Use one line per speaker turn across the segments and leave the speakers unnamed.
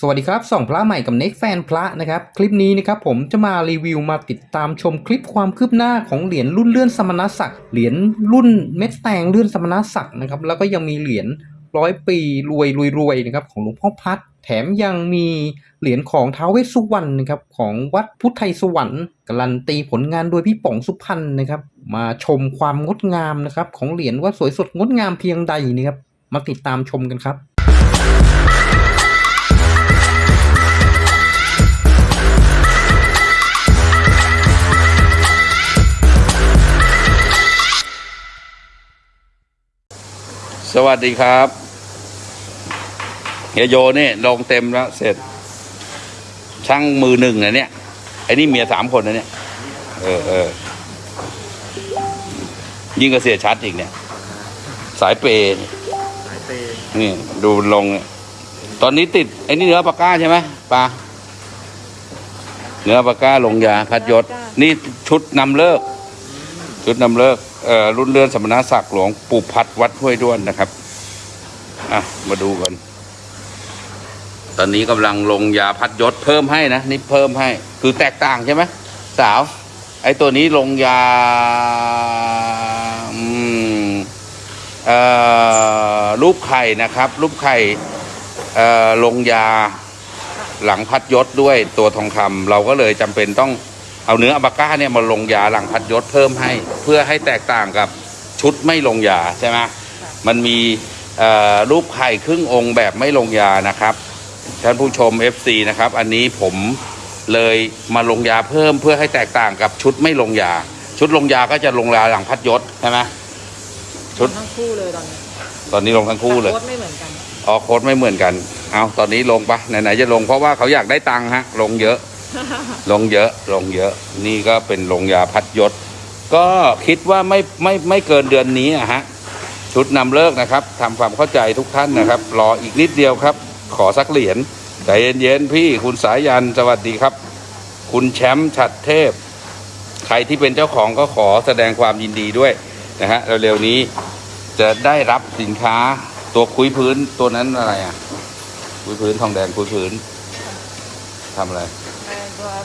สวัสดีครับส่องพระใหม่กับเน็กแฟนพระนะครับ คลิปนี้นะครับผมจะมารีวิวมาติดตามชมคลิปความคืบหน้าของเหรียญรุ่นเลื่อนสมณศักดิ์เหรียญรุ่นเม็ดแตงเลื่อนสมณศักดิ์นะครับแล้วก็ยังมีเหรียญร้อยปีรวยรวยรวยนะครับของหลวงพ่อพัดแถมยังมีเหรียญของท้าวเวสสุวรรณนะครับของวัดพุทธไทยสวรรค์การันตีผลงานโดยพี่ป๋องสุพรรณนะครับ มาชมความงดงามนะครับของเหรียญว่าสวยสดงดงามเพียงใดนะครับมาติดตามชมกันครับ
สวัสดีครับเฮียโยนี่ลงเต็มแล้ว เสร็จ ช่างมือหนึ่งนะเนี่ยไอ้นี่เมียสามคนนะเนี่ย เออเออยิ่งกระเสียชัดอีกเนี่ย สายเปย์นี่ ดูลงเนี่ยตอนนี้ติด ไอ้นี่เนื้อปากก้าใช่ไหมปลาเนื้อปากก้าลงยา พัดยศ นี่ชุดนำเลิก ชุดนำเลิกเอ่อ รุ่นเรือนสมณศักดิ์หลวงปู่พัดวัดห้วยด้วนนะครับ อะ มาดูกัน ตอนนี้กำลังลงยาพัดยศเพิ่มให้นะนี่เพิ่มให้ คือแตกต่างใช่ไหมสาว ไอ้ตัวนี้ลงยาอืมเอ่อรูปไข่นะครับ รูปไข่ลงยาหลังพัดยศด้วยตัวทองคำเราก็เลยจำเป็นต้อง เอาเนื้ออัปาก้าเนี่ยมาลงยาหลังพัดยศเพิ่มให้ เพื่อให้แตกต่างกับชุดไม่ลงยาใช่ไหมมันมีเอ่อรูปไข่ครึ่งองค์แบบไม่ลงยานะครับท่านผู้ชม FC นะครับ อันนี้ผมเลยมาลงยาเพิ่มเพื่อให้แตกต่างกับชุดไม่ลงยา ชุดลงยาก็จะลงยาหลังพัดยศใช่ไหมชุด
ทั้งคู่เลยตอนนี้
ตอนนี้ลงทั้งคู่เลย
แต่โค้ดไม่เหมือนกัน
อ๋อโค้ดไม่เหมือนกัน เอาตอนนี้ลงปะไหนๆจะลงเพราะว่าเขาอยากได้ตังค์ฮะลงเยอะ ลงเยอะลงเยอะ นี่ก็เป็นลงยาพัดยศ ก็คิดว่าไม่ไม่ไม่เกินเดือนนี้อะฮะ ชุดนำเลิกนะครับทำความเข้าใจทุกท่านนะครับ รออีกนิดเดียวครับ ขอสักเหรียญใจเย็นๆพี่คุณสายยันสวัสดีครับ คุณแชมป์ฉัดเทพ ใครที่เป็นเจ้าของก็ขอแสดงความยินดีด้วยนะฮะเร็วๆนี้จะได้รับสินค้าตัวคุยพื้นตัวนั้นอะไรอะคุยพื้นทองแดงคุยพื้นทำอะไร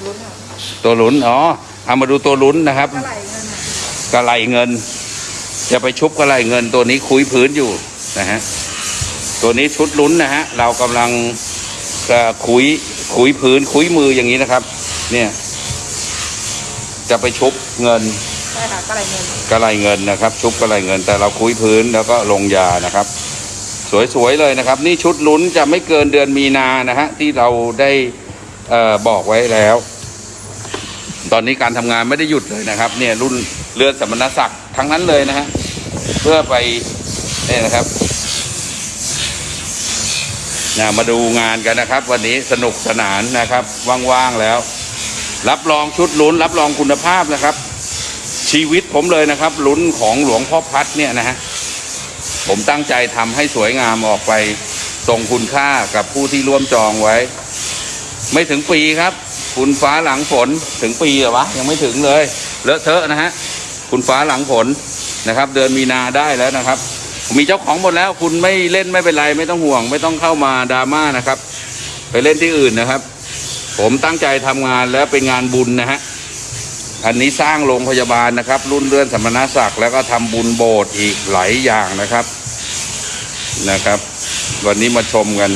ลุ้นอะ
ตัวลุ้นอ๋อเอามาดูตัวลุ้นนะครับ
เท่าไหร่เงินอะ
กระไหลเงิน จะไปชุบกระไหลเงินตัวนี้คุยพื้นอยู่นะฮะตัวนี้ชุดลุ้นนะฮะเรากำลังเอ่อคุยคุยพื้นคุยมืออย่างนี้นะครับ เนี่ย จะไปชุบเงิน
ใช่ค่ะเท่าไหร่เงิน
กระไหลเงินนะครับ ชุบกระไหลเงิน แต่เราคุยพื้นแล้วก็ลงยานะครับ สวยๆเลยนะครับ นี่ชุดลุ้นจะไม่เกินเดือนมีนานะฮะที่เราได้เออบอกไว้แล้ว ตอนนี้การทำงานไม่ได้หยุดเลยนะครับ เนี่ยรุ่นเรือสมณศักดิ์ทั้งนั้นเลยนะฮะเพื่อไปเนี่ยนะครับนะมาดูงานกันนะครับ วันนี้สนุกสนานนะครับ ว่างๆแล้ว รับรองชุดลุ้น รับรองคุณภาพนะครับ ชีวิตผมเลยนะครับ ลุ้นของหลวงพ่อพัดเนี่ยนะฮะผมตั้งใจทำให้สวยงามออกไปทรงคุณค่ากับผู้ที่ร่วมจองไว้ ไม่ถึงปีครับ คุณฟ้าหลังฝนถึงปีเหรอวะยังไม่ถึงเลยเลอะเทอะนะฮะคุณฟ้าหลังฝนนะครับ เดือนมีนาได้แล้วนะครับ มีเจ้าของหมดแล้ว คุณไม่เล่นไม่เป็นไรไม่ต้องห่วง ไม่ต้องเข้ามาดราม่านะครับ ไปเล่นที่อื่นนะครับ ผมตั้งใจทำงานแล้วเป็นงานบุญนะฮะอันนี้สร้างโรงพยาบาลนะครับ รุ่นเรือนสมณศักดิ์แล้วก็ทำบุญโบสถ์อีกหลายอย่างนะครับนะครับ วันนี้มาชมกัน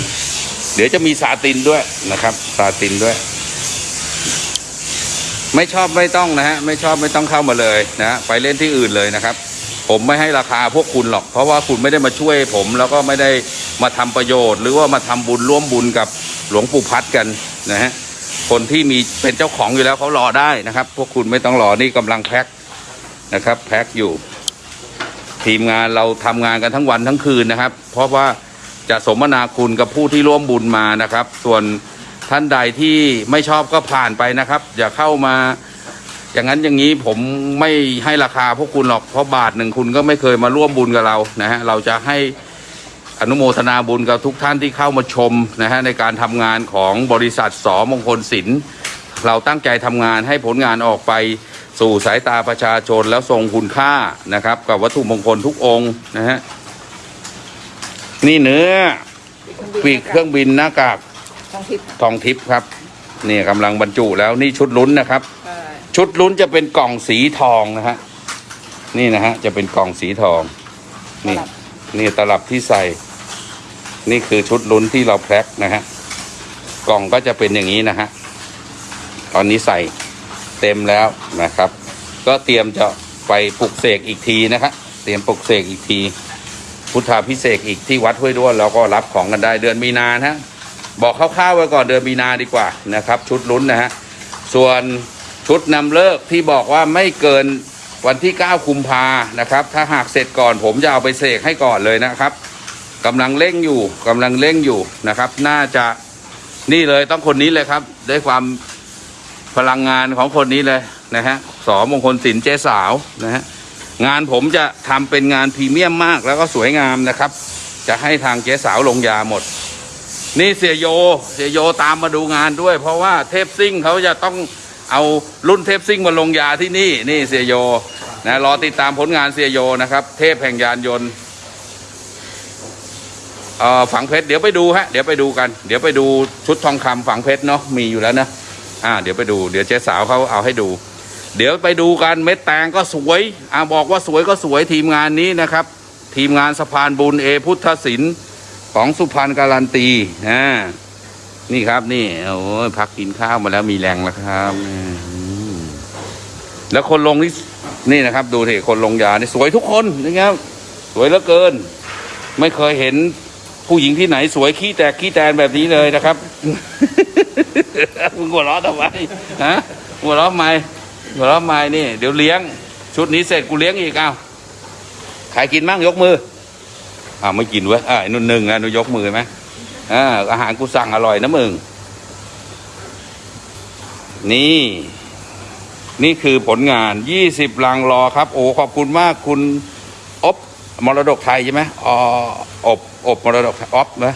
เดี๋ยวจะมีซาตินด้วยนะครับซาตินด้วย ไม่ชอบไม่ต้องนะฮะไม่ชอบไม่ต้องเข้ามาเลยนะไปเล่นที่อื่นเลยนะครับ ผมไม่ให้ราคาพวกคุณหรอก เพราะว่าคุณไม่ได้มาช่วยผมแล้วก็ไม่ได้มาทำประโยชน์ หรือว่ามาทำบุญร่วมบุญกับหลวงปู่พัดกันนะฮะคนที่มีเป็นเจ้าของอยู่แล้วเขารอได้นะครับ พวกคุณไม่ต้องรอนี่กำลังแพ็คนะครับ แพ็คอยู่ ทีมงานเราทำงานกันทั้งวันทั้งคืนนะครับ เพราะว่า จะสมนาคุณกับผู้ที่ร่วมบุญมานะครับ ส่วนท่านใดที่ไม่ชอบก็ผ่านไปนะครับ อย่าเข้ามา อย่างนั้นอย่างนี้ผมไม่ให้ราคาพวกคุณหรอกเพราะบาทหนึ่งคุณก็ไม่เคยมาร่วมบุญกับเรานะฮะเราจะให้อนุโมทนาบุญกับทุกท่านที่เข้ามาชมนะฮะในการทำงานของบริษัทสอมงคลศิลป์เราตั้งใจทำงานให้ผลงานออกไปสู่สายตาประชาชนแล้วทรงคุณค่านะครับ กับวัตถุมงคลทุกองค์นะฮะ นี่เนื้อปีกเครื่องบินหน้ากาก
ทองทิพย์
ทองทิพย์ครับนี่กำลังบรรจุแล้วนี่ชุดลุ้นนะครับ
ใช่
ชุดลุ้นจะเป็นกล่องสีทองนะฮะนี่นะฮะจะเป็นกล่องสีทอง นี่ นี่ตลับที่ใส่ นี่คือชุดลุ้นที่เราแพ็คนะฮะกล่องก็จะเป็นอย่างนี้นะฮะตอนนี้ใส่เต็มแล้วนะครับ ก็เตรียมจะไปปลุกเสกอีกทีนะครับเตรียมปลุกเสกอีกที พุทธาพิเศษอีกที่วัดห้วยด้วนเราก็รับของกันได้เดือนมีนานะฮะบอกคร่าวๆไว้ก่อนเดือนมีนาดีกว่านะครับ ชุดลุ้นนะฮะส่วนชุดนำเลิกที่บอกว่าไม่เกินวันที่ 9 คุมภานะครับ ถ้าหากเสร็จก่อนผมจะเอาไปเสกให้ก่อนเลยนะครับกำลังเร่งอยู่กำลังเร่งอยู่นะครับ น่าจะนี่เลยต้องคนนี้เลยครับด้วยความพลังงานของคนนี้เลยนะฮะสอมงคลศิลป์เจ๊สาวนะฮะ งานผมจะทำเป็นงานพรีเมียมมากแล้วก็สวยงามนะครับ จะให้ทางเจ๊สาวลงยาหมด นี่เสียโยเสียโยตามมาดูงานด้วย เพราะว่าเทพซิ่งเขาจะต้องเอารุ่นเทพซิ่งมาลงยาที่นี่ นี่เสียโยนะรอติดตามผลงานเสียโยนะครับ เทพแห่งยานยนต์เอ่อฝังเพชรเดี๋ยวไปดูฮะเดี๋ยวไปดูกัน เดี๋ยวไปดูชุดทองคำฝังเพชรเนาะมีอยู่แล้วนะอ่า เดี๋ยวไปดู เดี๋ยวเจ๊สาวเขาเอาให้ดู เดี๋ยวไปดูกันเม็ดแตงก็สวยอ่าบอกว่าสวยก็สวยทีมงานนี้นะครับ ทีมงานสะพานบุญเอพุทธศิลป์ของสุพรรณการันตีอ่านี่ครับนี่โอ้ยพักกินข้าวมาแล้วมีแรงแล้วครับแล้วคนลงนี่นี่นะครับ ดูสิคนลงยานี่สวยทุกคนนะครับ สวยเหลือเกิน ไม่เคยเห็นผู้หญิงที่ไหนสวยขี้แตกขี้แตนแบบนี้เลยนะครับมึงหัวเราะทำไมฮะหัวเราะทำไม หัวเราะไมนี่ เดี๋ยวเลี้ยง ชุดนี้เสร็จกูเลี้ยงอีกเอาใครกินมั่งยกมืออ้าไม่กินเว้ยอ่าไอ้นุ่นหนึ่งอะนูยกมือไหมอ่าอาหารกูสั่งอร่อยนะมึงนี่ นี่คือผลงานยี่สิบลังรอครับ โอ้ขอบคุณมากคุณอบมรดกไทยใช่ไหมอ๋ออบอบมรดกอบนะ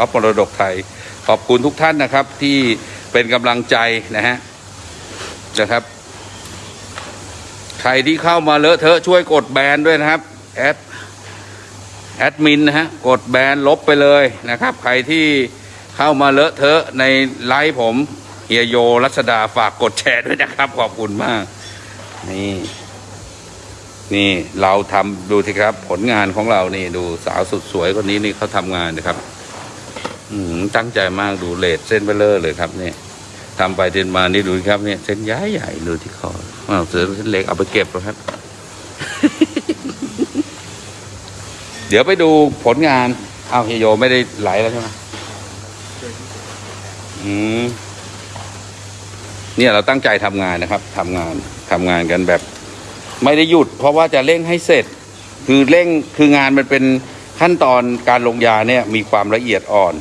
อบมรดกไทย ขอบคุณทุกท่านนะครับ ที่เป็นกำลังใจนะฮะนะครับ ใครที่เข้ามาเลอะเทอะช่วยกดแบนด้วยนะครับแอดแอดมินนะฮะกดแบนลบไปเลยนะครับ ใครที่เข้ามาเลอะเทอะในไลฟ์ผมเฮียโยรัชดาฝากกดแชร์ด้วยนะครับ ขอบคุณมาก นี่ นี่เราทำดูสิครับ ผลงานของเรานี่ดูสาวสุดสวยคนนี้นี่เขาทำงานนะครับ อืมตั้งใจมากดูเลดเส้นเบลเลอร์เลยครับเนี่ย ทำไปเดินมานี่ดูครับเนี่ยเส้นย้ายใหญ่ดูที่คออ้าวเสือเส้นเล็กเอาไปเก็บแล้วครับ เดี๋ยวไปดูผลงานอ้าวเฮยโยไม่ได้ไหลแล้วใช่ไหมอืมเนี่ยเราตั้งใจทำงานนะครับทำงานทำงานกันแบบ ไม่ได้หยุด เพราะว่าจะเร่งให้เสร็จ คือเร่งคืองานมันเป็นขั้นตอนการลงยาเนี่ย มีความละเอียดอ่อน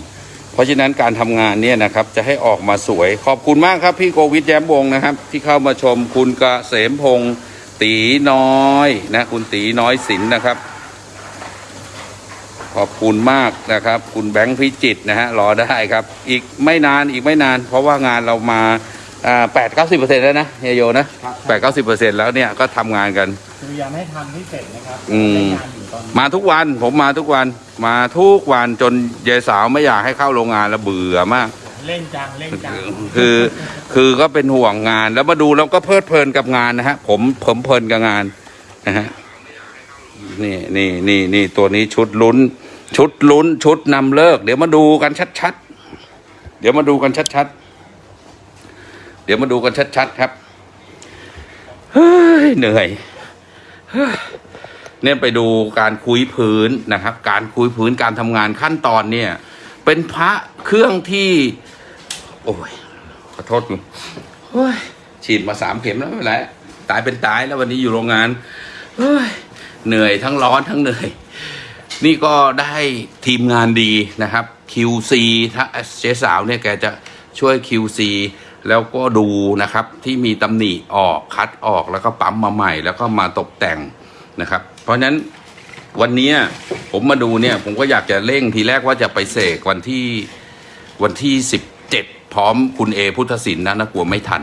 เพราะฉะนั้นการทำงานเนี่ยนะครับจะให้ออกมาสวย ขอบคุณมากครับพี่โกวิทแย้มวงนะครับ ที่เข้ามาชมคุณกเกษมพงศ์ตีน้อยนะคุณตีน้อยศิลนนะครับ ขอบคุณมากนะครับ คุณแบงค์พิจิตนะฮะรอได้ครับ อีกไม่นานอีกไม่นาน เพราะว่างานเรามา แปดเก้าสิบเปอร์เซ็นต์แล้วนะเฮียโยนะแปดเก้าสิบเปอร์เซ็นต์แล้วเนี่ยก็ทำงานกัน
พยายามให้ทำให้เสร็จนะครับ
อืม
ได้งานอยู่ตอนนี้
มาทุกวันผมมาทุกวันมาทุกวันจนยายสาวไม่อยากให้เข้าโรงงานแล้วเบื่อมาก
เล่นจังเล่นจัง
คือ คือก็เป็นห่วงงานแล้วมาดูแล้วก็เพลิดเพลินกับงานนะฮะผมผมเพลินกับงานนะฮะนี่นี่นี่นี่ตัวนี้ชุดลุ้น ชุดลุ้นชุดนำเลิก เดี๋ยวมาดูกันชัดๆเดี๋ยวมาดูกันชัดๆ เดี๋ยวมาดูกันชัดๆครับเฮ้ยเหนื่อยเฮ้ยเนี่ยไปดูการคุยพื้นนะครับ การคุยพื้นการทำงานขั้นตอนเนี่ย เป็นพระเครื่องที่ โอ้ยขอโทษคุณโอ้ยฉีดมาสามเข็มแล้วไม่เป็นไรตายเป็นตายแล้ววันนี้อยู่โรงงานเฮ้ยเหนื่อยทั้งร้อนทั้งเหนื่อย นี่ก็ได้ทีมงานดีนะครับ QC ถ้าเจ๊สาวเนี่ยแกจะช่วย QC แล้วก็ดูนะครับที่มีตำหนิออกคัดออกแล้วก็ปั๊มมาใหม่ แล้วก็มาตกแต่งนะครับ เพราะฉะนั้นวันนี้ผมมาดูเนี่ยผมก็อยากจะเร่งทีแรกว่าจะไปเสกวันที่วันที่สิบเจ็ดพร้อมคุณเอพุทธศิลป์นะนะกลัวไม่ทัน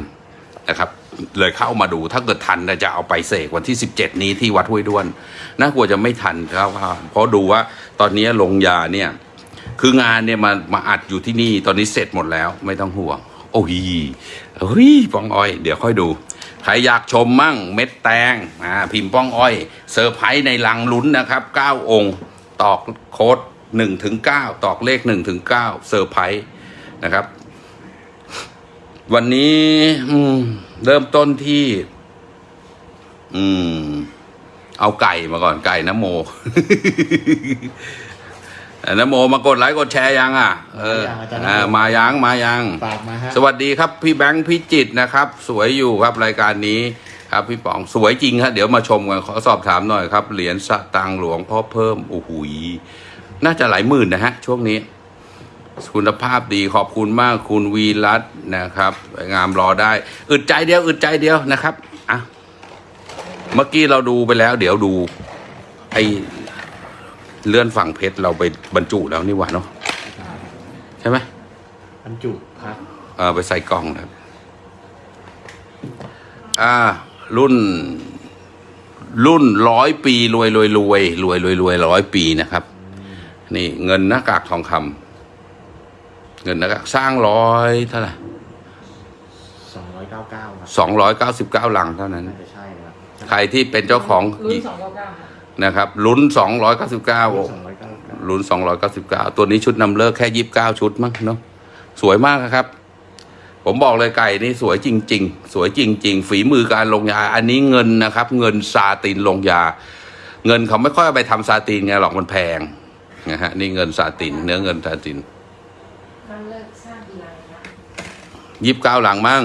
นะครับ เลยเข้ามาดูถ้าเกิดทันจะเอาไปเสกวันที่สิบเจ็ดนี้ที่วัดห้วยด้วนน่ากลัวจะไม่ทันครับเพราะดูว่าตอนนี้ลงยาเนี่ยคืองานเนี่ยมามาอัดอยู่ที่นี่ตอนนี้เสร็จหมดแล้วไม่ต้องห่วง โอ้ยเฮ้ยป้องอ้อย เดี๋ยวค่อยดู ใครอยากชมมั่งเม็ดแตงอ่าพิมพ์ป้องอ้อยเซอร์ไพรส์ในลังลุ้นนะครับ 9 องค์ ตอกโค้ด1ถึง9ตอกเลข1ถึง9เซอร์ไพรส์นะครับ วันนี้เริ่มต้นที่ อืม เอาไก่มาก่อนไก่น้ำโม น้ำโมมากดไลค์กดแชร์ยังอะ เอออ่ามายังมายัง
ฝากมาฮะ
สวัสดีครับพี่แบงค์พี่จิตรนะครับ สวยอยู่ครับรายการนี้ครับพี่ป๋องสวยจริงครับเดี๋ยวมาชมกันขอสอบถามหน่อยครับเหรียญสตางค์หลวงพ่อเพิ่มโอ้โหยน่าจะหลายหมื่นนะฮะ ช่วงนี้ คุณภาพดีขอบคุณมากคุณวีรัตน์นะครับ งามรอได้ อึดใจเดียวอึดใจเดียวนะครับอะเมื่อกี้เราดูไปแล้ว เดี๋ยวดู ไอ เลื่อนฝั่งเพชรเราไปบรรจุแล้วนี่หว่าเนาะใช่ไหม
บรรจุครับ
เออไปใส่กล่องนะครับ อ่า รุ่น รุ่นร้อยปีรวยรวยรวยรวยรวยรวยร้อยปีนะครับ นี่ เงินหน้ากากทองคำเงินหน้ากากสร้างร้อยเท่าไหร่
299ครับ
สองร้อยเก้าสิบเก้าลังเท่านั้น
น่าจะใช่ครับ
ใครที่เป็นเจ้าของ
รุ่นสองเก้าเก้าค่ะ
นะครับลุ้นสองร้อยเก้าสิบเก้า
299
ลุ้นสองร้อยเก้าสิบเก้าตัวนี้ชุดนำเลิกแค่ยี่สิบเก้าชุดมั้งเนาะสวยมากนะครับ ผมบอกเลยไก่นี่สวยจริง ๆ สวยจริง ๆ ฝีมือการลงยา อันนี้เงินนะครับ เงินซาตินลงยา เงินเขาไม่ค่อยเอาไปทำซาตินไงหรอกมันแพงนะฮะนี่เงินซาติน เนื้อเงินซาติน
มันเลิกสร้างกีฬานะ
ยี่สิบเก้าหลังมั้ง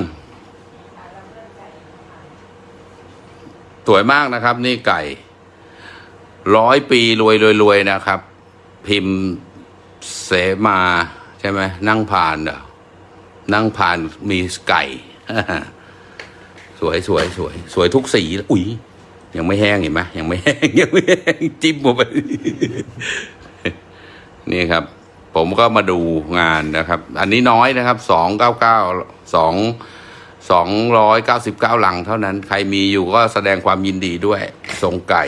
สวยมากนะครับ นี่ไก่ ร้อยปีรวยรวยรวยนะครับ พิมพ์เสมาใช่ไหมนั่งผ่านเด้อนั่งผ่านมีไก่ สวยสวยสวย สวยทุกสี อุ้ยยังไม่แห้งเห็นไหมยังไม่แห้งยังไม่แห้งจิ้มลงไปนี่ครับ ผมก็มาดูงานนะครับ อันนี้น้อยนะครับสองเก้าเก้าสองสองร้อยเก้าสิบเก้าหลังเท่านั้น ใครมีอยู่ก็แสดงความยินดีด้วยทรงไก่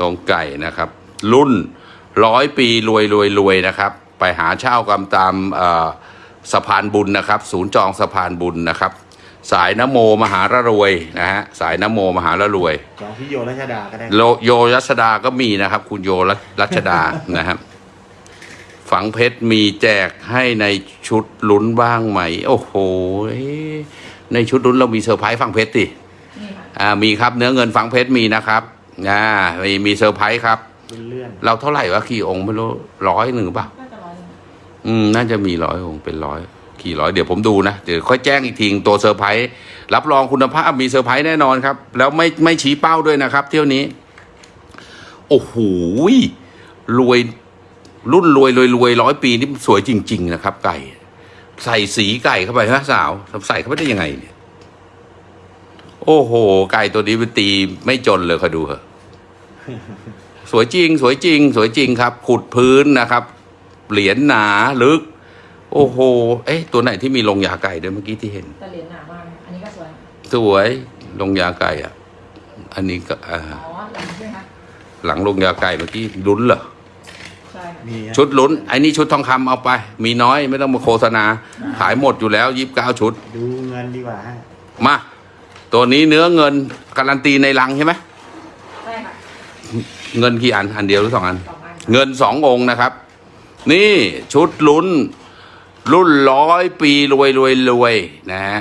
ทรงไก่นะครับ รุ่นร้อยปีรวยรวยรวยนะครับ ไปหาเช่ากันตามเอ่อสะพานบุญนะครับ ศูนย์จองสะพานบุญนะครับ สายนโมมหาระรวยนะฮะสายนโมมหาระรวย
จองที่โยรัชดาก็ได้
โลโยรัชดาก็มีนะครับ คุณโยรัชรัชดานะครับฝังเพชรมีแจกให้ในชุดลุ้นบ้างไหม โอ้โห ในชุดลุ้นเรามีเซอร์ไพรส์ฝังเพชรสิ
นี่ค่ะ
อ่ามีครับเนื้อเงินฝังเพชรมีนะครับ อ่ามีมีเซอร์ไพรส์ครับ
เลื่อน
เราเท่าไหร่วะกี่องค์ไม่รู้ร้อยหนึ่งเปล่า
น่าจะร้อยหนึ่ง
อืมน่าจะมีร้อยองค์เป็นร้อยกี่ร้อยเดี๋ยวผมดูนะเดี๋ยวค่อยแจ้งอีกทีตัวเซอร์ไพรส์รับรองคุณภาพมีเซอร์ไพรส์แน่นอนครับ แล้วไม่ไม่ชี้เป้าด้วยนะครับ เที่ยวนี้ โอ้โหรวยรุ่นรวยรวยรวยร้อยปีนี่สวยจริง ๆ นะครับ ไก่ ใส่สีไก่เข้าไปฮะสาวใส่เข้าไปได้ยังไงเนี่ยโอ้โห ไก่ตัวนี้มันตีไม่จนเลยคอยดูเถอะ สวยจริง สวยจริง สวยจริงครับ ขุดพื้นนะครับ เหรียญหนาลึก โอ้โห เอ๊ะตัวไหนที่มีลงยาไก่ด้วยเมื่อกี้ที่เห็น
แต่เหรียญหนามากอันนี้ก็สวย
สวยลงยาไก่อะ อันนี้ก็อ่า
อ๋อหลังใช่ไหมคะ
หลังลงยาไก่เมื่อกี้ลุ้นเหรอ
ใช่ค่ะ
มีฮะ
ชุดลุ้นไอ้นี่ชุดทองคำเอาไป มีน้อยไม่ต้องมาโฆษณา ขายหมดอยู่แล้วยี่สิบเก้าชุด
ดูเงินดีกว่าฮะ
มา ตัวนี้เนื้อเงินการันตีในลังใช่ไหม
ใช่ค่ะ
เงินกี่อันอันเดียวหรือสองอัน
สองอัน
เงินสององค์นะครับ นี่ชุดลุ้น รุ่นร้อยปีรวยรวยรวยนะฮะ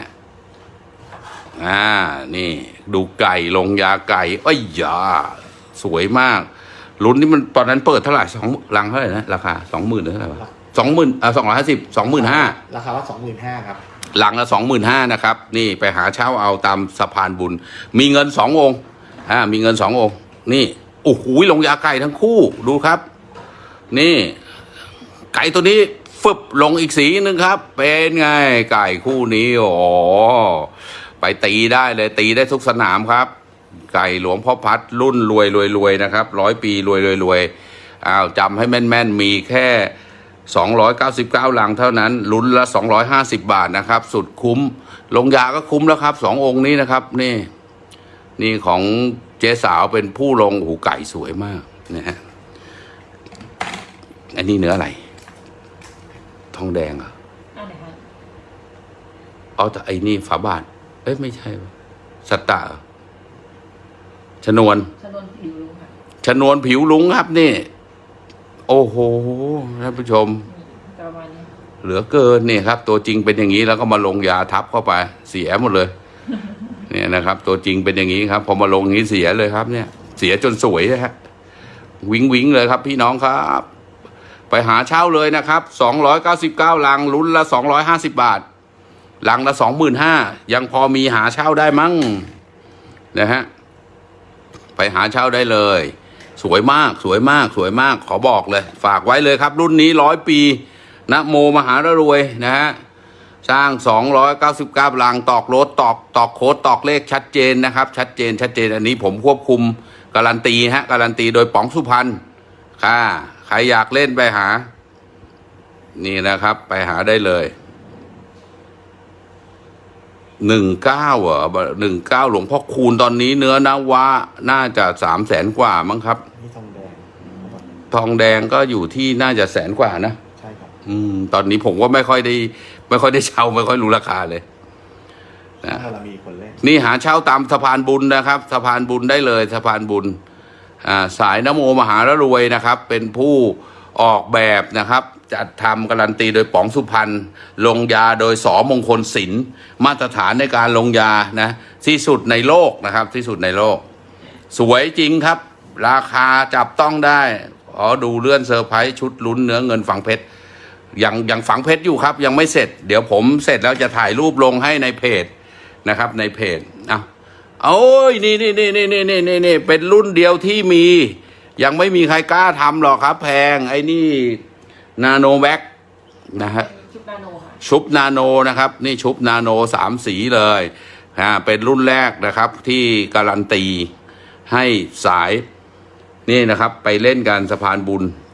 อ่านี่ดูไก่ลงยาไก่เอ้ยยาสวยมาก ลุ้นนี่มันตอนนั้นเปิดเท่าไหร่สองลังเท่าไหร่นะราคาสองหมื่นหรือเท่าไหร่วะสองหมื่นอ่าสองร้อยห้าสิบสองหมื่นห้า
ราคาว่า25,000ครับ
หลังละสองหมื่นห้านะครับ นี่ไปหาเช่าเอาตามสะพานบุญ มีเงินสององค์อ่ามีเงินสององค์ นี่ โอ้โหลงยาไก่ทั้งคู่ดูครับ นี่ ไก่ตัวนี้ฟึบลงอีกสีหนึ่งครับ เป็นไงไก่คู่นี้โอ้ไปตีได้เลยตีได้ทุกสนามครับ ไก่หลวงพ่อพัดรุ่นรวยรวยรวยนะครับร้อยปีรวยรวยรวยอ้าวจำให้แม่นแม่นมีแค่ 299ลังเท่านั้นลุ้นละ 250 บาทนะครับ สุดคุ้ม ลงยาก็คุ้มแล้วครับสององค์นี้นะครับ นี่ นี่ของ เจ๊สาวเป็นผู้ลงโอ้โหูไก่สวยมากนะฮะอันนี้เนื้ออะไร ทองแดงเหรอ
อันไหนคะ
เอาแต่ไอ้นี่ฝาบาท เอ้ยไม่ใช่วะสตตาเหรอชนวน
ชนวนผิวรู้ค่ะ
ชนวนผิวลุงครับนี่ โอ้โหท่านผู้ชม
นี่ประมาณนี้
เหลือเกินเนี่ยครับ ตัวจริงเป็นอย่างนี้แล้วก็มาลงยาทับเข้าไป เสียหมดเลย เนี่ยนะครับ ตัวจริงเป็นอย่างนี้ครับ พอมาลงนี้เสียเลยครับ เนี่ย เสียจนสวยนะฮะวิงวิงเลยครับ พี่น้องครับ ไปหาเช่าเลยนะครับสองร้อยเก้าสิบเก้าลังลุ้นละสองร้อยห้าสิบาทลังละสองหมื่นห้ายังพอมีหาเช่าได้มั้งนะฮะไปหาเช่าได้เลย สวยมากสวยมากสวยมากขอบอกเลย ฝากไว้เลยครับ รุ่นนี้ร้อยปีนะโมมหารวยนะฮะ สร้าง 299ลังตอกรถตอกตอกโค้ดตอกเลขชัดเจนนะครับ ชัดเจนชัดเจนอันนี้ผมควบคุมการันตีฮะการันตีโดยป๋องสุพรรณค่ะใครอยากเล่นไปหา นี่นะครับ ไปหาได้เลยหนึ่งเก้าอะหนึ่งเก้าหลวงพ่อคูณตอนนี้เนื้อนาวะน่าจะสามแสนกว่ามั้งครับ
นี่ทองแดง
ทองแดงก็อยู่ที่น่าจะแสนกว่านะ
ใช่ครับ
อืม ตอนนี้ผมก็ไม่ค่อยได้ ไม่ค่อยได้เช่าไม่ค่อยรู้ราคาเลยนะ
ถ้าเรามีคนเล่น
นี่หาเช่าตามสะพานบุญนะครับสะพานบุญได้เลยสะพานบุญอ่าสายนโมมหารรวยนะครับ เป็นผู้ออกแบบนะครับ จัดทำการันตีโดยป๋องสุพรรณลงยาโดยสอมงคลศิลป์มาตรฐานในการลงยานะที่สุดในโลกนะครับ ที่สุดในโลก สวยจริงครับ ราคาจับต้องได้ขอดูเลื่อนเซอร์ไพรส์ชุดลุ้นเนื้อเงินฝังเพชร ยังยังฝังเพชรอยู่ครับ ยังไม่เสร็จ เดี๋ยวผมเสร็จแล้วจะถ่ายรูปลงให้ในเพจนะครับ ในเพจเอาโอ้ยนี่นี่นี่นี่นี่นี่นี่นี่เป็นรุ่นเดียวที่มี ยังไม่มีใครกล้าทำหรอกครับ แพงไอ้นี่ nano black นะฮะ
ชุดนาโนค่ะ
ชุบนาโนนะครับ นี่ชุบนาโนสามสีเลยอ่าเป็นรุ่นแรกนะครับที่การันตีให้สายนี่นะครับ ไปเล่นกันสะพานบุญโ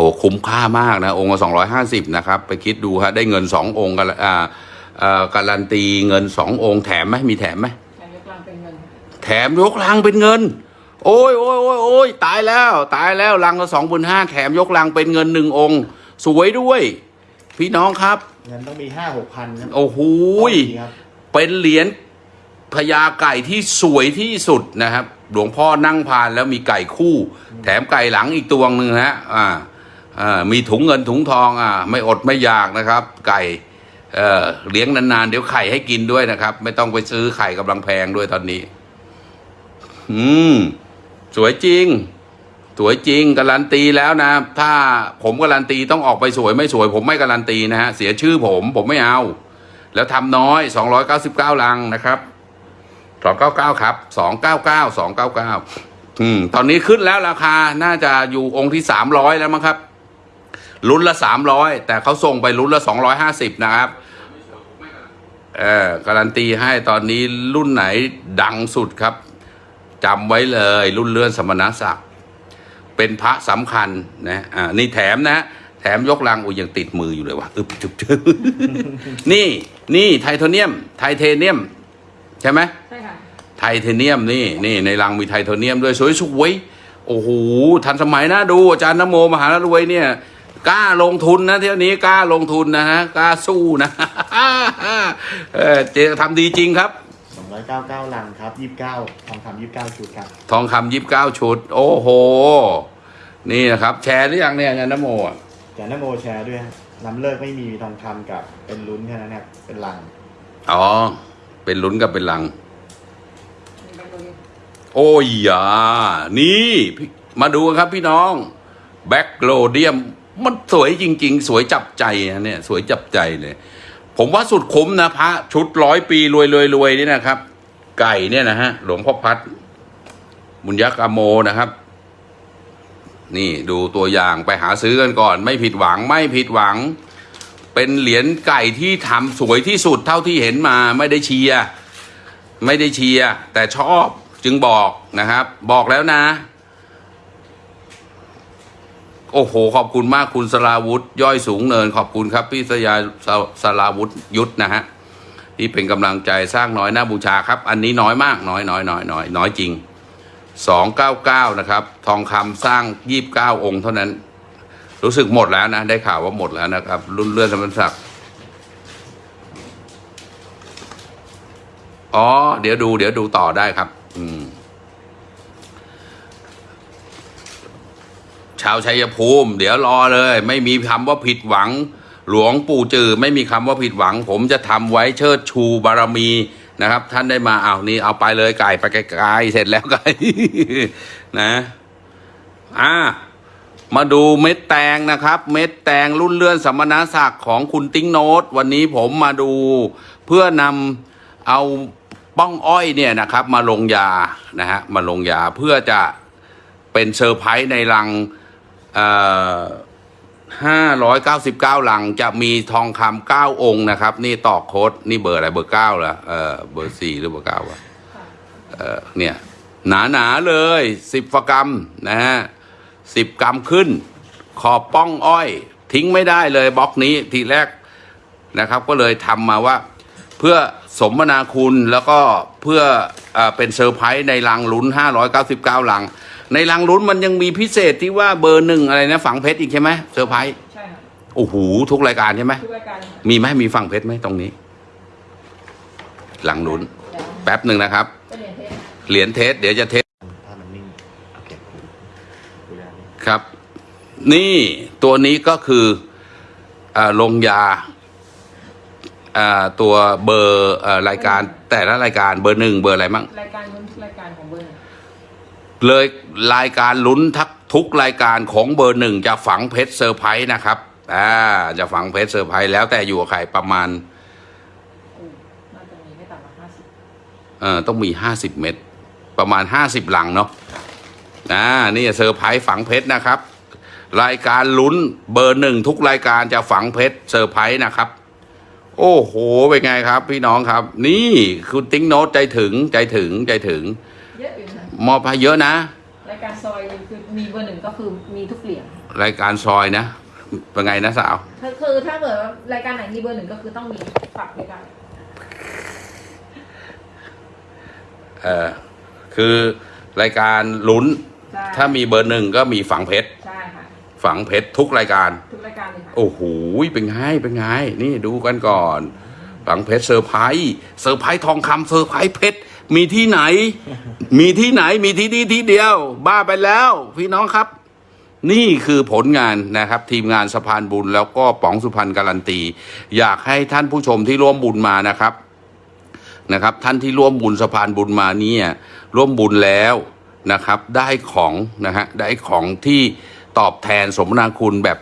อ้คุ้มค่ามากนะองค์ละสองร้อยห้าสิบนะครับไปคิดดูฮะได้เงินสององค์กันอ่าอ่าการันตีเงินสององค์แถมไหมมีแถมไหม
แถมยกกลางเป็นเงิน
แถมยกลังเป็นเงิน โอ้ยโอ้ยโอ้ยโอ้ยตายแล้ว ตายแล้วลังละสองพันห้าแถมยกลังเป็นเงินหนึ่งองค์ สวยด้วย พี่น้องครับ
เงินต้องมีห้าหกพันครับ
โอ้โหย
ดีครับ
เป็นเหรียญพญาไก่ที่สวยที่สุดนะครับ หลวงพ่อนั่งพานแล้วมีไก่คู่ แถมไก่หลังอีกตัวหนึ่งฮะอ่าอ่า มีถุงเงินถุงทองอ่าไม่อดไม่อยากนะครับ ไก่เออเลี้ยงนานๆ เดี๋ยวไข่ให้กินด้วยนะครับ ไม่ต้องไปซื้อไข่กำลังแพงด้วยตอนนี้ อืม สวยจริง สวยจริงการันตีแล้วนะ ถ้าผมการันตีต้องออกไปสวยไม่สวย ผมไม่การันตีนะฮะเสียชื่อผมผมไม่เอา แล้วทำน้อย 299 ลังนะครับ 299 ครับ 299 299อืมตอนนี้ขึ้นแล้วราคาน่าจะอยู่องค์ที่ 300 แล้วมั้งครับ ลุ้นละ300แต่เขาส่งไปลุ้นละ250นะครับเออการันตีให้ตอนนี้รุ่นไหนดังสุดครับจำไว้เลย รุ่นเลื่อนสมณศักดิ์เป็นพระสำคัญนะอ่านี่แถมนะ แถมยกลังอุ้ยยังติดมืออยู่เลยวะอึบจุบจุบนี่นี่ไทเทเนียม ไทเทเนียม ใช่ไหม
ใช่ค่ะ
ไทเทเนียมนี่นี่ในรังมีไทเทเนียมด้วยสวยสวยๆโอ้โหทันสมัยนะดูอาจารย์นโมมหารวยเนี่ย กล้าลงทุนนะเที่ยวนี้กล้าลงทุนนะฮะกล้าสู้นะเออเจทำดีจริงครับ
สองร้อยเก้าเก้าลังครับยี่สิบเก้าทองคำยี่สิบเก้าชุดครับ
ทองคำยิบเก้าชุด โอ้โห นี่นะครับ แชร์หรือยังเนี่ยอาจารย์นโมอะ
จากนโมแชร์ด้วยฮะน้ำเลิกไม่มีทองคำกับเป็นลุ้นแค่นั้นครับเป็นลัง
อ๋อ เป็นลุ้นกับเป็นลัง
มีใบตัวนี้
โอ้ยยานี่พี่ มาดูกันครับพี่น้อง แบ็กโลเดียม มันสวยจริง ๆ สวยจับใจนะเนี่ย สวยจับใจเลย ผมว่าสุดคุ้มนะพระชุดร้อยปีรวยรวยรวยนี่นะครับ ไก่เนี่ยนะฮะหลวงพ่อพัดบุญยักษ์อโมนะครับ นี่ดูตัวอย่างไปหาซื้อกันก่อน ไม่ผิดหวังไม่ผิดหวัง เป็นเหรียญไก่ที่ทำสวยที่สุดเท่าที่เห็นมาไม่ได้เชียร์ไม่ได้เชียร์แต่ชอบจึงบอกนะครับ บอกแล้วนะ โอ้โห ขอบคุณมากคุณสราวุธ ย่อยสูงเนิน ขอบคุณครับ พี่สยาสสราวุธยุทธนะฮะที่เป็นกำลังใจสร้างน้อยหน้าบูชาครับ อันนี้น้อยมากน้อยน้อยน้อยน้อยน้อยจริงสองเก้าเก้านะครับ ทองคำสร้างยี่บเก้าองค์เท่านั้น รู้สึกหมดแล้วนะ ได้ข่าวว่าหมดแล้วนะครับ รุ่นเลื่อนสมณศักดิ์อ๋อ เดี๋ยวดู เดี๋ยวดูต่อได้ครับ อืม ชาวชัยภูมิ เดี๋ยวรอเลย ไม่มีคำว่าผิดหวัง หลวงปู่จือไม่มีคำว่าผิดหวัง ผมจะทำไว้เชิดชูบารมีนะครับ ท่านได้มาเอานี่เอาไปเลยไก่ไปไกลๆเสร็จแล้วไก่นะอ่ามาดูเม็ดแตงนะครับ เม็ดแตงรุ่นเลื่อนสมณศักดิ์ของคุณติ้งโนตวันนี้ผมมาดู เพื่อนำเอาป้องอ้อยเนี่ยนะครับ มาลงยานะฮะมาลงยาเพื่อจะเป็นเซอร์ไพรส์ในรัง ห้าร้อยเก้าสิบเก้าลังจะมีทองคำเก้าองค์นะครับ นี่ต่อโค้ดนี่เบอร์อะไรเบอร์เก้าเหรอเออเบอร์สี่หรือเบอร์เก้าวะเออเนี่ย หนาหนาๆเลยสิบกรัมนะฮะสิบกรัมขึ้น ขอบปล้องอ้อย ทิ้งไม่ได้เลยบล็อกนี้ทีแรกนะครับ ก็เลยทำมาว่า เพื่อสมนาคุณแล้วก็เพื่อเอเป็นเซอร์ไพรส์ในรังลุ้น 599ลัง ในรังลุ้นมันยังมีพิเศษที่ว่าเบอร์หนึ่งอะไรนะฝังเพชรอีกใช่ไหมเซอร์ไพรส์
ใช่ค่ะ
โอ้โหทุกรายการใช่ไหม
ทุกรายการเลยค่ะ
มีไหมมีฝังเพชรไหมตรงนี้ ลังลุ้น
เดี๋ยว
แป๊บหนึ่งนะครับ
ก็เหรียญ test
เหรียญ test เดี๋ยวจะ test
ถ้ามันนิ่งโอเคดูได้
ครับ นี่ตัวนี้ก็คืออาลงยาอ่าตัวเบอร์เอ่อรายการแต่ละรายการเบอร์หนึ่งเบอร์อะไรมั่ง
รายการลุ้นรายการของเบอร์หนึ่ง
เลยรายการลุ้นทักทุกรายการของเบอร์หนึ่งจะฝังเพชรเซอร์ไพรส์นะครับ อ่า จะฝังเพชรเซอร์ไพรส์แล้วแต่อยู่กับใครประมาณ
อู้น่าจะมีไม่ต่ำกว่าห้าสิบ
เอ่อต้องมีห้าสิบเม็ดประมาณห้าสิบลังเนาะอ่านี่เซอร์ไพรส์ฝังเพชรนะครับ รายการลุ้นเบอร์หนึ่งทุกรายการจะฝังเพชรเซอร์ไพรส์นะครับ โอ้โหเป็นไงครับ พี่น้องครับ นี่คุณติ้งโน้ตใจถึงใจถึงใจถึง
เยอะอยู่นะ
มอบให้เยอะนะ
รายการซอยคือมีเบอร์หนึ่งก็คือมีทุกเหรียญ
รายการซอยนะ เป็นไงนะสาว
คือคือถ้าเกิดว่ารายการไหนมีเบอร์หนึ่งก็คือต้องมีฝังด้วยกัน
เออคือรายการลุ้น
ใช่
ถ้ามีเบอร์หนึ่งก็มีฝังเพชร
ใช่ค่ะ
ฝังเพชรทุกรายการ
ทุกรายการเลยค่ะ
โอ้โห เป็นไง เป็นไง นี่ดูกันก่อน ฝังเพชรเซอร์ไพรส์ เซอร์ไพรส์ทองคำเซอร์ไพรส์เพชร มีที่ไหน มีที่ไหน มีที่นี่ที่เดียว บ้าไปแล้ว พี่น้องครับ นี่คือผลงานนะครับ ทีมงานสะพานบุญแล้วก็ป๋องสุพรรณการันตี อยากให้ท่านผู้ชมที่ร่วมบุญมานะครับนะครับ ท่านที่ร่วมบุญสะพานบุญมาเนี่ยร่วมบุญแล้วนะครับ ได้ของนะฮะได้ของที่ตอบแทนสมนาคุณแบบ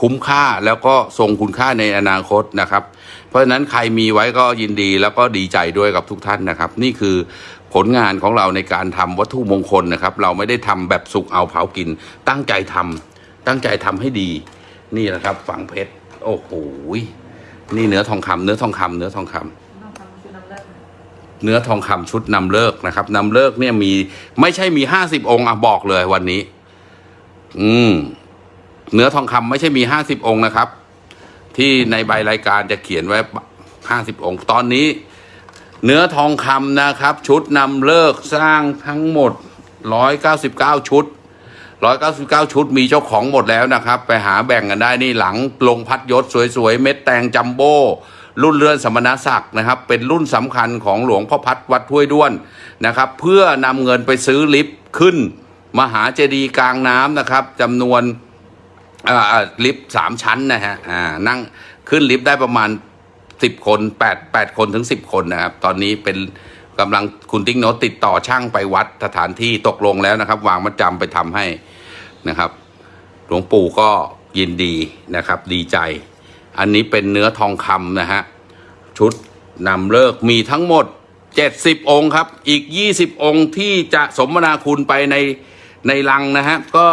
คุ้มค่าแล้วก็ทรงคุณค่าในอนาคตนะครับเพ ราะฉะนั้นใครมีไว้ก็ยินดีแล้วก็ดีใจด้วยกับทุกท่านนะครับ นี่คือผลงานของเราในการทำวัตถุมงคลนะครับ เราไม่ได้ทำแบบสุกเอาเผากิน ตั้งใจทำตั้งใจทำให้ดี นี่นะครับฝังเพชรโอ้โหนี่เนื้อทองคำเนื้อทองคำเนื้อทองคำ
ต้องทำชุดนำเลือดค่ะ
เนื้อทองคำชุดนำเลิกนะครับนำเลิกเนี่ยมีไม่ใช่มีห้าสิบองค์อะบอกเลยวันนี้ อืม เนื้อทองคำไม่ใช่มีห้าสิบองค์นะครับ ที่ในใบรายการจะเขียนไว้ห้าสิบองค์ ตอนนี้ เนื้อทองคำนะครับ ชุดนำเลิกสร้างทั้งหมดร้อยเก้าสิบเก้าชุดร้อยเก้าสิบเก้าชุดมีเจ้าของหมดแล้วนะครับ ไปหาแบ่งกันได้นี่หลังลงพัดยศสวยๆ เม็ดแตงจัมโบ้รุ่นเรือนสมณศักดิ์นะครับ เป็นรุ่นสำคัญของหลวงพ่อพัดวัดห้วยด้วนนะครับ เพื่อนำเงินไปซื้อลิฟต์ขึ้น มหาเจดีย์กลางน้ำนะครับจำนวน ลิฟต์สามชั้นนะฮะนั่งขึ้นลิฟต์ได้ประมาณสิบคนแปดแปดคนถึงสิบคนนะครับ ตอนนี้เป็นกำลังคุณติ๊กโนติดต่อช่างไปวัดสถานที่ตกลงแล้วนะครับ วางมัดจำไปทำให้นะครับ หลวงปู่ก็ยินดีนะครับ ดีใจ อันนี้เป็นเนื้อทองคำนะฮะ ชุดนำเลิกมีทั้งหมด 70 องค์ครับ อีก 20 องค์ที่จะสมนาคุณไปในในลังนะฮะ ก็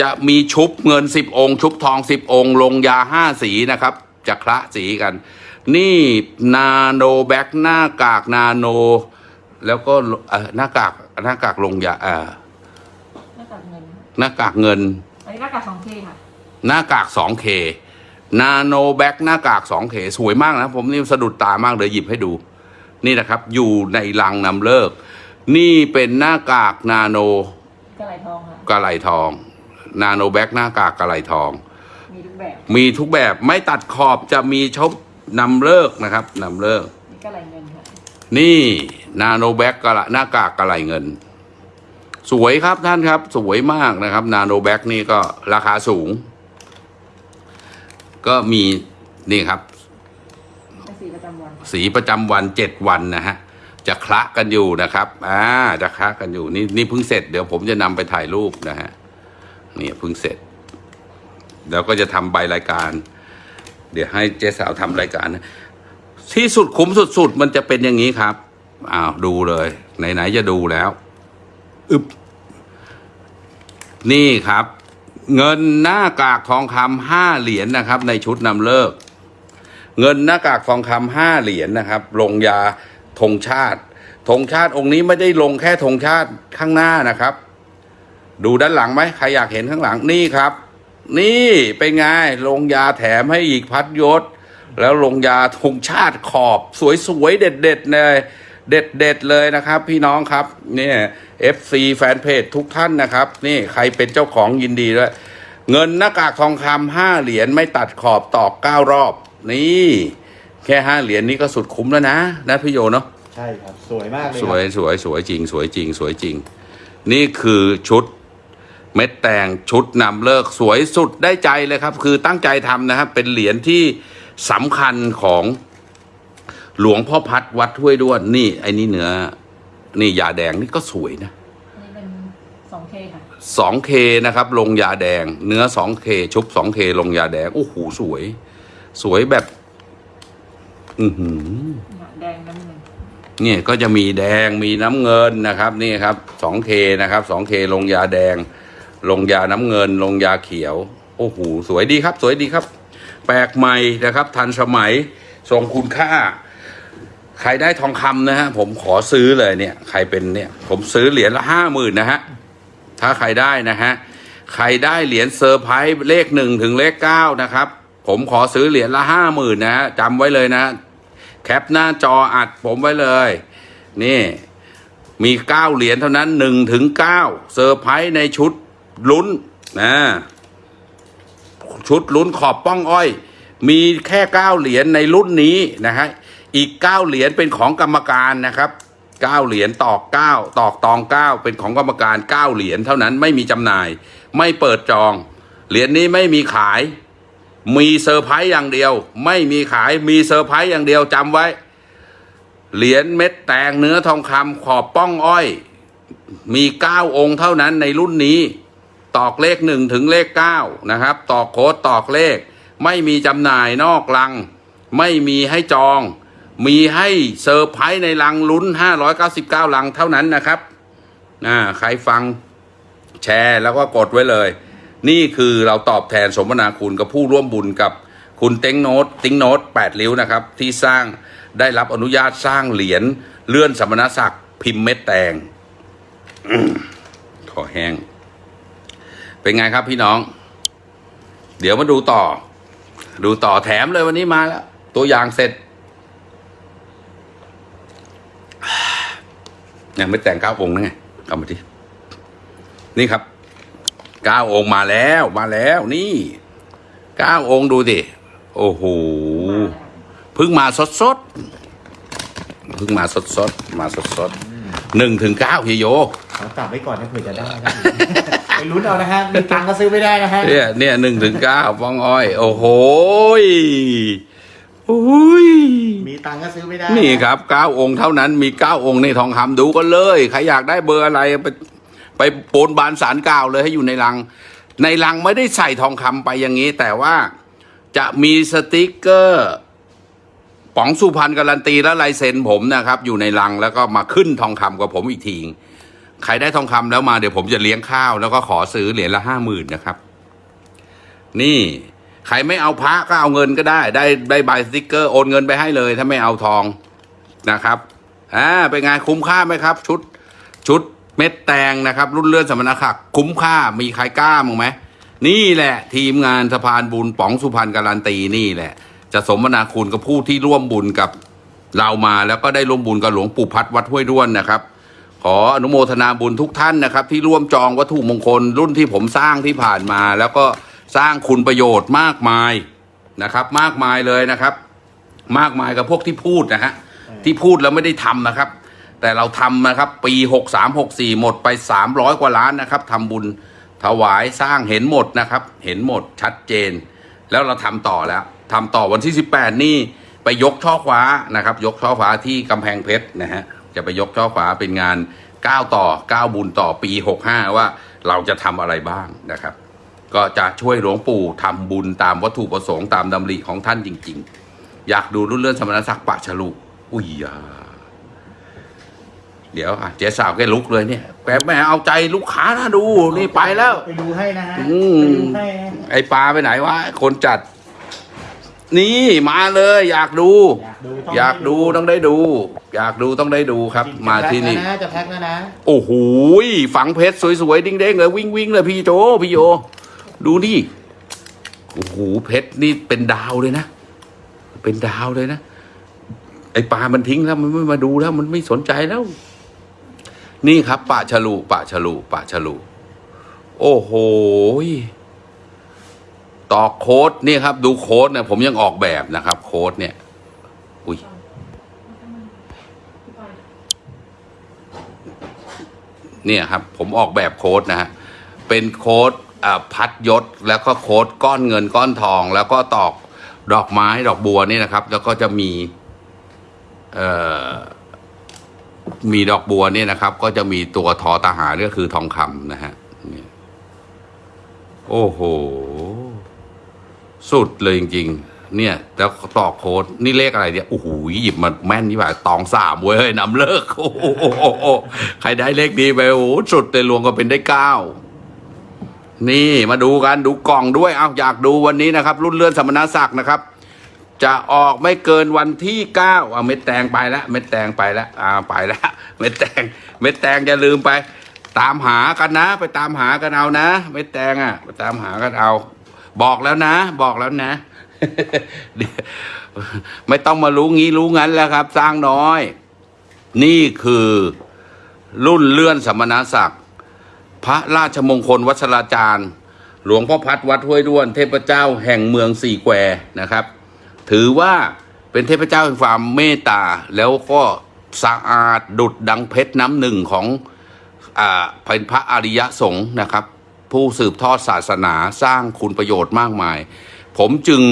จะมีชุบเงิน10องค์ ชุบทอง10องค์ ลงยา5สีนะครับจะคละสีกัน นี่ nano black หน้ากากนาโน แล้วก็เอ่อหน้ากากหน้ากากลงยาเอ่อ
หน้ากากเงิน
หน้ากากเงิน
อันนี้หน้ากากสอง K ค่ะ
หน้ากาก 2K nano black หน้ากาก 2K สวยมากนะ ผมนี่สะดุดตามากเลยหยิบให้ดู นี่นะครับ อยู่ในลังนำฤกษ์ นี่เป็นหน้ากากนาโน
กะไหล่ทองค่ะ
กะไหล่ทอง nano black หน้ากากกะไหล่ทอง
มีทุกแบบ
มีทุกแบบไม่ตัดขอบจะมีชบนำฤกษ์นะครับนำฤกษ์
นี่กะไหล่เงินค่ะ
นี่ nano black กะหน้ากากกะไหล่เงิน สวยครับท่านครับ สวยมากนะครับ nano black นี่ก็ราคาสูง ก็มีนี่ครับ
เป็นสีประจำวัน
สีประจำวันเจ็ดวันนะฮะ จะคละกันอยู่นะครับ อ่า จะคละกันอยู่นี่นี่เพิ่งเสร็จเดี๋ยวผมจะนำไปถ่ายรูปนะฮะ นี่เพิ่งเสร็จเดี๋ยวก็จะทำใบรายการ เดี๋ยวให้เจ๊สาวทำรายการนะที่สุดคุ้มสุดๆมันจะเป็นอย่างนี้ครับอ้าวดูเลย ไหนๆจะดูแล้วอึบนี่ครับ เงินหน้ากากทองคำห้าเหรียญนะครับ ในชุดนำเลิก เงินหน้ากากทองคำห้าเหรียญนะครับ ลงยาธงชาติธงชาติองค์นี้ไม่ได้ลงแค่ธงชาติข้างหน้านะครับ ดูด้านหลังไหมใครอยากเห็นข้างหลังนี่ครับ นี่เป็นไงลงยาแถมให้อีกพัดยศ แล้วลงยาธงชาติขอบสวยๆเด็ดๆเลยเด็ดๆเลยนะครับ พี่น้องครับเนี่ย FC แฟนเพจทุกท่านนะครับ นี่ใครเป็นเจ้าของยินดีด้วยเงินหน้ากากทองคำห้าเหรียญไม่ตัดขอบตอกเก้ารอบ นี่ แค่ห้าเหรียญนี้ก็สุดคุ้มแล้วนะนะพี่โยเนาะ
ใช่ครับ สวยมากเลย
ส
ครับ
วยสวยสวยจริง สวยจริง สวยจริง นี่คือชุด เม็ดแตงชุดนำเลิกสวยสุดได้ใจเลยครับ คือตั้งใจทำนะครับ เป็นเหรียญที่สำคัญของหลวงพ่อพัดวัดห้วยด้วนนี่ ไอ้นี่เนื้อ นี่ยาแดงนี่ก็สวยนะ
อันนี้เป็น 2K ค่ะ
2K นะครับ ลงยาแดง เนื้อ 2K ชุบ 2K ลงยาแดง โอ้โหสวย สวยแบบ อือหือ
แดงน้ำเงิน
เนี่ยก็จะมีแดงมีน้ำเงินนะครับ นี่ครับ 2K นะครับ 2K ลงยาแดง ลงยาน้ำเงิน ลงยาเขียว โอ้โหสวยดีครับ สวยดีครับ แปลกใหม่นะครับ ทันสมัยทรงคุณค่า ใครได้ทองคำนะฮะผมขอซื้อเลยเนี่ย ใครเป็นเนี่ย ผมซื้อเหรียญละห้าหมื่นนะฮะถ้าใครได้นะฮะใครได้เหรียญเซอร์ไพรส์เลขหนึ่งถึงเลขเก้านะครับ ผมขอซื้อเหรียญละห้าหมื่นนะฮะจำไว้เลยนะ แคปหน้าจออัดผมไว้เลย นี่มีเก้าเหรียญเท่านั้นหนึ่งถึงเก้าเซอร์ไพรส์ในชุด ลุ้นนะชุดลุ้นขอบปล้องอ้อย มีแค่เก้าเหรียญในรุ่นนี้นะฮะอีกเก้าเหรียญเป็นของกรรมการนะครับเก้าเหรียญตอกเก้าตอกตองเก้าเป็นของกรรมการเก้าเหรียญเท่านั้นไม่มีจำหน่าย ไม่เปิดจอง เหรียญนี้ไม่มีขาย มีเซอร์ไพรส์อย่างเดียว ไม่มีขายมีเซอร์ไพรส์อย่างเดียวจำไว้ เหรียญเม็ดแตงเนื้อทองคำขอบปล้องอ้อย มีเก้าองค์เท่านั้นในรุ่นนี้ ตอกเลขหนึ่งถึงเลขเก้านะครับ ตอกโค้ดตอกเลข ไม่มีจำหน่ายนอกลัง ไม่มีให้จอง มีให้เซอร์ไพรส์ในลังลุ้น 599 ลังเท่านั้นนะครับอ่าใครฟังแชร์แล้วก็กดไว้เลย นี่คือเราตอบแทนสมนาคุณกับผู้ร่วมบุญกับคุณติ้งโน้ตติ้งโน้ตแปดริ้วนะครับ ที่สร้างได้รับอนุญาตสร้างเหรียญเลื่อนสมณศักดิ์พิมพ์เม็ดแตงขอแห้ง เป็นไงครับพี่น้อง เดี๋ยวมาดูต่อ ดูต่อแถมเลยวันนี้มาแล้ว ตัวอย่างเสร็จยังไม่แต่งเก้าองค์นะไงเอามาทีนี่ครับเก้าองค์มาแล้วมาแล้วนี่เก้าองค์ดูดิโอ้โหเพิ่งมาสดสดเพิ่งมาสดสดมาสดสดหนึ่งถึงเก้าพี่โย
ขอจับไว้ก่อนนะเผื่อจะได้ ลุ้นเอานะฮะ มีตังค์ก็ซื้อไม่ได้นะฮะ
เนี่ยเนี่ยหนึ่งถึงเก้าฟองอ้อย โอ้โหยโอ้ย
มีตังค์ก็ซื้อไม่ได้
นี่ครับเก้าองค์เท่านั้นมีเก้าองค์ในทองคำดูกันเลย ใครอยากได้เบอร์อะไรไปไปโปนบานสารกล่าวเลยให้อยู่ในลัง ในลังไม่ได้ใส่ทองคำไปอย่างนี้ แต่ว่าจะมีสติกเกอร์ป๋องสุพรรณการันตีและลายเซ็นผมนะครับ อยู่ในลังแล้วก็มาขึ้นทองคำกับผมอีกที ใครได้ทองคำแล้วมาเดี๋ยวผมจะเลี้ยงข้าว แล้วก็ขอซื้อเหรียญละห้าหมื่นนะครับ นี่ใครไม่เอาพระก็เอาเงินก็ได้ ได้ได้ใบสติกเกอร์โอนเงินไปให้เลย ถ้าไม่เอาทองนะครับอ่าเป็นไงคุ้มค่าไหมครับ ชุดชุดเม็ดแตงนะครับ รุ่นเลื่อนสมณศักดิ์คุ้มค่ามีใครกล้ามั้งไหมนี่แหละ ทีมงานสะพานบุญป๋องสุพรรณการันตีนี่แหละ จะสมนาคุณกับผู้ที่ร่วมบุญกับเรามาแล้วก็ได้ร่วมบุญกับหลวงปู่พัดวัดห้วยด้วนนะครับ ขออนุโมทนาบุญทุกท่านนะครับ ที่ร่วมจองวัตถุมงคลรุ่นที่ผมสร้างที่ผ่านมา แล้วก็สร้างคุณประโยชน์มากมายนะครับ มากมายเลยนะครับ มากมายกับพวกที่พูดนะฮะที่พูดแล้วไม่ได้ทำนะครับ แต่เราทำนะครับ ปี63 64หกสี่หมดไป300กว่าล้านนะครับทำบุญถวายสร้างเห็นหมดนะครับ เห็นหมดชัดเจน แล้วเราทำต่อแล้วทำต่อวันที่18นี่ไปยกช่อฟ้านะครับ ยกช่อฟ้าที่กำแพงเพชรนะฮะ จะไปยกช่อฟ้าเป็นงาน9ต่อ9บุญต่อปี 65 ว่าเราจะทำอะไรบ้างนะครับ ก็จะช่วยหลวงปู่ทำบุญตามวัตถุประสงค์ตามดำริของท่านจริง ๆ อยากดูรุ่นเลื่อนสมณศักดิ์ปะฉลุอุ้ยยาเดี๋ยวอะเจ๊สาวแกลุกเลยเนี่ยแกแม่เอาใจลูกค้านะดูนี่ไปแล้ว
ไปดูให้นะฮะ
อืม
ไปดูให้นะ
ไอปลาไปไหนวะคนจัด นี่มาเลยอยากดู
อยากดูต้ง
อยากดูต้องได้ดู อยากดูต้องได้ดูครับ มาที่นี่
จะแพ็คแล้วนะจะแพ็คแล้วนะ
โอ้โหยฝังเพชรสวยๆดิ้งๆเลยวิ่งวิ่งๆเลยพี่โจพี่โยดูนี่โอ้โหเพชรนี่เป็นดาวเลยนะ เป็นดาวเลยนะ ไอปลามันทิ้งแล้วมันไม่มาดูแล้วมันไม่สนใจแล้ว นี่ครับปะฉลูปะฉลูปะฉลูโอ้โหย ต่อโค้ดนี่ครับ ดูโค้ดเนี่ยผมยังออกแบบนะครับ โค้ดเนี่ย อุ้ยเนี่ยครับ ผมออกแบบโค้ดนะฮะเป็นโค้ดอ่าพัดยศแล้วก็โค้ดก้อนเงินก้อนทอง แล้วก็ตอกดอกไม้ดอกบัวนี่นะครับ แล้วก็จะมีเอ่อมีดอกบัวเนี่ยนะครับ ก็จะมีตัวทอทหารก็คือทองคำนะฮะโอ้โห สุดเลยจริงๆ เนี่ยแล้วตอกโค้ดนี่เลขอะไรเนี่ยโอ้โหหยิบมาแม่นนี่ว่าตองสามเว้ยนำเลิกโอ้โหใครได้เลขดีไปโอ้สุดเลยรวมก็เป็นได้เก้านี่มาดูกันดูกล่องด้วยเอาอยากดูวันนี้นะครับ รุ่นเลื่อนสมณศักดิ์นะครับ จะออกไม่เกินวันที่เก้าเอาเม็ดแตงไปแล้วเม็ดแตงไปแล้วอ่าไปแล้วเม็ดแตงเม็ดแตงอย่าลืมไป ตามหากันนะ ไปตามหากันเอานะ เม็ดแตงอะ ไปตามหากันเอา บอกแล้วนะ บอกแล้วนะ ไม่ต้องมารู้งี้รู้งั้นแล้วครับ สร้างน้อย นี่คือรุ่นเลื่อนสมณศักดิ์พระราชมงคลวัชราจารย์ หลวงพ่อพัดวัดห้วยด้วน เทพเจ้าแห่งเมืองสี่แควนะครับ ถือว่าเป็นเทพเจ้าแห่งความเมตตาแล้วก็สะอาดดุดดังเพชรน้ำหนึ่งของอ่าเป็นพระอริยสงฆ์นะครับ ผู้สืบทอดศาสนาสร้างคุณประโยชน์มากมาย ผมจึง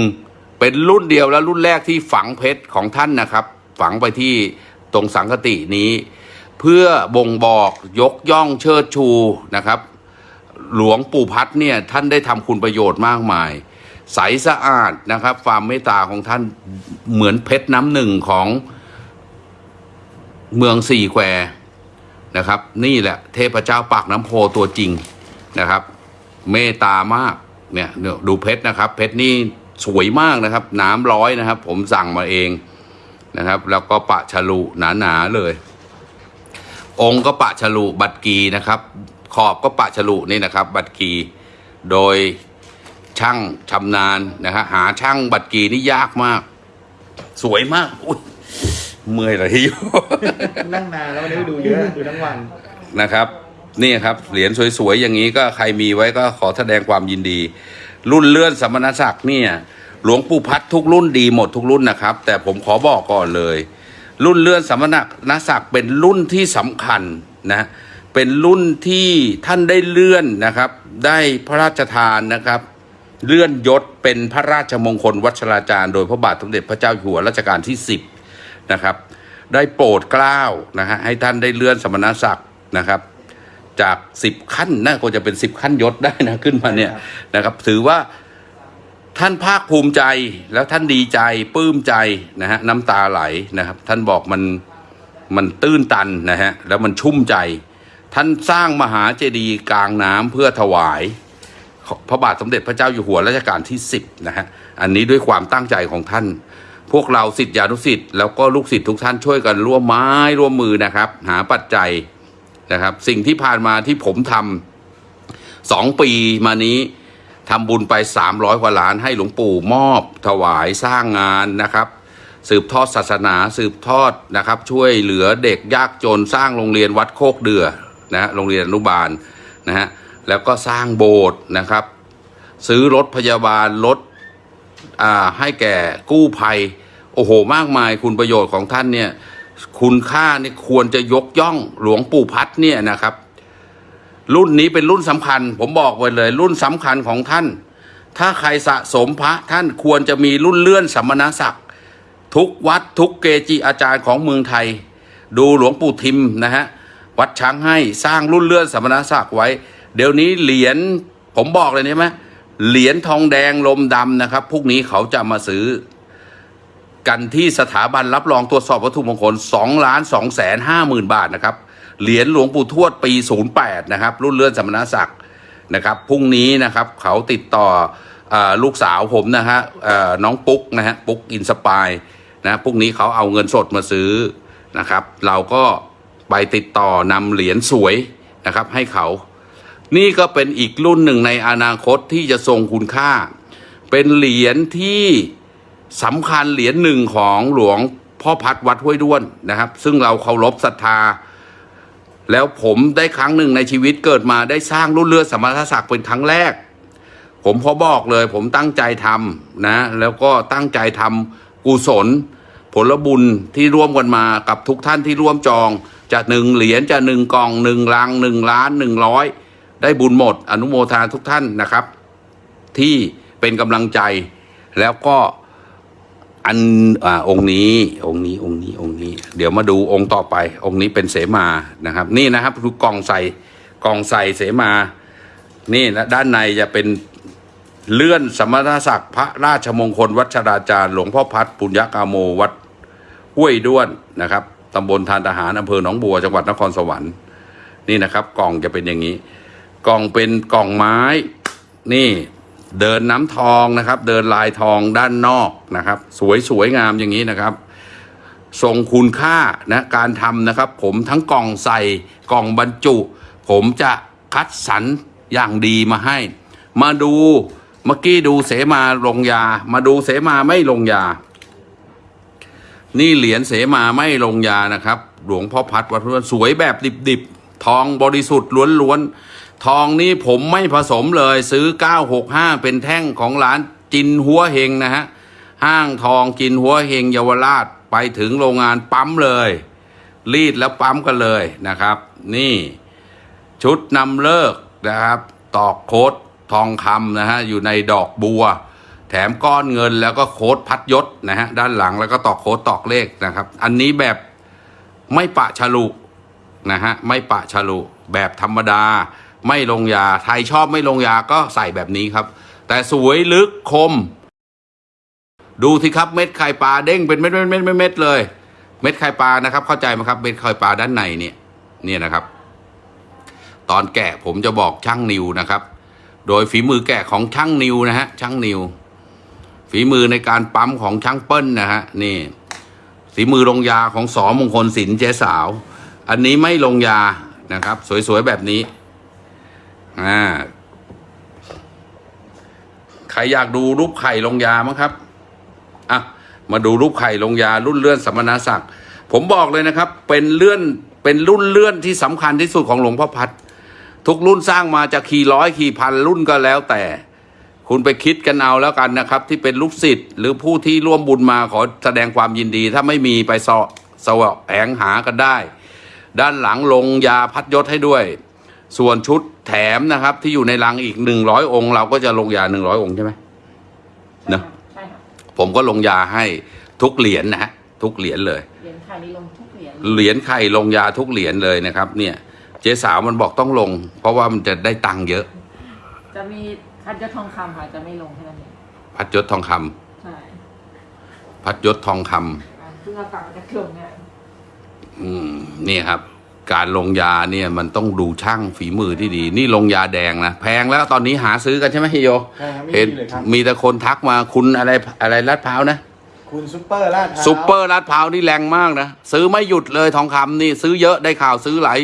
เป็นรุ่นเดียวและรุ่นแรกที่ฝังเพชรของท่านนะครับ ฝังไปที่ตรงสังคตินี้ เพื่อบ่งบอกยกย่องเชิดชูนะครับ หลวงปู่พัดเนี่ยท่านได้ทำคุณประโยชน์มากมาย ใสสะอาดนะครับ ความเมตตาของท่านเหมือนเพชรน้ำหนึ่งของเมืองสี่แควนะครับ นี่แหละเทพเจ้าปากน้ำโพตัวจริง นะครับ เมตตามากเนี่ยเนี่ยดูเพชรนะครับ เพชรนี่สวยมากนะครับ น้ำร้อยนะครับ ผมสั่งมาเองนะครับ แล้วก็ปะฉลุหนาๆเลย องค์ก็ปะฉลุบัตรกีนะครับ ขอบก็ปะฉลุนี่นะครับ บัตรกีโดยช่างชำนาญนะฮะหาช่างบัตรกีนี่ยากมาก สวยมากอุ้ยเมื่อยเลยที่อยู่
นั่งนานแล้ววันนี้ดูเยอะดูทั้งวัน
นะครับ นี่ครับเหรียญสวยๆอย่างนี้ก็ใครมีไว้ก็ขอแสดงความยินดี รุ่นเลื่อนสมณศักดิ์เนี่ยหลวงปู่พัดทุกรุ่นดีหมดทุกรุ่นนะครับ แต่ผมขอบอกก่อนเลย รุ่นเลื่อนสมณศักดิ์เป็นรุ่นที่สำคัญนะเป็นรุ่นที่ท่านได้เลื่อนนะครับ ได้พระราชทานนะครับ เลื่อนยศเป็นพระราชมงคลวัชราจารย์ โดยพระบาทสมเด็จพระเจ้าอยู่หัวรัชกาลที่ 10นะครับได้โปรดเกล้านะฮะให้ท่านได้เลื่อนสมณศักดิ์นะครับ จากสิบขั้นน่าจะเป็นสิบขั้นยศได้นะขึ้นมาเนี่ยนะครับ ถือว่าท่านภาคภูมิใจแล้วท่านดีใจปลื้มใจนะฮะน้ำตาไหลนะครับ ท่านบอกมันมันตื้นตันนะฮะแล้วมันชุ่มใจ ท่านสร้างมหาเจดีย์กลางน้ำเพื่อถวายพระบาทสมเด็จพระเจ้าอยู่หัวรัชกาลที่สิบนะฮะอันนี้ด้วยความตั้งใจของท่าน พวกเราสิทธิานุสิทธิ์แล้วก็ลูกศิษย์ทุกท่านช่วยกันร่วมไม้ร่วมมือนะครับ หาปัจจัย นะครับ สิ่งที่ผ่านมาที่ผมทำสองปีมานี้ทำบุญไป 300 กว่าล้านให้หลวงปู่มอบถวายสร้างงานนะครับ สืบทอดศาสนาสืบทอดนะครับ ช่วยเหลือเด็กยากจนสร้างโรงเรียนวัดโคกเดือนะโรงเรียนอนุบาลนะฮะแล้วก็สร้างโบสถ์นะครับ ซื้อรถพยาบาลรถอ่าให้แก่กู้ภัย โอ้โหมากมายคุณประโยชน์ของท่านเนี่ย คุณค่านี่ควรจะยกย่องหลวงปู่พัดเนี่ยนะครับ รุ่นนี้เป็นรุ่นสำคัญ ผมบอกไว้เลย รุ่นสำคัญของท่าน ถ้าใครสะสมพระท่านควรจะมีรุ่นเลื่อนสัมมณศักดิ์ทุกวัดทุกเกจิอาจารย์ของเมืองไทย ดูหลวงปู่ทิมนะฮะวัดช้างให้สร้างรุ่นเลื่อนสัมมณศักดิ์ไว้ เดี๋ยวนี้เหรียญผมบอกเลยใช่ไหมเหรียญทองแดงลมดำนะครับพวกนี้เขาจะมาซื้อ กันที่สถาบันรับรองตรวจสอบวัตถุมงคล2ล้าน2แสน5หมื่นบาทนะครับ เหรียญหลวงปู่ทวดปี 08 นะครับ รุ่นเลื่อนสมณศักดิ์นะครับ พรุ่งนี้นะครับเขาติดต่อลูกสาวผมนะฮะน้องปุ๊กนะฮะปุ๊ก Inspire นะพรุ่งนี้เขาเอาเงินสดมาซื้อนะครับ เราก็ไปติดต่อนำเหรียญสวยนะครับให้เขา นี่ก็เป็นอีกรุ่นหนึ่งในอนาคตที่จะทรงคุณค่า เป็นเหรียญที่ สำคัญเหรียญหนึ่งของหลวงพ่อพัดวัดห้วยด้วนนะครับ ซึ่งเราเคารพศรัทธา แล้วผมได้ครั้งหนึ่งในชีวิตเกิดมาได้สร้างรุ่นเลือสมรศักดิ์เป็นครั้งแรก ผมขอบอกเลย ผมตั้งใจทำนะ แล้วก็ตั้งใจทำกุศล ผลบุญที่ร่วมกันมากับทุกท่านที่ร่วมจองจะหนึ่งเหรียญจะหนึ่งกองหนึ่งลังหนึ่งล้านหนึ่งร้อยได้บุญหมด อนุโมทนาทุกท่านนะครับ ที่เป็นกำลังใจแล้วก็ อันอ่าองค์นี้องค์นี้องค์นี้องค์นี้ เดี๋ยวมาดูองค์ต่อไป องค์นี้เป็นเสมานะครับ นี่นะครับคือกล่องใส่กล่องใส่เสมา นี่นะด้านในจะเป็นเลื่อนสมณศักดิ์พระราชมงคล วัชราจารย์ หลวงพ่อพัดปุญญกาโมวัดห้วยด้วนนะครับตำบลทานทหารอำเภอหนองบัวจังหวัดนครสวรรค์นี่นะครับ กล่องจะเป็นอย่างนี้ กล่องเป็นกล่องไม้ นี่ เดินน้ำทองนะครับ เดินลายทองด้านนอกนะครับ สวยสวยงามอย่างนี้นะครับทรงคุณค่านะการทำนะครับ ผมทั้งกล่องใส่กล่องบรรจุ ผมจะคัดสรรอย่างดีมาให้ มาดูเมื่อกี้ดูเสมาลงยา มาดูเสมาไม่ลงยา นี่เหรียญเสมาไม่ลงยานะครับ หลวงพ่อพัดวัดพระนวลสวยแบบดิบๆทองบริสุทธิ์ล้วนๆ ทองนี้ผมไม่ผสมเลยซื้อ 965 เป็นแท่งของร้านจินหัวเฮงนะฮะ ห้างทองจินหัวเฮงเยาวราชไปถึงโรงงานปั๊มเลย รีดแล้วปั๊มกันเลยนะครับ นี่ชุดนำเลิกนะครับ ตอกโค้ดทองคำนะฮะ อยู่ในดอกบัว แถมก้อนเงินแล้วก็โค้ดพัดยศนะฮะ ด้านหลังแล้วก็ตอกโค้ดตอกเลขนะครับ อันนี้แบบไม่ปะฉลุนะฮะ ไม่ปะฉลุแบบธรรมดา ไม่ลงยาใครชอบไม่ลงยาก็ใส่แบบนี้ครับ แต่สวยลึกคม ดูสิครับเม็ดไข่ปลาเด้งเป็นเม็ดเม็ดเม็ดเม็ดเม็ดเลย เม็ดไข่ปลานะครับ เข้าใจไหมครับ เม็ดไข่ปลาด้านในเนี่ยเนี่ยนะครับ ตอนแกะผมจะบอกช่างนิวนะครับ โดยฝีมือแกะของช่างนิวนะฮะช่างนิว ฝีมือในการปั๊มของช่างเปิ้ลนะฮะนี่ฝีมือลงยาของสอมงคลศิลป์เจ๊สาว อันนี้ไม่ลงยานะครับ สวยๆแบบนี้ อ่าใครอยากดูรูปไข่ลงยามั้งครับอะมาดูรูปไข่ลงยารุ่นเลื่อนสมณศักดิ์ผมบอกเลยนะครับ เป็นเลื่อนเป็นรุ่นเลื่อนที่สำคัญที่สุดของหลวงพ่อพัดทุกรุ่นสร้างมาจะขี่ร้อยขี่พันรุ่นก็แล้วแต่ คุณไปคิดกันเอาแล้วกันนะครับ ที่เป็นลูกศิษย์หรือผู้ที่ร่วมบุญมาขอแสดงความยินดี ถ้าไม่มีไปสอสวะแหงหากันได้ ด้านหลังลงยาพัดยศให้ด้วย ส่วนชุดแถมนะครับ ที่อยู่ในลังอีกหนึ่งร้อยองค์ เราก็จะลงยาหนึ่งร้อยองค์ใช่ไหมเนอะ
ใช่ค่ะ
ผมก็ลงยาให้ทุกเหรียญนะฮะทุกเหรียญเลย
เหรียญไข่นี่ลงทุกเหรียญ
เหรียญไข่ลงยาทุกเหรียญเลยนะครับ เนี่ย เจ๊สาวมันบอกต้องลง เพราะว่ามันจะได้ตังค์เยอะ
จะมีพัดยศทองคำค่ะจะไม่ลงแค่นั้นเอง
พัดยศทองคำ
ใช่
พัดยศทองคำ
อ่าเพิ่งอากาศจะลงเนี่ย
อืมนี่ครับ การลงยาเนี่ยมันต้องดูช่างฝีมือที่ดี นี่ลงยาแดงนะแพงแล้วตอนนี้หาซื้อกันใช่ไหมฮิโย
ใช่ครับไม่
เห็น
มีเลยครับ
มีแต่คนทักมาคุณอะไรอะไรลาดพร้าวนะ
คุณซุปเปอร์ลาดพร้าว
ซุปเปอร์ลาดพร้าวนี่แรงมากนะซื้อไม่หยุดเลยทองคำนี่ซื้อเยอะได้ข่าวซื้อหลาย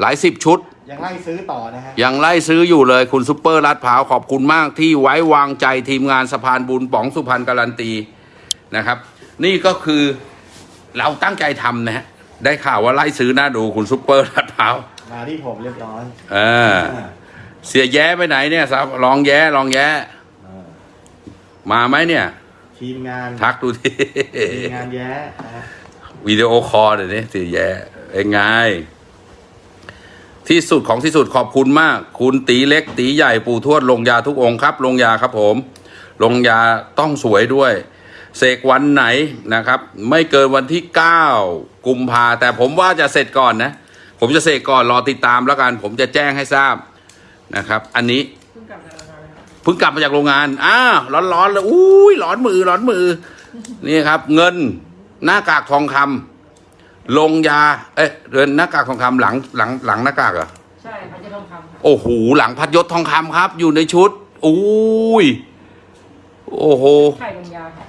หลายสิบชุด
ยังไล่ซื้อต่อนะฮะ
ยังไล่ซื้ออยู่เลยคุณซุปเปอร์ลาดพร้าวขอบคุณมากที่ไว้วางใจทีมงานสะพานบุญป๋องสุพรรณการันตีนะครับ นี่ก็คือเราตั้งใจทำนะฮะ ได้ข่าวว่าไล่ซื้อหน้าดูคุณซุปเปอร์ลาดพร้าว
มาที่ผมเรียบร้อย
เออ เสี่ยแย้ไปไหนเนี่ยครับลองแย้ลองแย้
อ่า
มาไหมเนี่ย
ทีมงาน
ทักดูที
ทีมงานแย้นะฮะ
วิดีโอคอลเดี๋ยวนี้เสียแย้เองไง ที่สุดของที่สุดขอบคุณมาก คุณตีเล็กตีใหญ่ปู่ทวดลงยาทุกองค์ครับ ลงยาครับผม ลงยาต้องสวยด้วย เสกวันไหนนะครับ ไม่เกินวันที่ 9 กุมภาแต่ผมว่าจะเสร็จก่อนนะ ผมจะเสกก่อนรอติดตามแล้วกัน ผมจะแจ้งให้ทราบนะครับ อันนี้
เพิ่งกลับจากโรงงานเลยค่ะ
เพิ่งกลับมาจากโรงงานอ้าวร้อนๆเลยอุ้ยร้อนมือร้อนมือ นี่ครับ เงินหน้ากากทองคำลงยา เอ๊ะเรือนหน้ากากทองคำหลังหลังหลังหน้ากากเหรอ
ใช่พันจะทองคำค่ะ
โอ้โหหลังพัดยศทองคำครับ อยู่ในชุดอุ้ยโอ้โห
ไข่ลงยาค่ะ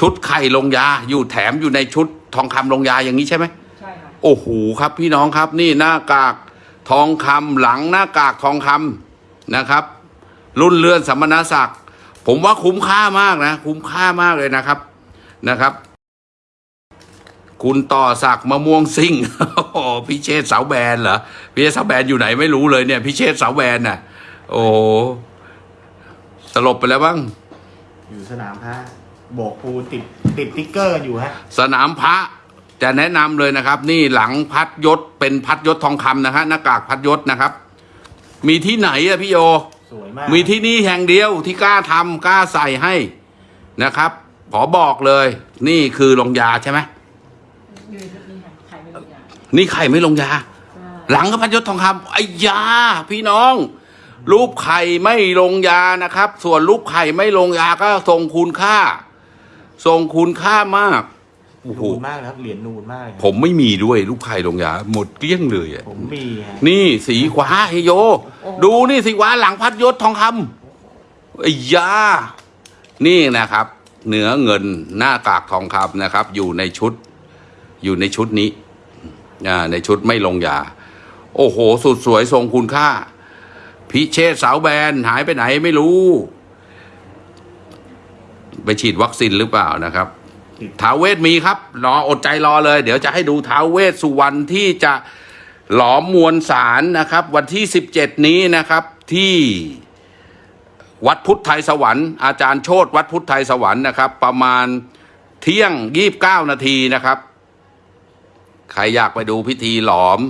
ชุดไข่ลงยาอยู่แถมอยู่ในชุดทองคำลงยาอย่างนี้ใช่ไหม
ใช่ค่ะ
โอ้โหครับ พี่น้องครับนี่หน้ากากทองคำหลังหน้ากากทองคำนะครับ รุ่นเลื่อนสัมมนาศักดิ์ผมว่าคุ้มค่ามากนะ คุ้มค่ามากเลยนะครับนะครับ คุณต่อศักดิ์มะม่วงซิ่งโอ้โหพี่เชษฐ์เสาแบนเหรอพี่เชษฐ์เสาแบนอยู่ไหนไม่รู้เลยเนี่ยพี่เชษฐ์เสาแบนน่ะ โอ้โหสลบไปแล้วบ้าง
อยู่สนามพระ โบกปูนติดติดติ๊กเกอร์อยู่ฮะ
สนามพระจะแนะนำเลยนะครับ นี่หลังพัดยศเป็นพัดยศทองคำนะฮะหน้ากากพัดยศนะครับ มีที่ไหนอะพี่โย
สวยมาก
มีที่นี่แห่งเดียวที่กล้าทำกล้าใส่ให้นะครับ ขอบอกเลย นี่คือลงยาใช่ไหม
อยู่ในนี่ค่ะไข่ไม่ลงยา
นี่ไข่ไม่ลงยา
ใช่
หลังก็พัดยศทองคำไอ้ยา พี่น้อง รูปไข่ไม่ลงยานะครับ ส่วนรูปไข่ไม่ลงยาก็ทรงคุณค่า ทรงคุณค่ามากโอ้โห
นูนมากนะครับเหรียญนูนมากเลยครับ
ผมไม่มีด้วยรูปไข่ลงยา หมดเกลี้ยงเลยอะ
ผมมีฮะ
นี่สีขวาเฮยโย ดูนี่สีขวาหลังพัดยศทองคำไอ้ยา นี่นะครับเนื้อเงินหน้ากากทองคำนะครับ อยู่ในชุด อยู่ในชุดนี้อ่าในชุดไม่ลงยา โอ้โห สุดสวยทรงคุณค่า พิเชษสาวแบนหายไปไหนไม่รู้ ไปฉีดวัคซีนหรือเปล่านะครับท้าวเวทมีครับ รออดใจรอเลย เดี๋ยวจะให้ดูท้าวเวสสุวรรณที่จะหลอมมวลสารนะครับ วันที่ 17 นี้นะครับที่วัดพุทธไทยสวรรค์อาจารย์โชตวัดพุทธไทยสวรรค์นะครับ ประมาณเที่ยง 29 นาทีนะครับ ใครอยากไปดูพิธีหลอม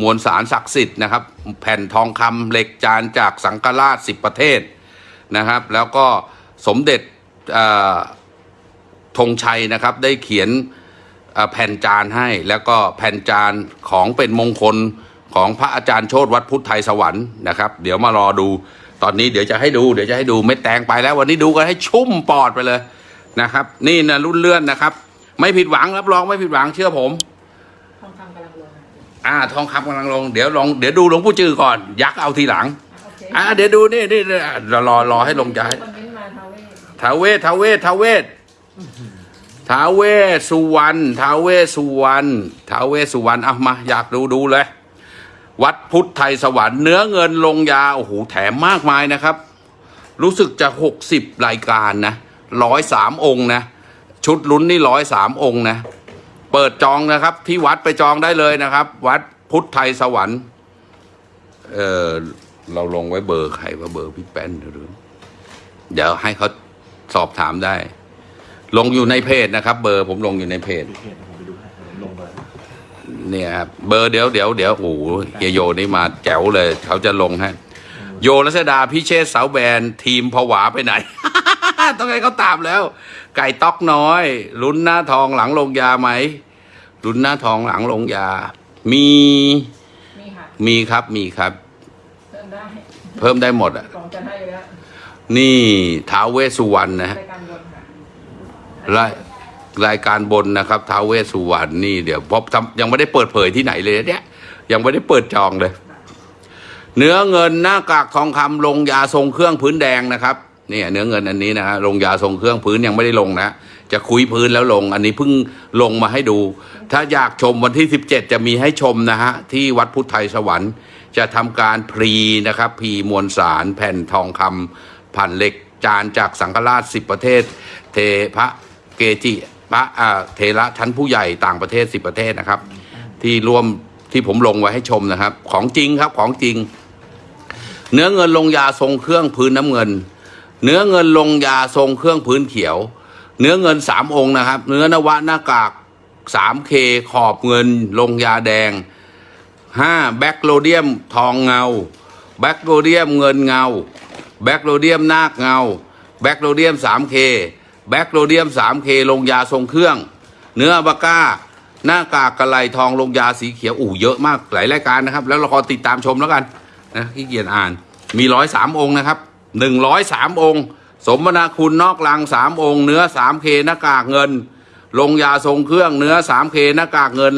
มวลสารศักดิ์สิทธิ์นะครับ แผ่นทองคำเหล็กจานจากสังฆราชสิบประเทศนะครับ แล้วก็สมเด็จเอ่อ ธงชัยนะครับได้เขียนเอ่อแผ่นจานให้แล้วก็แผ่นจานของเป็นมงคลของพระอาจารย์โชตวัดพุทธไทยสวรรค์นะครับ เดี๋ยวมารอดูตอนนี้เดี๋ยวจะให้ดูเดี๋ยวจะให้ดูเม็ดแตงไปแล้ววันนี้ดูกันให้ชุ่มปอดไปเลยนะครับ นี่นะรุ่นเลื่อนนะครับ ไม่ผิดหวังรับรองไม่ผิดหวังเชื่อผม
ทองคำกำลังลงค่ะ
อ่าทองคำกำลังลงเดี๋ยวลองเดี๋ยวดูหลวงปู่จือก่อน ยักษ์เอาทีหลัง
โอเค
อ่าเดี๋ยวดูนี่นี่นี่อะรอรอรอให้ลงใจ
ทาเวศ
ท้าเวทท้าเวทท้าเวทท้าวเวสุวรรณท้าวเวสุวรรณท้าวเวสสุวรรณเอามาอยากดูดูเลย วัดพุทธไทยสวรรค์เนื้อเงินลงยาโอ้โหแถมมากมายนะครับ รู้สึกจะหกสิบรายการนะร้อยสามองค์นะ ชุดลุ้นนี่ร้อยสามองค์นะ เปิดจองนะครับ ที่วัดไปจองได้เลยนะครับ วัดพุทธไทยสวรรค์ เออเราลงไว้เบอร์ใครว่าเบอร์พี่แป้นหรือเดี๋ยวให้เขา สอบถามได้ ลงอยู่ในเพจนะครับ เบอร์ผมลงอยู่ในเพจ
ดูเพจผมไปดูให้ผมลงไป
เนี่ยครับเบอร์เดี๋ยวเดี๋ยวเดี๋ยวโอ้โหเฮียโยนี่มาแจ๋วเลย เขาจะลงให้โยรัชดาพิเชษเสาแบนทีมผวาไปไหน ต้องให้เขาตามแล้ว ไก่ต๊อกน้อยลุ้นหน้าทองหลังลงยาไหมลุ้นหน้าทองหลังลงยา มี
มีค่ะ
มีครับมีครับ
เริ่มได้
เพิ่มได้หมดอะ
กล่องจะให้อยู่แล้ว
นี่ท้าวเวสสุวรรณนะฮะ
รายการบนค่ะ
รายรายการบนนะครับท้าวเวสสุวรรณนี่เดี๋ยวพบทำยังไม่ได้เปิดเผยที่ไหนเลยเนี่ยยังไม่ได้เปิดจองเลย เนื้อเงินหน้ากากทองคำลงยาทรงเครื่องพื้นแดงนะครับเนี่ยเนื้อเงินอันนี้นะฮะลงยาทรงเครื่องพื้นยังไม่ได้ลงนะจะคุยพื้นแล้วลง อันนี้เพิ่งลงมาให้ดู ถ้าอยากชมวันที่ 17 จะมีให้ชมนะฮะที่วัดพุทธไทยสวรรค์ จะทำการพรีนะครับพรีมวลสารแผ่นทองคำ ผ่านเหล็กจานจากสังฆราชสิบประเทศ เทพระเกจิพระอ่าเทระชั้นผู้ใหญ่ต่างประเทศสิบประเทศนะครับ ที่ร่วมที่ผมลงไว้ให้ชมนะครับ ของจริงครับของจริง เนื้อเงินลงยาทรงเครื่องพื้นน้ำเงิน เนื้อเงินลงยาทรงเครื่องพื้นเขียว เนื้อเงินสามองค์นะครับ เนื้อนวะหน้ากากสามเคขอบเงินลงยาแดงห้าแบคโลเดียมทองเงาแบคโลเดียมเงินเงา แบคโลเดียมนาคเงา แบคโลเดียม 3K แบคโลเดียม 3K ลงยาทรงเครื่อง เนื้อบาก้า หน้ากากกระไลทองลงยาสีเขียวอู่เยอะมากหลายรายการนะครับ แล้วเราขอติดตามชมแล้วกันนะขี้เกียจอ่านมีร้อยสามองค์นะครับหนึ่งร้อยสามองค์ สมนาคุณนอกลังสามองค์ เนื้อ 3K หน้ากากเงิน ลงยาทรงเครื่อง เนื้อ 3K หน้ากากเงิน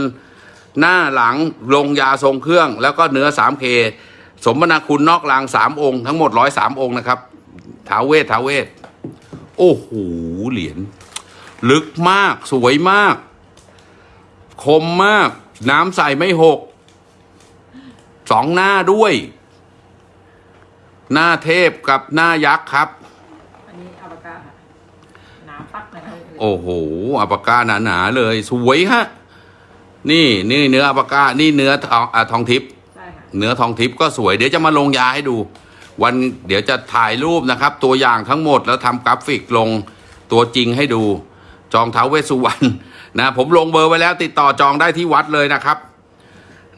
หน้าหลังลงยาทรงเครื่อง แล้วก็เนื้อ 3K สมนาคุณนอกรางสามองค์ทั้งหมดร้อยสามองค์นะครับท้าวเวทท้าวเวท โอ้โหเหรียญลึกมากสวยมาก คมมาก น้ำใสไม่หก สองหน้าด้วย หน้าเทพกับหน้ายักษ์ครับ
อันนี้อัลปาก้าค่ะหนาปักนะครับ
โอ้โหอัปากาหนาๆเลย สวยฮะ นี่นี่เนื้ออัปากานี่เนื้อทองอะทองทิพย์
ใช่ค่ะ
เนื้อทองทิพย์ก็สวยเดี๋ยวจะมาลงยาให้ดู วันเดี๋ยวจะถ่ายรูปนะครับ ตัวอย่างทั้งหมดแล้วทำกราฟิกลงตัวจริงให้ดู จองเท้าเวสุวรรณนะผมลงเบอร์ไว้แล้วติดต่อจองได้ที่วัดเลยนะครับ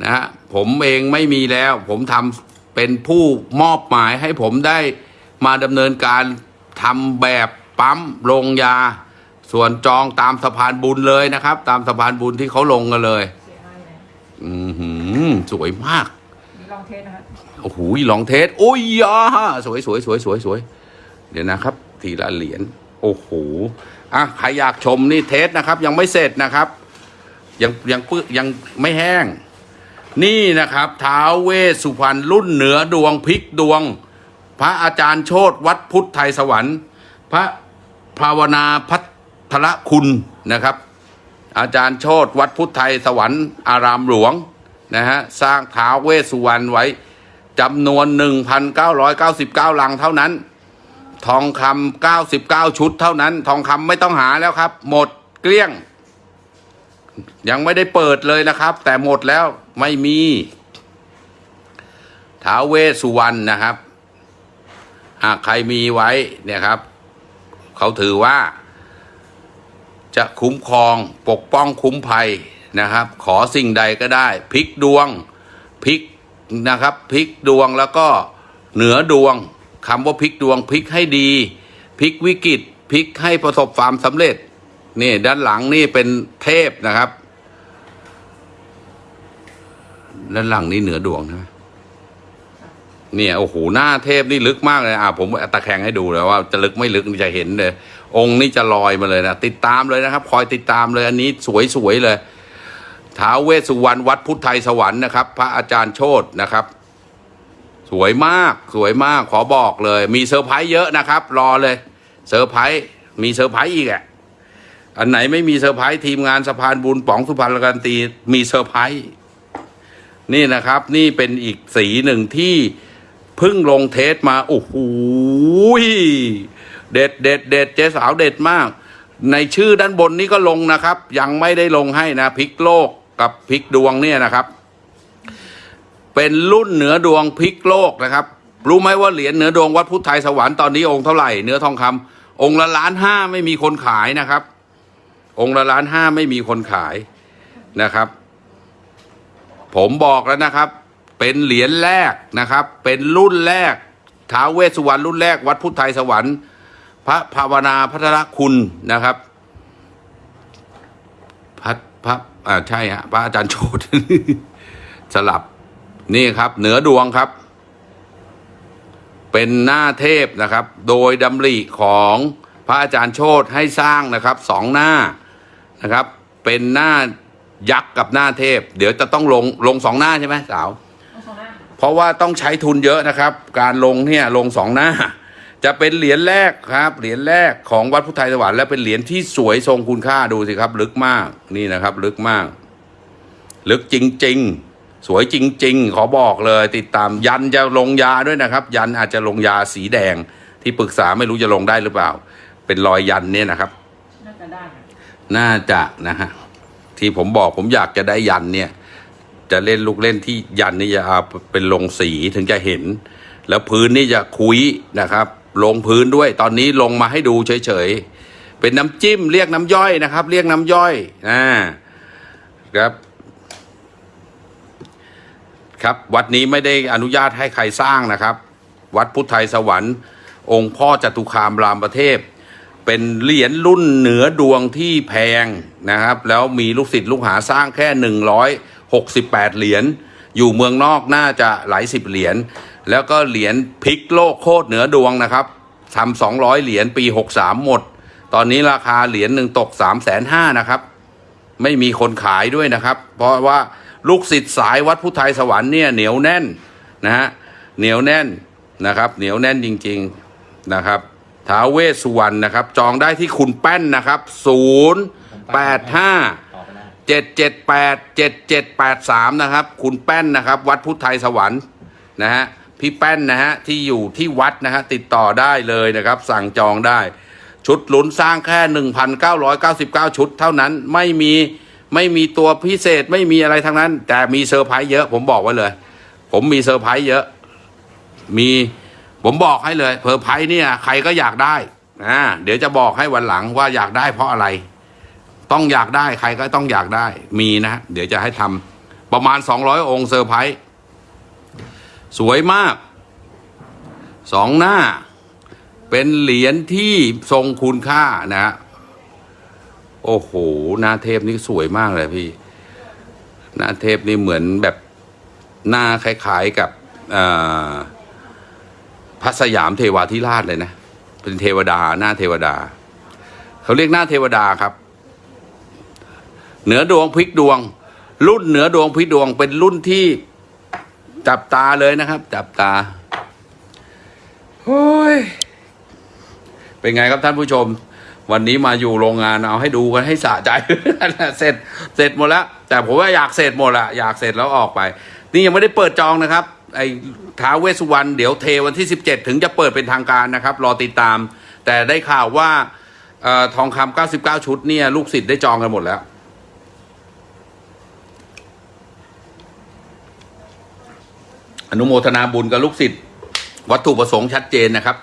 นะฮะผมเองไม่มีแล้ว ผมทำเป็นผู้มอบหมายให้ผมได้มาดำเนินการทำแบบปั๊มลงยา ส่วนจองตามสะพานบุญเลยนะครับ ตามสะพานบุญที่เขาลงกันเลย อือหือสวยมาก
เทสนะคะ
โอ้โหลองเทสโอ้ยยาสวยสวยสวยสวยสวยเดี๋ยวนะครับ ทีละเหรียญโอ้โหอะใครอยากชมนี่เทสนะครับ ยังไม่เสร็จนะครับ ยังยังปึยังไม่แห้ง นี่นะครับท้าวเวสสุพรรณรุ่นเหนือดวงพลิกดวง พระอาจารย์โชตวัดพุทธไทยสวรรค์ พระภาวนาพัทรคุณนะครับ อาจารย์โชตวัดพุทธไทยสวรรค์ อารามหลวง นะฮะสร้างท้าวเวสสุวรรณไว้จำนวน 1,999 ลังเท่านั้น ทองคำ99 ชุดเท่านั้น ทองคำไม่ต้องหาแล้วครับ หมดเกลี้ยง ยังไม่ได้เปิดเลยนะครับ แต่หมดแล้วไม่มีท้าวเวสสุวรรณนะครับหากใครมีไว้เนี่ยครับ เขาถือว่า จะคุ้มครองปกป้องคุ้มภัย นะครับ ขอสิ่งใดก็ได้พลิกดวงพลิกนะครับพลิกดวงแล้วก็เหนือดวงคำว่าพลิกดวงพลิกให้ดีพลิกวิกฤตพลิกให้ประสบความสำเร็จ นี่ด้านหลังนี่เป็นเทพนะครับ ด้านหลังนี่เหนือดวงนะเนี่ยโอ้โหหน้าเทพนี่ลึกมากเลยอะผมตะแคงให้ดูเลยว่าจะลึกไม่ลึกจะเห็นเลย องค์นี่จะลอยมาเลยนะติดตามเลยนะครับ คอยติดตามเลยอันนี้สวยๆเลย ท้าเวสสุวรรณวัดพุทธไทยสวรรค์นะครับ พระอาจารย์โชตนะครับ สวยมากสวยมากขอบอกเลย มีเซอร์ไพรส์เยอะนะครับ รอเลยเซอร์ไพรส์มีเซอร์ไพรส์อีกอะอันไหนไม่มีเซอร์ไพรส์ทีมงานสะพานบุญป๋องสุพรรณการันตีมีเซอร์ไพรส์นี่นะครับ นี่เป็นอีกสีหนึ่งที่เพิ่งลงเทสมาโอ้โหเด็ดเด็ดเด็ดเจ๊สาวเด็ดมาก ในชื่อด้านบนนี้ก็ลงนะครับ ยังไม่ได้ลงให้นะพลิกโลก กับพลิกดวงเนี่ยนะครับ เป็นรุ่นเหนือดวงพลิกโลกนะครับ รู้ไหมว่าเหรียญเหนือดวงวัดพุทธไทยสวรรค์ตอนนี้องค์เท่าไหร่เนื้อทองคำองค์ละล้านห้าไม่มีคนขายนะครับ องค์ละล้านห้าไม่มีคนขายนะครับ ผมบอกแล้วนะครับ เป็นเหรียญแรกนะครับ เป็นรุ่นแรกท้าเวสสุวรรณรุ่นแรกวัดพุทธไทยสวรรค์ พระภาวนาพัทรคุณนะครับพระพระ อ่าใช่ฮะพระอาจารย์โชตสลับนี่ครับ เหนือดวงครับ เป็นหน้าเทพนะครับ โดยดำริของพระอาจารย์โชตให้สร้างนะครับสองหน้านะครับ เป็นหน้ายักษ์กับหน้าเทพ เดี๋ยวจะต้องลงลงสองหน้าใช่ไหมสาว
ต้องสองหน้า
เพราะว่าต้องใช้ทุนเยอะนะครับ การลงเนี่ยลงสองหน้า จะเป็นเหรียญแรกครับ เหรียญแรกของวัดพุทธไทยสวรรค์และเป็นเหรียญที่สวยทรงคุณค่าดูสิครับ ลึกมากนี่นะครับ ลึกมาก ลึกจริง ๆ สวยจริง ๆ ขอบอกเลย ติดตามยันจะลงยาด้วยนะครับ ยันอาจจะลงยาสีแดง ที่ปรึกษาไม่รู้จะลงได้หรือเปล่า เป็นรอยยันเนี่ยนะครับ
น่าจะได้
น่าจะนะฮะที่ผมบอกผมอยากจะได้ยันเนี่ย จะเล่นลูกเล่นที่ยันนี่จะเอาเป็นลงสีถึงจะเห็น แล้วพื้นนี่จะคุยนะครับ ลงพื้นด้วย ตอนนี้ลงมาให้ดูเฉยๆ เป็นน้ำจิ้มเรียกน้ำย่อยนะครับ เรียกน้ำย่อยอ่าครับ ครับวัดนี้ไม่ได้อนุญาตให้ใครสร้างนะครับ วัดพุทธไทยสวรรค์ องค์พ่อจตุคามรามประเทศ เป็นเหรียญรุ่นเหนือดวงที่แพงนะครับ แล้วมีลูกศิษย์ลูกหาสร้างแค่168เหรียญอยู่เมืองนอกน่าจะหลายสิบเหรียญ แล้วก็เหรียญพลิกโลกโคตรเหนือดวงนะครับทำ200เหรียญปี63หมด ตอนนี้ราคาเหรียญหนึ่งตก3 5 0 0 0นห้านะครับ ไม่มีคนขายด้วยนะครับ เพราะว่าลูกศิษย์สายวัดพุทธไทยสวรรค์เนี่ยเหนียวแน่นนะฮะเหนียวแน่นนะครับ เหนียวแน่นจริงๆนะครับท้าเวสสุวรรณนะครับ จองได้ที่คุณแป้นนะครับ0 8 5
ต่อไปได้า
เจ็ดเจ็ดแปดเจ็ดเจ็ดแปดสามนะครับ คุณแป้นนะครับ วัดพุทธไทยสวรรค์นะฮะ พี่แป้นนะฮะที่อยู่ที่วัดนะฮะติดต่อได้เลยนะครับ สั่งจองได้ ชุดลุ้นสร้างแค่หนึ่งพันเก้าร้อยเก้าสิบเก้าชุด เท่านั้นไม่มีไม่มีตัวพิเศษไม่มีอะไรทั้งนั้น แต่มีเซอร์ไพรส์เยอะผมบอกไว้เลย ผมมีเซอร์ไพรส์เยอะ มีผมบอกให้เลยเซอร์ไพรส์เนี่ยใครก็อยากได้อ่าเดี๋ยวจะบอกให้วันหลังว่าอยากได้เพราะอะไร ต้องอยากได้ใครก็ต้องอยากได้มีนะ เดี๋ยวจะให้ทำประมาณ 200 องค์เซอร์ไพรส์ สวยมากสองหน้า เป็นเหรียญที่ทรงคุณค่านะฮะโอ้โหหน้าเทพนี่สวยมากเลยพี่ หน้าเทพนี่เหมือนแบบหน้าคล้ายๆกับพระสยามเทวาธิราชเลยนะ เป็นเทวดาหน้าเทวดา เขาเรียกหน้าเทวดาครับ เหนือดวงพลิกดวง รุ่นเหนือดวงพลิกดวงเป็นรุ่นที่ จับตาเลยนะครับ จับตาโอ้ยเป็นไงครับท่านผู้ชม วันนี้มาอยู่โรงงานเอาให้ดูกันให้สะใจ เสร็จเสร็จหมดแล้ว แต่ผมว่าอยากเสร็จหมดละอยากเสร็จแล้วออกไป นี่ยังไม่ได้เปิดจองนะครับ ไอ้ท้าเวสุวรรณเดี๋ยวเทวันที่ 17 ถึงจะเปิดเป็นทางการนะครับ รอติดตาม แต่ได้ข่าวว่าออทองคำ99 ชุดเนี่ยลูกศิษย์ได้จองกันหมดแล้ว อนุโมทนาบุญกับลูกศิษย์วัตถุประสงค์ชัดเจนนะครับ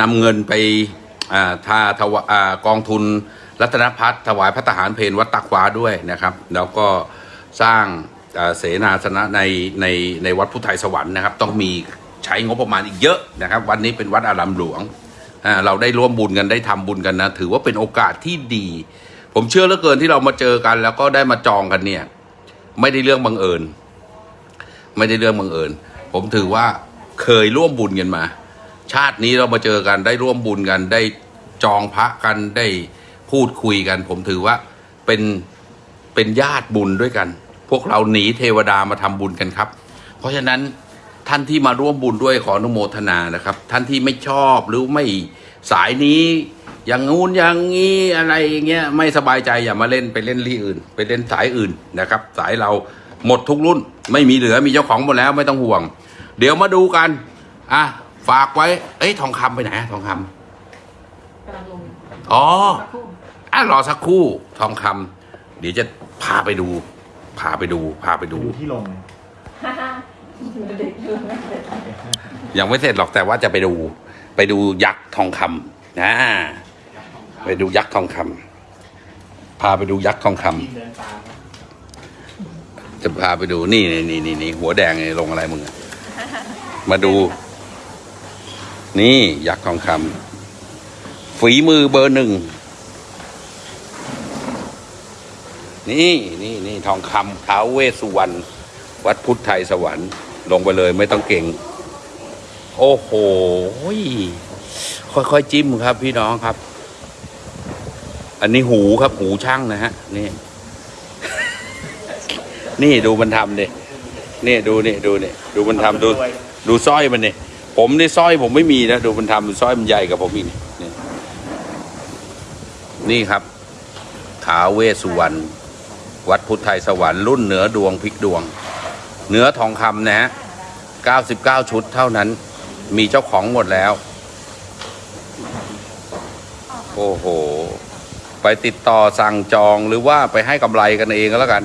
นำเงินไปอ่าทวาอ่ากองทุนรัตนพัฒน์ถวายพระทหารเพนวัดตักฟ้าด้วยนะครับ แล้วก็สร้างเสนาสนะในในในวัดพุทธไทยสวรรค์นะครับ ต้องมีใช้งบประมาณอีกเยอะนะครับ วันนี้เป็นวัดอารามหลวง เราได้ร่วมบุญกันได้ทำบุญกันนะ ถือว่าเป็นโอกาสที่ดี ผมเชื่อเหลือเกินที่เรามาเจอกัน แล้วก็ได้มาจองกันเนี่ย ไม่ได้เรื่องบังเอิญ ไม่ได้เรื่องบังเอิญผมถือว่าเคยร่วมบุญกันมา ชาตินี้เรามาเจอกันได้ร่วมบุญกันได้จองพระกันได้พูดคุยกัน ผมถือว่าเป็นเป็นญาติบุญด้วยกัน พวกเราหนีเทวดามาทำบุญกันครับ เพราะฉะนั้นท่านที่มาร่วมบุญด้วยขออนุโมทนานะครับ ท่านที่ไม่ชอบหรือไม่สายนี้อย่างงู้นอย่างงี้อะไรอย่างเงี้ยไม่สบายใจอย่ามาเล่นไปเล่นที่อื่น ไปเล่นสายอื่นนะครับ สายเรา หมดทุกรุ่น ไม่มีเหลือมีเจ้าของหมดแล้วไม่ต้องห่วง เดี๋ยวมาดูกันอะฝากไว้ เอ้ยทองคำไปไหนอะทองคำ
กำลังลง
อ๋อ
สักครู่
อะรอสักครู่ทองคำเดี๋ยวจะพาไปดู พาไปดู พาไปดู
ดูที่ลง
ฮ่าฮ่าเด็กดูไม่เสร็จ
ยังไม่เสร็จหรอกแต่ว่าจะไปดู ไปดูยักษ์ทองคำนะไปดูยักษ์ทองคำพาไปดูยักษ์ทองคำ
เดินตาม
จะพาไปดูนี่นี่นี่นี่นี่หัวแดงนี่ลงอะไรมึงอะมาดู นี่ยักษ์ทองคำฝีมือเบอร์หนึ่ง นี่นี่นี่ทองคำท้าวเวสสุวรรณวัดพุทธไทยสวรรค์ ลงไปเลยไม่ต้องเก่ง โอ้โห ค่อยๆจิ้มครับพี่น้องครับ อันนี้หูครับหูช่างนะฮะ นี่ นี่ดูมันทำดินี่ดูนี่ดูนี่ดูมันทำดูดูสร้อยมันนี่ผมนี่สร้อยผมไม่มีนะดูมันทำสร้อยมันใหญ่กับผมอีกนี่นี่ครับท้าเวสุวรรณวัดพุทธไทยสวรรค์รุ่นเหนือดวงพลิกดวงเนื้อทองคำนะฮะ99 ชุดเท่านั้น มีเจ้าของหมดแล้ว โอ้โห ไปติดต่อสั่งจองหรือว่าไปให้กำไรกันเองก็แล้วกัน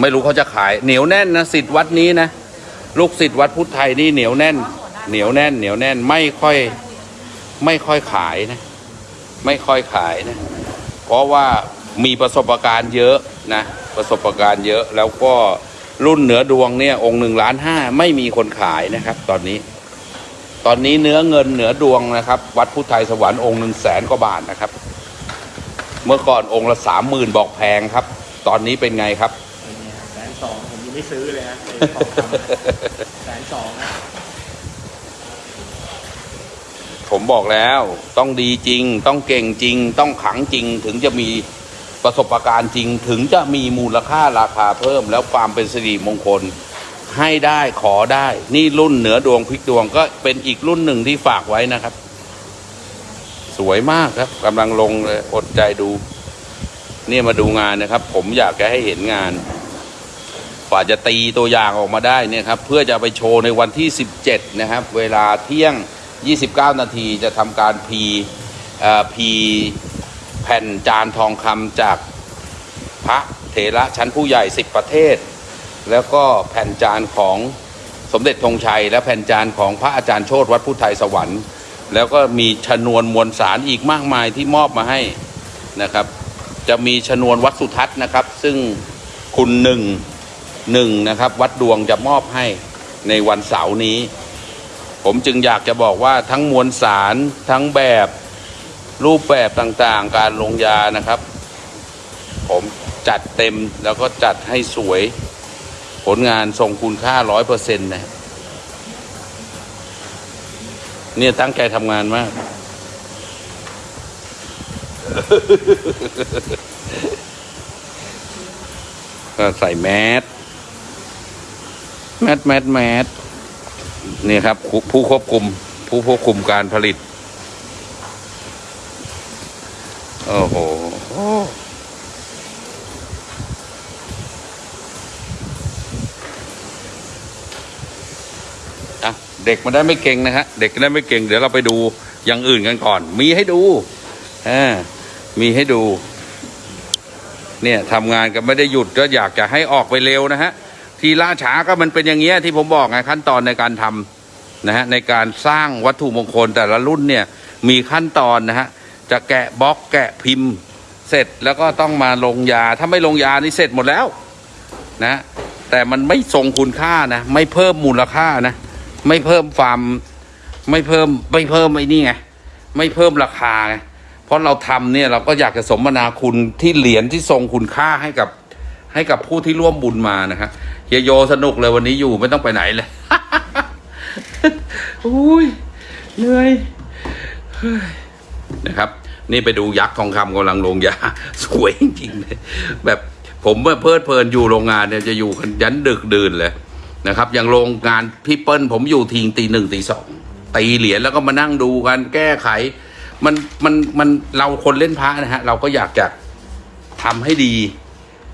ไม่รู้เขาจะขาย เหนียวแน่นนะสิทธิ์วัดนี้นะลูกศิษย์วัดพุทธไทยนี่เหนียวแน่น เหนียวแน่น เหนียวแน่นไม่ค่อย ไม่ค่อยขายนะ ไม่ค่อยขายนะ เพราะว่ามีประสบการณ์เยอะนะ ประสบการณ์เยอะแล้วก็รุ่นเหนือดวงเนี่ย องค์หนึ่งล้านห้าไม่มีคนขายนะครับ ตอนนี้ ตอนนี้เนื้อเงินเหนือดวงนะครับ วัดพุทธไทยสวรรค์องค์หนึ่งแสนกว่าบาทนะครับ เมื่อก่อนองค์ละสามหมื่นบอกแพงครับ ตอนนี้เป็นไงครับ
แสนสองผมยัง ไม่ซื้อเลยนะไอ้ทองคำแสนสองนะ
ผมบอกแล้วต้องดีจริง ต้องเก่งจริง ต้องขังจริง ถึงจะมีประสบการณ์จริง ถึงจะมีมูลค่าราคาเพิ่ม แล้วความเป็นสิริมงคลให้ได้ขอได้ นี่รุ่นเหนือดวงพลิกดวงก็เป็นอีกรุ่นหนึ่งที่ฝากไว้นะครับ สวยมากครับกำลังลงเลยอดใจดู เนี่ยมาดูงานนะครับ ผมอยากจะให้เห็นงาน กว่าจะตีตัวอย่างออกมาได้เนี่ยครับเพื่อจะไปโชว์ในวันที่ 17 นะครับ เวลาเที่ยง 29 นาทีจะทำการพีพีแผ่นจานทองคำจากพระเถระชั้นผู้ใหญ่ 10 ประเทศ แล้วก็แผ่นจานของสมเด็จธงชัย และแผ่นจานของพระอาจารย์โชตวัดพุทธไทยสวรรค์ แล้วก็มีชนวนมวลสารอีกมากมายที่มอบมาให้นะครับ จะมีชนวนวัดสุทัศน์นะครับ ซึ่งคุณหนึ่ง หนึ่งนะครับ วัดดวงจะมอบให้ในวันเสาร์นี้ ผมจึงอยากจะบอกว่าทั้งมวลสารทั้งแบบรูปแบบต่างๆ การลงยานะครับ ผมจัดเต็มแล้วก็จัดให้สวย ผลงานทรงคุณค่าร้อยเปอร์เซ็นต์นะเนี่ยตั้งใจทำงานมาก ก็ใส่แมส แมสแมสแมสนี่ครับ ผู้ควบคุม ผู้ควบคุมการผลิต โอ้โหเด็กมันได้ไม่เก่งนะฮะเด็กได้ไม่เก่ง เดี๋ยวเราไปดูอย่างอื่นกันก่อน มีให้ดูอ่ามีให้ดู เนี่ยทำงานกันไม่ได้หยุดก็อยากจะให้ออกไปเร็วนะฮะ ที่ล่าช้าก็มันเป็นอย่างเงี้ยที่ผมบอกไงขั้นตอนในการทำนะฮะในการสร้างวัตถุมงคลแต่ละรุ่นเนี่ยมีขั้นตอนนะฮะจะแกะบล็อกแกะพิมพ์เสร็จแล้วก็ต้องมาลงยา ถ้าไม่ลงยานี่เสร็จหมดแล้วนะแต่มันไม่ทรงคุณค่านะ ไม่เพิ่มมูลค่านะ ไม่เพิ่มความไม่เพิ่มไม่เพิ่มไอ้นี่ไงไม่เพิ่มราคาไงเพราะเราทำเนี่ยเราก็อยากจะสมนาคุณที่เหรียญที่ทรงคุณค่าให้กับให้กับผู้ที่ร่วมบุญมานะครับ ฮียโยสนุกเลยวันนี้อยู่ไม่ต้องไปไหนเลยอุ้ยเหนื่อยนะครับ นี่ไปดูยักษ์ทองคำกำลังลงยา สวยจริงๆเลยแบบผมเมื่อเพลิดเพลินอยู่โรงงานเนี่ยจะอยู่กันยันดึกดื่นเลยนะครับ อย่างโรงงานพี่เปิ้ลผมอยู่ทีงตีหนึ่งตีสองตีเหรียญแล้วก็มานั่งดูกันแก้ไข มันมันมันเราคนเล่นพระนะฮะ เราก็อยากจะทำให้ดี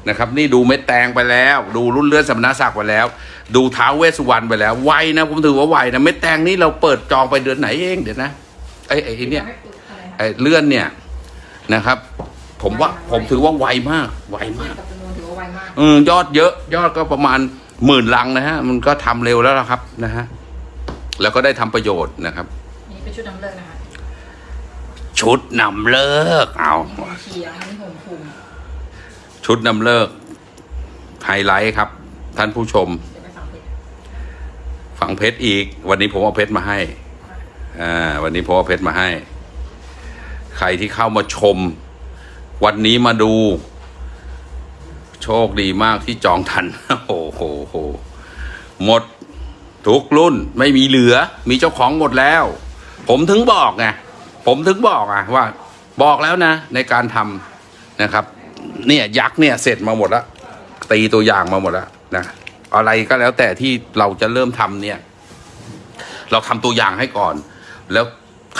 นะครับนี่ดูเม็ดแตงไปแล้ว ดูรุ่นเลื่อนสมณศักดิ์ไปแล้ว ดูท้าวเวสสุวรรณไปแล้วไวนะผมถือว่าไวนะเม็ดแตงนี่เราเปิดจองไปเดือนไหนเองเดี๋ยวนะไอ้ไอ้เนี่ย
ไม่ปึกอะไรนะ
ไอ้เลื่อนเนี่ยนะครับ ผมว่าผมถือว่าไวมากไวมาก
กับจำนวนถือว่าไวมาก
เออยอดเยอะ ยอดก็ประมาณหมื่นลังนะฮะ มันก็ทำเร็วแล้วล่ะครับนะฮะแล้วก็ได้ทำประโยชน์นะครับ
นี่เป็นชุดนำฤกษ์นะคะ
ชุดนำฤกษ์เอา
นี่ผมเชียร์นี่ผมคุม
ชุดนำฤกษ์ไฮไลท์ครับ ท่านผู้ชม
เดี๋ยวไปฟังเพลง
ฝังเพชรอีก วันนี้ผมเอาเพชรมาให้อ่าวันนี้ผมเอาเพชรมาให้ ใครที่เข้ามาชม วันนี้มาดู โชคดีมากที่จองทันโอ้โหโหหมดทุกรุ่นไม่มีเหลือ มีเจ้าของหมดแล้ว ผมถึงบอกไงผมถึงบอกอะว่า บอกแล้วนะ ในการทำนะครับ เนี่ยยักษ์เนี่ยเสร็จมาหมดแล้วตีตัวอย่างมาหมดแล้วนะอะไรก็แล้วแต่ที่เราจะเริ่มทำเนี่ย เราทำตัวอย่างให้ก่อน แล้ว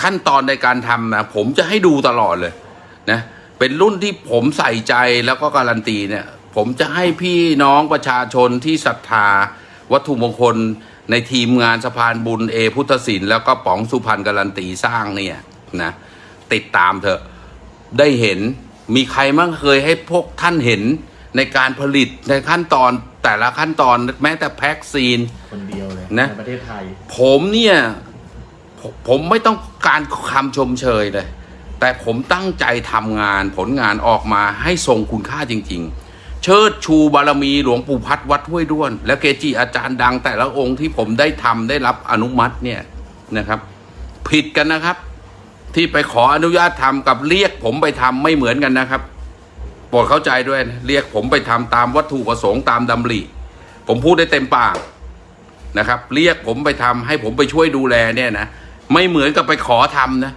ขั้นตอนในการทำนะผมจะให้ดูตลอดเลยนะเป็นรุ่นที่ผมใส่ใจแล้วก็การันตีเนี่ย ผมจะให้พี่น้องประชาชนที่ศรัทธา วัตถุมงคลในทีมงานสะพานบุญเอพุทธศิลป์แล้วก็ป๋องสุพรรณการันตีสร้างเนี่ยนะติดตามเถอะได้เห็น มีใครมั่งเคยให้พวกท่านเห็นในการผลิตในขั้นตอนแต่ละขั้นตอนแม้แต่แพ็กซีน
คนเดียวเลย
นะ
ในประเทศไทย
ผมเนี่ยผมผมไม่ต้องการคำชมเชยเลย แต่ผมตั้งใจทำงานผลงานออกมาให้ทรงคุณค่าจริง ๆ เชิดชูบารมีหลวงปู่พัดวัดห้วยด้วน และเกจิอาจารย์ดังแต่ละองค์ที่ผมได้ทำได้รับอนุมัติเนี่ยนะครับ ผิดกันนะครับ ที่ไปขออนุญาตทำกับเรียก ผมไปทำไม่เหมือนกันนะครับโปรดเข้าใจด้วยนะเรียกผมไปทำตามวัตถุประสงค์ตามดำริ ผมพูดได้เต็มปากนะครับ เรียกผมไปทำให้ผมไปช่วยดูแลเนี่ยนะไม่เหมือนกับไปขอทำนะ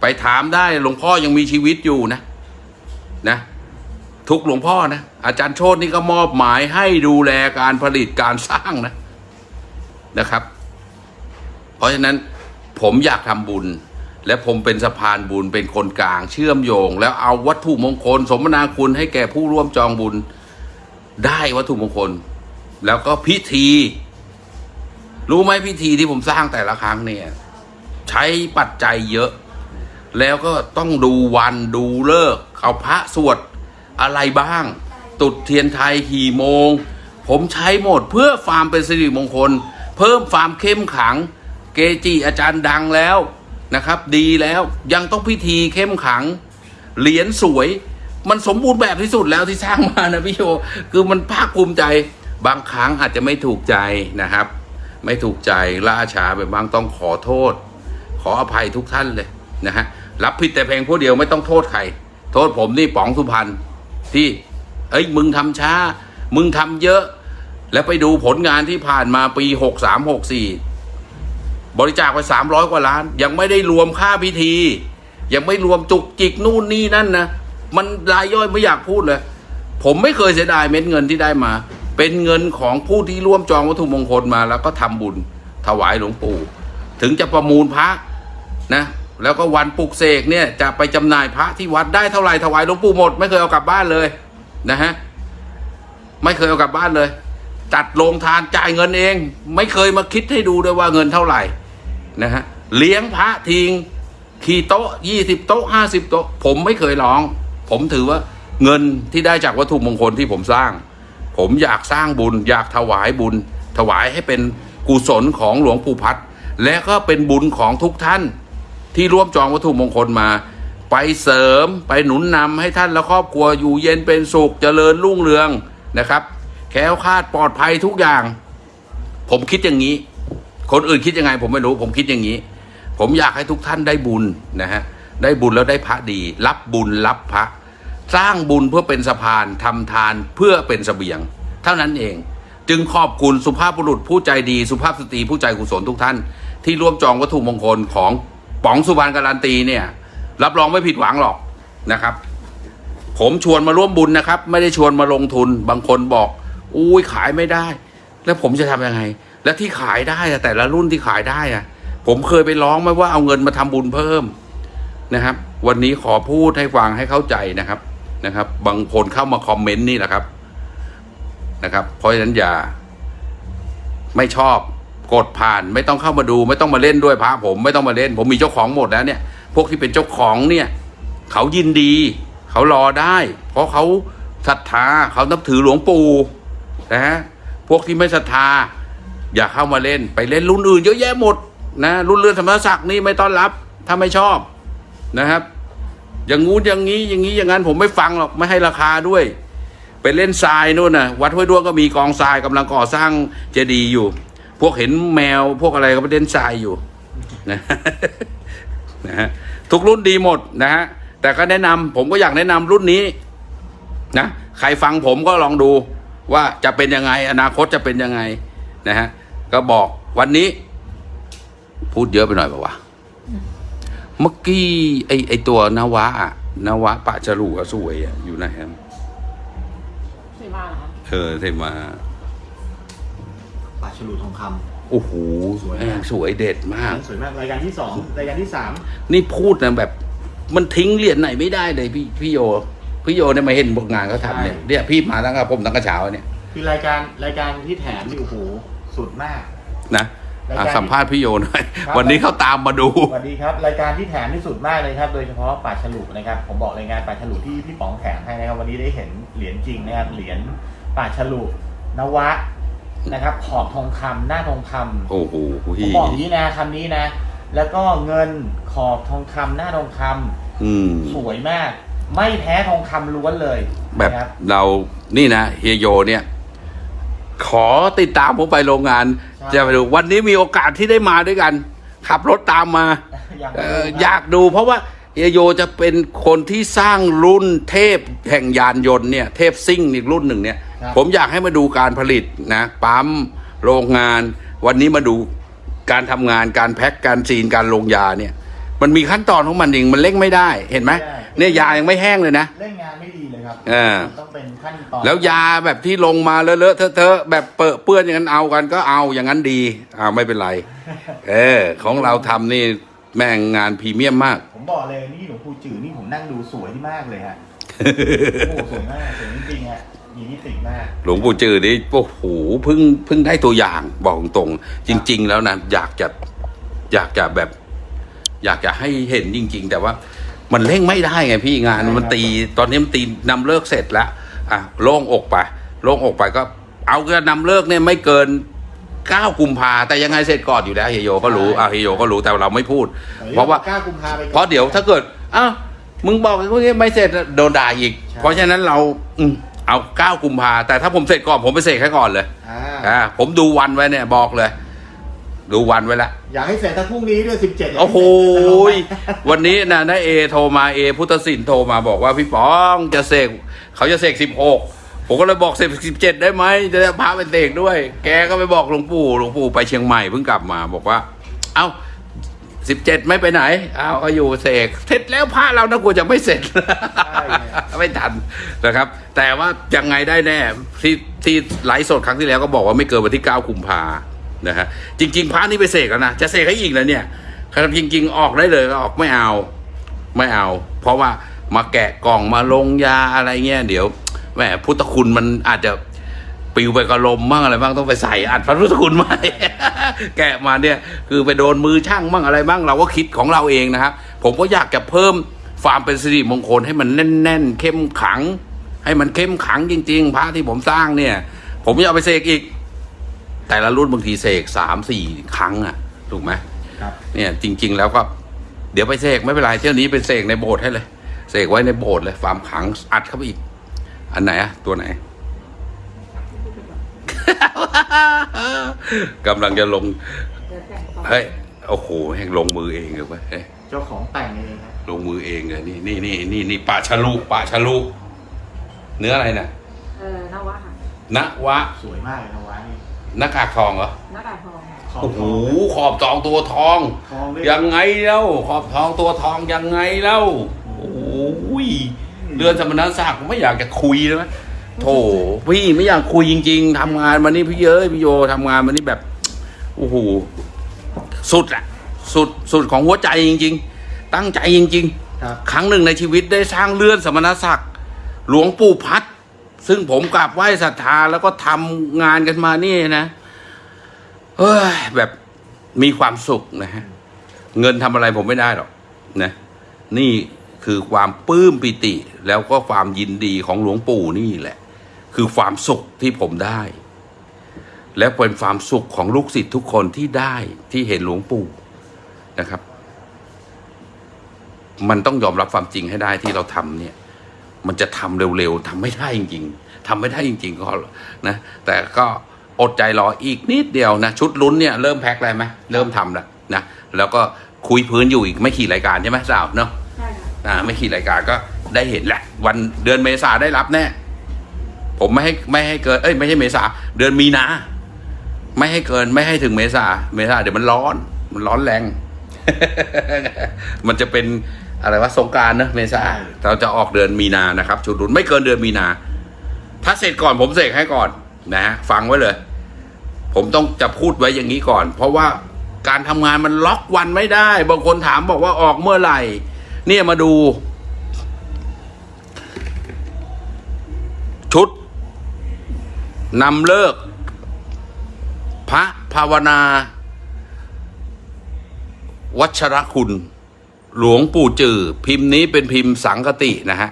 ไปถามได้หลวงพ่อยังมีชีวิตอยู่นะนะ ทุกหลวงพ่อนะอาจารย์โชตนี่ก็มอบหมายให้ดูแลการผลิตการสร้างนะนะครับ เพราะฉะนั้นผมอยากทำบุญ และผมเป็นสะพานบุญเป็นคนกลางเชื่อมโยง แล้วเอาวัตถุมงคล สมนาคุณให้แก่ผู้ร่วมจองบุญ ได้วัตถุมงคล แล้วก็พิธี รู้ไหมพิธีที่ผมสร้างแต่ละครั้งเนี่ย ใช้ปัจจัยเยอะ แล้วก็ต้องดูวันดูเลิกเอาพระสวดอะไรบ้าง ตุดเทียนไทยกี่โมง ผมใช้หมดเพื่อความเป็นสิริมงคล เพิ่มความเข้มขัง เกจิอาจารย์ดังแล้ว นะครับ ดีแล้วยังต้องพิธีเข้มขัง เหรียญสวย มันสมบูรณ์แบบที่สุดแล้วที่สร้างมานะพี่โยคือมันภาคภูมิใจ บางครั้งอาจจะไม่ถูกใจนะครับ ไม่ถูกใจล่าช้าไปบางต้องขอโทษ ขออภัยทุกท่านเลยนะฮะรับผิดแต่เพียงผู้เดียวไม่ต้องโทษใครโทษผมนี่ป๋องสุพรรณที่เอ้ยมึงทำช้า มึงทำเยอะ แล้วไปดูผลงานที่ผ่านมาปีหกสามหกสี่ บริจาคไปสามร้อยกว่าล้าน ยังไม่ได้รวมค่าพิธี ยังไม่รวมจุกจิกนู่นนี่นั่นนะมันรายย่อยไม่อยากพูดเลย ผมไม่เคยเสียดายเม็ดเงินที่ได้มา เป็นเงินของผู้ที่ร่วมจองวัตถุมงคลมา แล้วก็ทำบุญถวายหลวงปู่ ถึงจะประมูลพระนะแล้วก็วันปลุกเสกเนี่ยจะไปจำหน่ายพระที่วัดได้เท่าไหร่ถวายหลวงปู่หมด ไม่เคยเอากลับบ้านเลยนะฮะไม่เคยเอากลับบ้านเลย จัดโรงทานจ่ายเงินเอง ไม่เคยมาคิดให้ดูด้วยว่าเงินเท่าไหร่ นะฮะเลี้ยงพระทิ้งขี่โต๊ะยี่สิบโต๊ะห้าสิบโต๊ะ ผมไม่เคยร้อง ผมถือว่าเงินที่ได้จากวัตถุมงคลที่ผมสร้าง ผมอยากสร้างบุญ อยากถวายบุญ ถวายให้เป็นกุศลของหลวงปู่พัดและก็เป็นบุญของทุกท่าน ที่ร่วมจองวัตถุมงคลมา ไปเสริมไปหนุนนำให้ท่านและครอบครัวอยู่เย็นเป็นสุขเจริญรุ่งเรืองนะครับ แค้วคาดปลอดภัยทุกอย่าง ผมคิดอย่างนี้ คนอื่นคิดยังไงผมไม่รู้ผมคิดอย่างนี้ ผมอยากให้ทุกท่านได้บุญนะฮะได้บุญแล้วได้พระดี รับบุญรับพระ สร้างบุญเพื่อเป็นสะพานทำทานเพื่อเป็นเสบียง เท่านั้นเอง จึงขอบคุณสุภาพบุรุษผู้ใจดี สุภาพสตรีผู้ใจกุศลทุกท่าน ที่ร่วมจองวัตถุมงคลของป๋องสุพรรณการันตีเนี่ยรับรองไม่ผิดหวังหรอกนะครับ ผมชวนมาร่วมบุญนะครับ ไม่ได้ชวนมาลงทุนบางคนบอก อุ้ยขายไม่ได้ แล้วผมจะทำยังไง และที่ขายได้อะแต่ละรุ่นที่ขายได้อะผมเคยไปร้องไหมว่าเอาเงินมาทำบุญเพิ่มนะครับ วันนี้ขอพูดให้ฟังให้เข้าใจนะครับนะครับ บางคนเข้ามาคอมเมนต์นี่แหละครับนะครับ เพราะฉะนั้นอย่า ไม่ชอบกดผ่านไม่ต้องเข้ามาดู ไม่ต้องมาเล่นด้วยพระผมไม่ต้องมาเล่น ผมมีเจ้าของหมดแล้วเนี่ย พวกที่เป็นเจ้าของเนี่ย เขายินดี เขารอได้ เพราะเขาศรัทธาเขานับถือหลวงปู่นะฮะพวกที่ไม่ศรัทธา อย่าเข้ามาเล่นไปเล่นรุ่นอื่นเยอะแยะหมดนะรุ่นเรือนสมศักดิ์นี่ไม่ต้อนรับ ถ้าไม่ชอบนะครับ อย่างงู้นอย่างนี้อย่างนี้อย่างนั้นผมไม่ฟังหรอกไม่ให้ราคาด้วย ไปเล่นทรายนู่นน่ะวัดห้วยด้วงก็มีกองทรายกำลังก่อสร้างเจดีย์อยู่ พวกเห็นแมวพวกอะไรก็ไปเล่นทรายอยู่นะนะฮะทุกรุ่นดีหมดนะฮะแต่ก็แนะนำผมก็อยากแนะนำรุ่นนี้นะใครฟังผมก็ลองดูว่าจะเป็นยังไง อนาคตจะเป็นยังไงนะฮะ ก็บอกวันนี้ พูดเยอะไปหน่อยป่าวะเมื่อกี้ไอไอตัวนวะอะนวะปะจรูอะสวยอะอยู่ไหนครับ
สวยมากเหรอคะ
เออเทมา
ปลาฉลูทองค
โอ้โห
สวยมาก
แม่งสวยเด็ดำมาก
สวยมากรายการที่สองรายการที่สาม
นี่พูดนะแบบ มันทิ้งเหรียญไหนไม่ได้เลยพี่พี่โยพี่โยเนี่ยมาเห็นพวกงานเขาทำเนี่ยเนี่ยพี่มาตั้งแต่ผมตั้งแต่เช้าเนี่ย
คือรายการรายการที่แถมนี่โอ้โห สุดมาก
นะ
ราย
อะ
การ
สัมภาษณ์พี่โยหน่อย
ครับ
วันนี้เขาตามมาดู
สวัสดีครับ รายการที่แถมที่สุดมากเลยครับ โดยเฉพาะป่าฉลุนะครับ ผมบอกเลยงานป่าฉลุที่พี่ป๋องแถมให้นะครับ วันนี้ได้เห็นเหรียญจริงนะครับ เหรียญป่าฉลุนวะนะครับ ขอบทองคำหน้าทองคำ
โอ้โห
ผม
พี่
บอกอย่างนี้นะคำนี้นะ แล้วก็เงินขอบทองคำหน้าทองคำ
อืม
สวยมาก ไม่แพ้ทองคำล้วนเลย
แบบ
นะครับ
เรานี่นะเฮียโยเนี่ย ขอติดตามผมไปโรงงาน
ใช่
จะไปดูวันนี้มีโอกาสที่ได้มาด้วยกัน ขับรถตามมา
อยาก
เอ่
ดู
อ
ครับ
อยากดูเพราะว่าเฮียโยจะเป็นคนที่สร้างรุ่นเทพแห่งยานยนต์เนี่ย เทพซิ่งอีกรุ่นหนึ่งเนี่ย
ครับ
ผมอยากให้มาดูการผลิตนะปั๊มโรงงาน วันนี้มาดูการทำงานการแพ็คการซีนการลงยาเนี่ย มันมีขั้นตอนของมันเองมันเร่งไม่ได้เห็นไหมเนี่ยยายังไม่แห้งเลยนะ
เล่นงานไม่ดีเลย ครับ
เออ
มันต้องเป็นขั้นตอน
แล้วยาแบบที่ลงมาเลอะๆเทอะๆแบบเปรอะเปื้อนอย่างนั้นเอากันก็เอาอย่างนั้นดีอ่าไม่เป็นไร เออ ของเราทำนี่แม่งงานพรีเมียมมาก
ผมบอกเลยนี่หลวงปู่จือนี่ผมนั่งดูสวยที่มากเลยฮะโอ้โหสวยมากสวยจริงๆฮะมีนิติมาก
หลวงปู่จือนี่โอ้โหเพิ่งเพิ่งได้ตัวอย่างบอกตรงๆจริง ๆ แล้วนะอยากจะอยากจะแบบ อยากจะให้เห็นจริง ๆ แต่ว่า มันเร่งไม่ได้ไงพี่งานมันตีตอนนี้มันตีนำเลิกเสร็จแล้วอะโล่งอกไปโล่งอกไปก็ เอาก็นำเลิกเนี่ยไม่เกินเก้ากุมภาแต่ยังไงเสร็จก่อนอยู่แล้วเฮยโยก็รู้อะเฮยโยก็รู้แต่เราไม่พูด เพราะว่า
กล้ากุมภาไปก่อน
เพราะเดี๋ยวถ้าเกิดอ้าวมึงบอกว่าไม่เสร็จโดนด่าอีก
ใช่
เพราะฉะนั้นเราอืมเอาเก้ากุมภาแต่ถ้าผมเสร็จก่อนผมไปเสร็จแค่ก่อนเลย
อ่า
อ่าผมดูวันไว้เนี่ยบอกเลย ดูวันไว้ละ
อยากให้เสร็จทั้งพรุ่งนี้ด้วยสิบเจ็ด
โอ้โหยวันนี้นะนาเอโทรมาเอ พุทธศิลป์โทรมาบอกว่าพี่ป๋องจะเสกเขาจะเสกสิบหกผมก็เลยบอกเสกสิบเจ็ดได้ไหมจะได้พาไปเสกด้วย แกก็ไปบอกหลวงปู่หลวงปู่ไปเชียงใหม่เพิ่งกลับมาบอกว่า เอ้าสิบเจ็ดไม่ไปไหนอ้าวก็อยู่เสกเสร็จแล้วพระเรานะกลัวจะไม่เสร็จไม่ทันนะครับ แต่ว่ายังไงได้แน่ที่ที่ไลฟ์สดครั้งที่แล้วก็บอกว่าไม่เกินวันที่เก้ากุมภานะฮะจริง ๆพระนี่ไปเสกแล้วนะจะเสกให้อีกแล้วเนี่ยครับจริง ๆ ออกได้เลยก็ออกไม่เอา ไม่เอา เพราะว่ามาแกะกล่องมาลงยาอะไรเงี้ยเดี๋ยวแหมพุทธคุณมันอาจจะปิวไปกระลมบ้างอะไรบ้างต้องไปใส่อัดพระพุทธคุณม่แกะมาเนี่ยคือไปโดนมือช่างบ้างอะไรบ้างเราก็คิดของเราเองนะครับผมก็อยากจะเพิ่มความเป็นสิริมงคลให้มันแน่น ๆ เข้มขัง ให้มันเข้มขังจริง ๆ พระที่ผมสร้างเนี่ย ผมจะเอาไปเสกอีก แต่ละรุ่นบางทีเสกสามสี่ครั้งอะถูกไหม
ครับ
เนี่ยจริง ๆ แล้วก็เดี๋ยวไปเสกไม่เป็นไรเที่ยวนี้ไปเสกในโบสถ์ให้เลยเสกไว้ในโบสถ์เลยความขลังอัดเข้าไปอีก อันไหนอะตัวไหนกำลังจะลง
เดี๋ยวแต่งต่อ
เฮ้ยโอ้โหแห่งลงมือเองเลยเว้ยเฮ้ย
เจ้าของแต่งเองครับ
ลงมือเองเลยนี่นี่นี่นี่นี่ปลาชะลุปลาชะลุเนื้ออะไรน่ะ
เออนวะค่ะ
นวะ
สวยมากเลยนะวะนี่
ห น้ากากทองเหรอ
หน้ากากทอง
ขอบ
โอ้โห
ทอง
ขอบทองตัวทอง
ทองด้วย
ยังไงเล่าขอบทองตัวทองยังไงเล่าโอ้ยเรือนสมณศักดิ์ผมไม่อยากจะคุยเลยนะโถพี่ไม่อยากคุยจริง ๆทำงานมานี่พี่เย้ยพี่โยทำงานมานี่แบบโอ้โหสุดอะสุดสุดของหัวใจจริง ๆ ตั้งใจจริง ๆ
ครับ
ครั้งหนึ่งในชีวิตได้สร้างเลื่อนสมณศักดิ์หลวงปู่พัด ซึ่งผมกราบไหว้ศรัทธาแล้วก็ทำงานกันมานี่นะเฮ้ยแบบมีความสุขนะฮะเงินทำอะไรผมไม่ได้หรอกนะนี่คือความปลื้มปิติ แล้วก็ความยินดีของหลวงปู่นี่แหละ คือความสุขที่ผมได้ และเป็นความสุขของลูกศิษย์ทุกคนที่ได้ที่เห็นหลวงปู่นะครับ มันต้องยอมรับความจริงให้ได้ที่เราทำเนี่ย มันจะทำเร็วๆทำไม่ได้จริง ๆทำไม่ได้จริง ๆ ก็นะ แต่ก็อดใจรออีกนิดเดียวนะ ชุดลุ้นเนี่ยเริ่มแพ็คแล้วไหมเริ่มทำแล้วนะแล้วก็คุยพื้นอยู่อีกไม่ขี่รายการใช่ไหมสาวเนาะ
ใช่ค่ะ
อ่าไม่ขี่รายการก็ได้เห็นแหละ วันเดือนเมษาได้รับแน่ผมไม่ให้ไม่ให้เกินเอ้ยไม่ใช่เมษาเดือนมีนาไม่ให้เกินไม่ให้ถึงเมษาเมษาเดี๋ยวมันร้อน มันร้อนแรง มันจะเป็น อะไรวะสงการเนอะเมษาเราจะออกเดือนมีนานะครับชุดรุ่นไม่เกินเดือนมีนา ถ้าเสร็จก่อนผมเสกให้ก่อนนะฮะฟังไว้เลย ผมต้องจะพูดไว้อย่างนี้ก่อน เพราะว่าการทำงานมันล็อกวันไม่ได้ บางคนถามบอกว่าออกเมื่อไหร่ เนี่ยมาดู ชุดนำเลิก พระภาวนา วัชรคุณ หลวงปู่จือพิมพ์นี้เป็นพิมพ์สังคตินะฮะ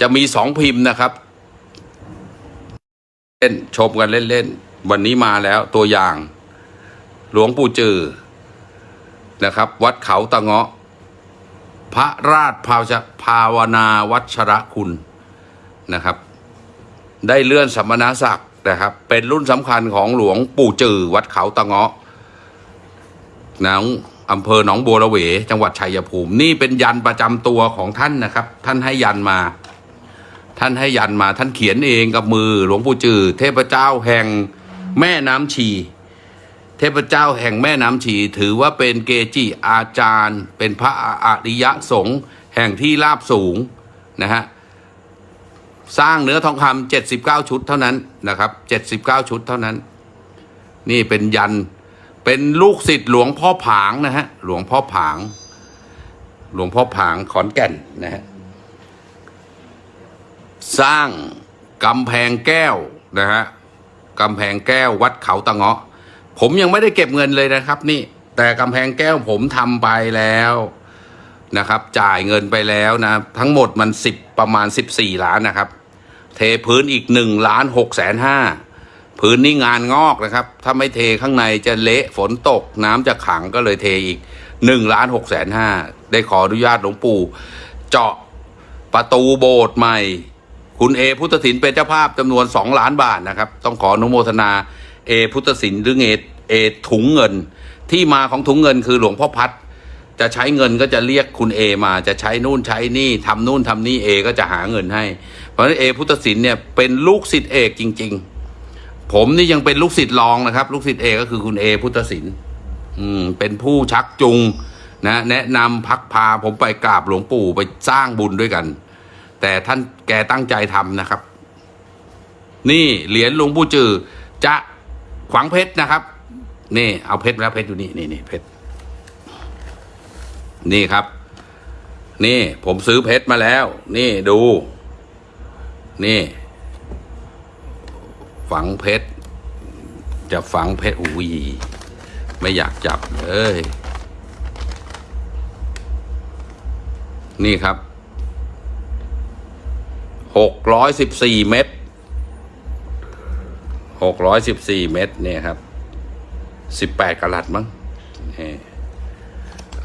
จะมีสองพิมพ์นะครับ เล่นชมกันเล่นๆ วันนี้มาแล้วตัวอย่าง หลวงปู่จือนะครับ วัดเขาตะเงาะ พระราชภาวภาวนาวัชระคุณนะครับ ได้เลื่อนสมณศักดิ์นะครับ เป็นรุ่นสำคัญของหลวงปู่จือวัดเขาตะเงาะนอง อำเภอหนองบัวระเว จังหวัดชัยภูมิ นี่เป็นยันประจำตัวของท่านนะครับ ท่านให้ยันมา ท่านให้ยันมาท่านเขียนเองกับมือหลวงปู่จือเทพเจ้าแห่งแม่น้ำชี เทพเจ้าแห่งแม่น้ำชี ถือว่าเป็นเกจิอาจารย์ เป็นพระอริยสงฆ์แห่งที่ราบสูงนะฮะสร้างเนื้อทองคำเจ็ดสิบเก้าชุดเท่านั้นนะครับเจ็ดสิบเก้าชุดเท่านั้น นี่เป็นยัน เป็นลูกศิษย์หลวงพ่อผางนะฮะ หลวงพ่อผาง หลวงพ่อผางขอนแก่นนะฮะ สร้างกำแพงแก้วนะฮะกำแพงแก้ววัดเขาตะเงาะ ผมยังไม่ได้เก็บเงินเลยนะครับ นี่ แต่กำแพงแก้วผมทำไปแล้วนะครับ จ่ายเงินไปแล้วนะ ทั้งหมดมันสิบประมาณสิบสี่ล้านนะครับ เทพื้นอีกหนึ่งล้านหกแสนห้า พื้นนี่งานงอกนะครับ ถ้าไม่เทข้างในจะเละฝนตก น้ำจะขังก็เลยเทอีกหนึ่งล้านหกแสนห้าได้ขออนุญาตหลวงปู่ เจาะประตูโบสถ์ใหม่ คุณเอพุทธศิลป์เป็นเจ้าภาพจำนวนสองล้านบาทนะครับ ต้องขออนุโมทนาเอพุทธศิลป์หรือเอเอถุงเงิน ที่มาของถุงเงินคือหลวงพ่อพัดจะใช้เงินก็จะเรียกคุณเอมาจะใช้นู่นใช้นี่ทำนู่นทำนี่เอก็จะหาเงินให้ เพราะฉะนั้นเอพุทธศิลป์เนี่ยเป็นลูกศิษย์เอกจริง ๆ ผมนี่ยังเป็นลูกศิษย์รองนะครับ ลูกศิษย์เอกก็คือคุณเอพุทธศิลป์อืมเป็นผู้ชักจูงนะแนะนำพักพาผมไปกราบหลวงปู่ไปสร้างบุญด้วยกัน แต่ท่านแกตั้งใจทำนะครับ นี่เหรียญหลวงปู่จือจะขวางเพชรนะครับ นี่ เอาเพชรแล้วเพชรอยู่นี่นี่นี่เพชรนี่ครับ นี่ผมซื้อเพชรมาแล้ว นี่ดู นี่ ฝังเพชร จะฝังเพชรอุ้ยไม่อยากจับเลย นี่ครับหกร้อยสิบสี่เม็ดหกร้อยสิบสี่เม็ดเนี่ยครับสิบแปดกะลัดมั้งนี่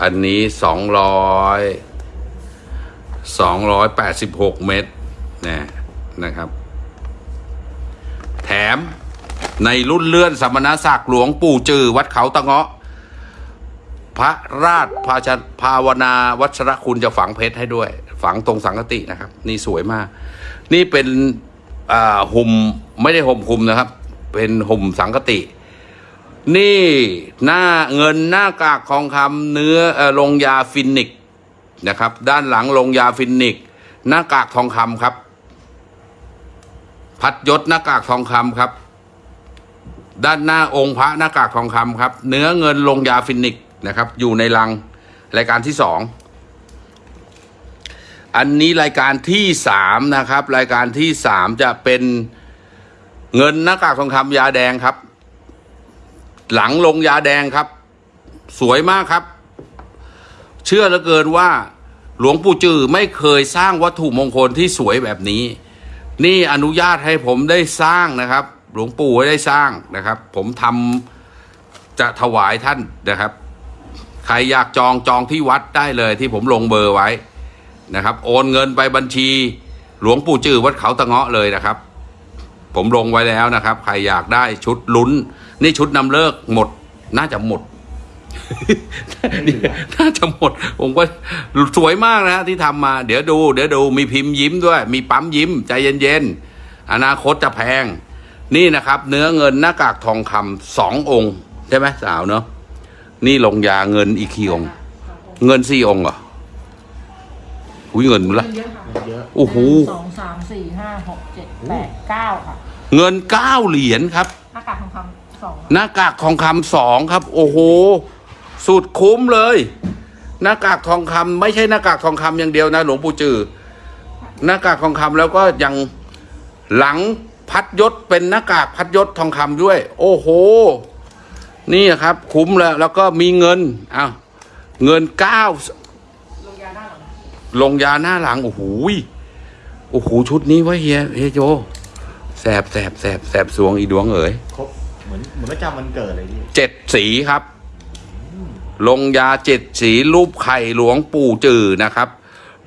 อันนี้สองร้อยสองร้อยแปดสิบหกเมตรนะนะครับ ม ในรุ่นเลื่อนสมณศักดิ์หลวงปู่จือ วัดเขาตะเงาะ พระราชภาชภาวนาวัชรคุณจะฝังเพชรให้ด้วย ฝังตรงสังฆาฏินะครับ นี่สวยมาก นี่เป็นห่มไม่ได้ห่มคลุมนะครับ เป็นห่มสังฆาฏิ นี่หน้าเงินหน้ากากทองคำเนื้อลงยาฟีนิกซ์นะครับ ด้านหลังลงยาฟีนิกซ์ หน้ากากทองคำครับ พัดยศหน้ากากทองคำครับ ด้านหน้าองค์พระหน้ากากทองคำครับ เนื้อเงินลงยาฟีนิกซ์นะครับ อยู่ในลังรายการที่สองอันนี้รายการที่สามนะครับ รายการที่สามจะเป็นเงินหน้ากากทองคำยาแดงครับ หลังลงยาแดงครับ สวยมากครับ เชื่อเหลือเกินว่าหลวงปู่จือไม่เคยสร้างวัตถุมงคลที่สวยแบบนี้ นี่อนุญาตให้ผมได้สร้างนะครับ หลวงปู่ให้ได้สร้างนะครับ ผมทำจะถวายท่านนะครับ ใครอยากจองจองที่วัดได้เลยที่ผมลงเบอร์ไว้นะครับ โอนเงินไปบัญชี หลวงปู่จือวัดเขาตะเงาะเลยนะครับ ผมลงไว้แล้วนะครับ ใครอยากได้ชุดลุ้น นี่ชุดนำเลิกหมดน่าจะหมด น่าจะหมด ผมก็สวยมากนะฮะที่ทำมา เดี๋ยวดู เดี๋ยวดูมีพิมพ์ยิ้มด้วย มีปั๊มยิ้ม ใจเย็นๆ อนาคตจะแพง นี่นะครับ เนื้อเงินหน้ากากทองคำสององค์ ใช่ไหมสาวเนาะนี่ลงยาเงินอีกกี่องค์ เงินสี่องค์เหรออุ้ยเงินละ
เยอะค่ะ
เยอะ
โอ้โห
สองสามสี่ห้าหกเจ็ดแปดเก้าค่ะ
เงินเก้าเหรียญครับ
หน้ากากทองคำสอง
หน้ากากทองคำสองครับ โอ้โห สุดคุ้มเลยหน้ากากทองคำไม่ใช่หน้ากากทองคำอย่างเดียวนะ หลวงปู่จือหน้ากากทองคำแล้วก็ยังหลังพัดยศเป็นหน้ากากพัดยศทองคำด้วย โอ้โห นี่ครับ คุ้มแล้วแล้วก็มีเงินอ้าวเงินเก้า
ลงยาด้านหลัง
ลงยาหน้าหลังโอ้โหยโอ้โหชุดนี้วะเฮียเฮียโจแสบแสบแสบแสบสวงอีดวงเอ๋ย
ครบเหมือนเหมือนประจำวันเกิดเลยพี่
เจ็ดสีครับ ลงยาเจ็ดสีรูปไข่หลวงปู่จือนะครับ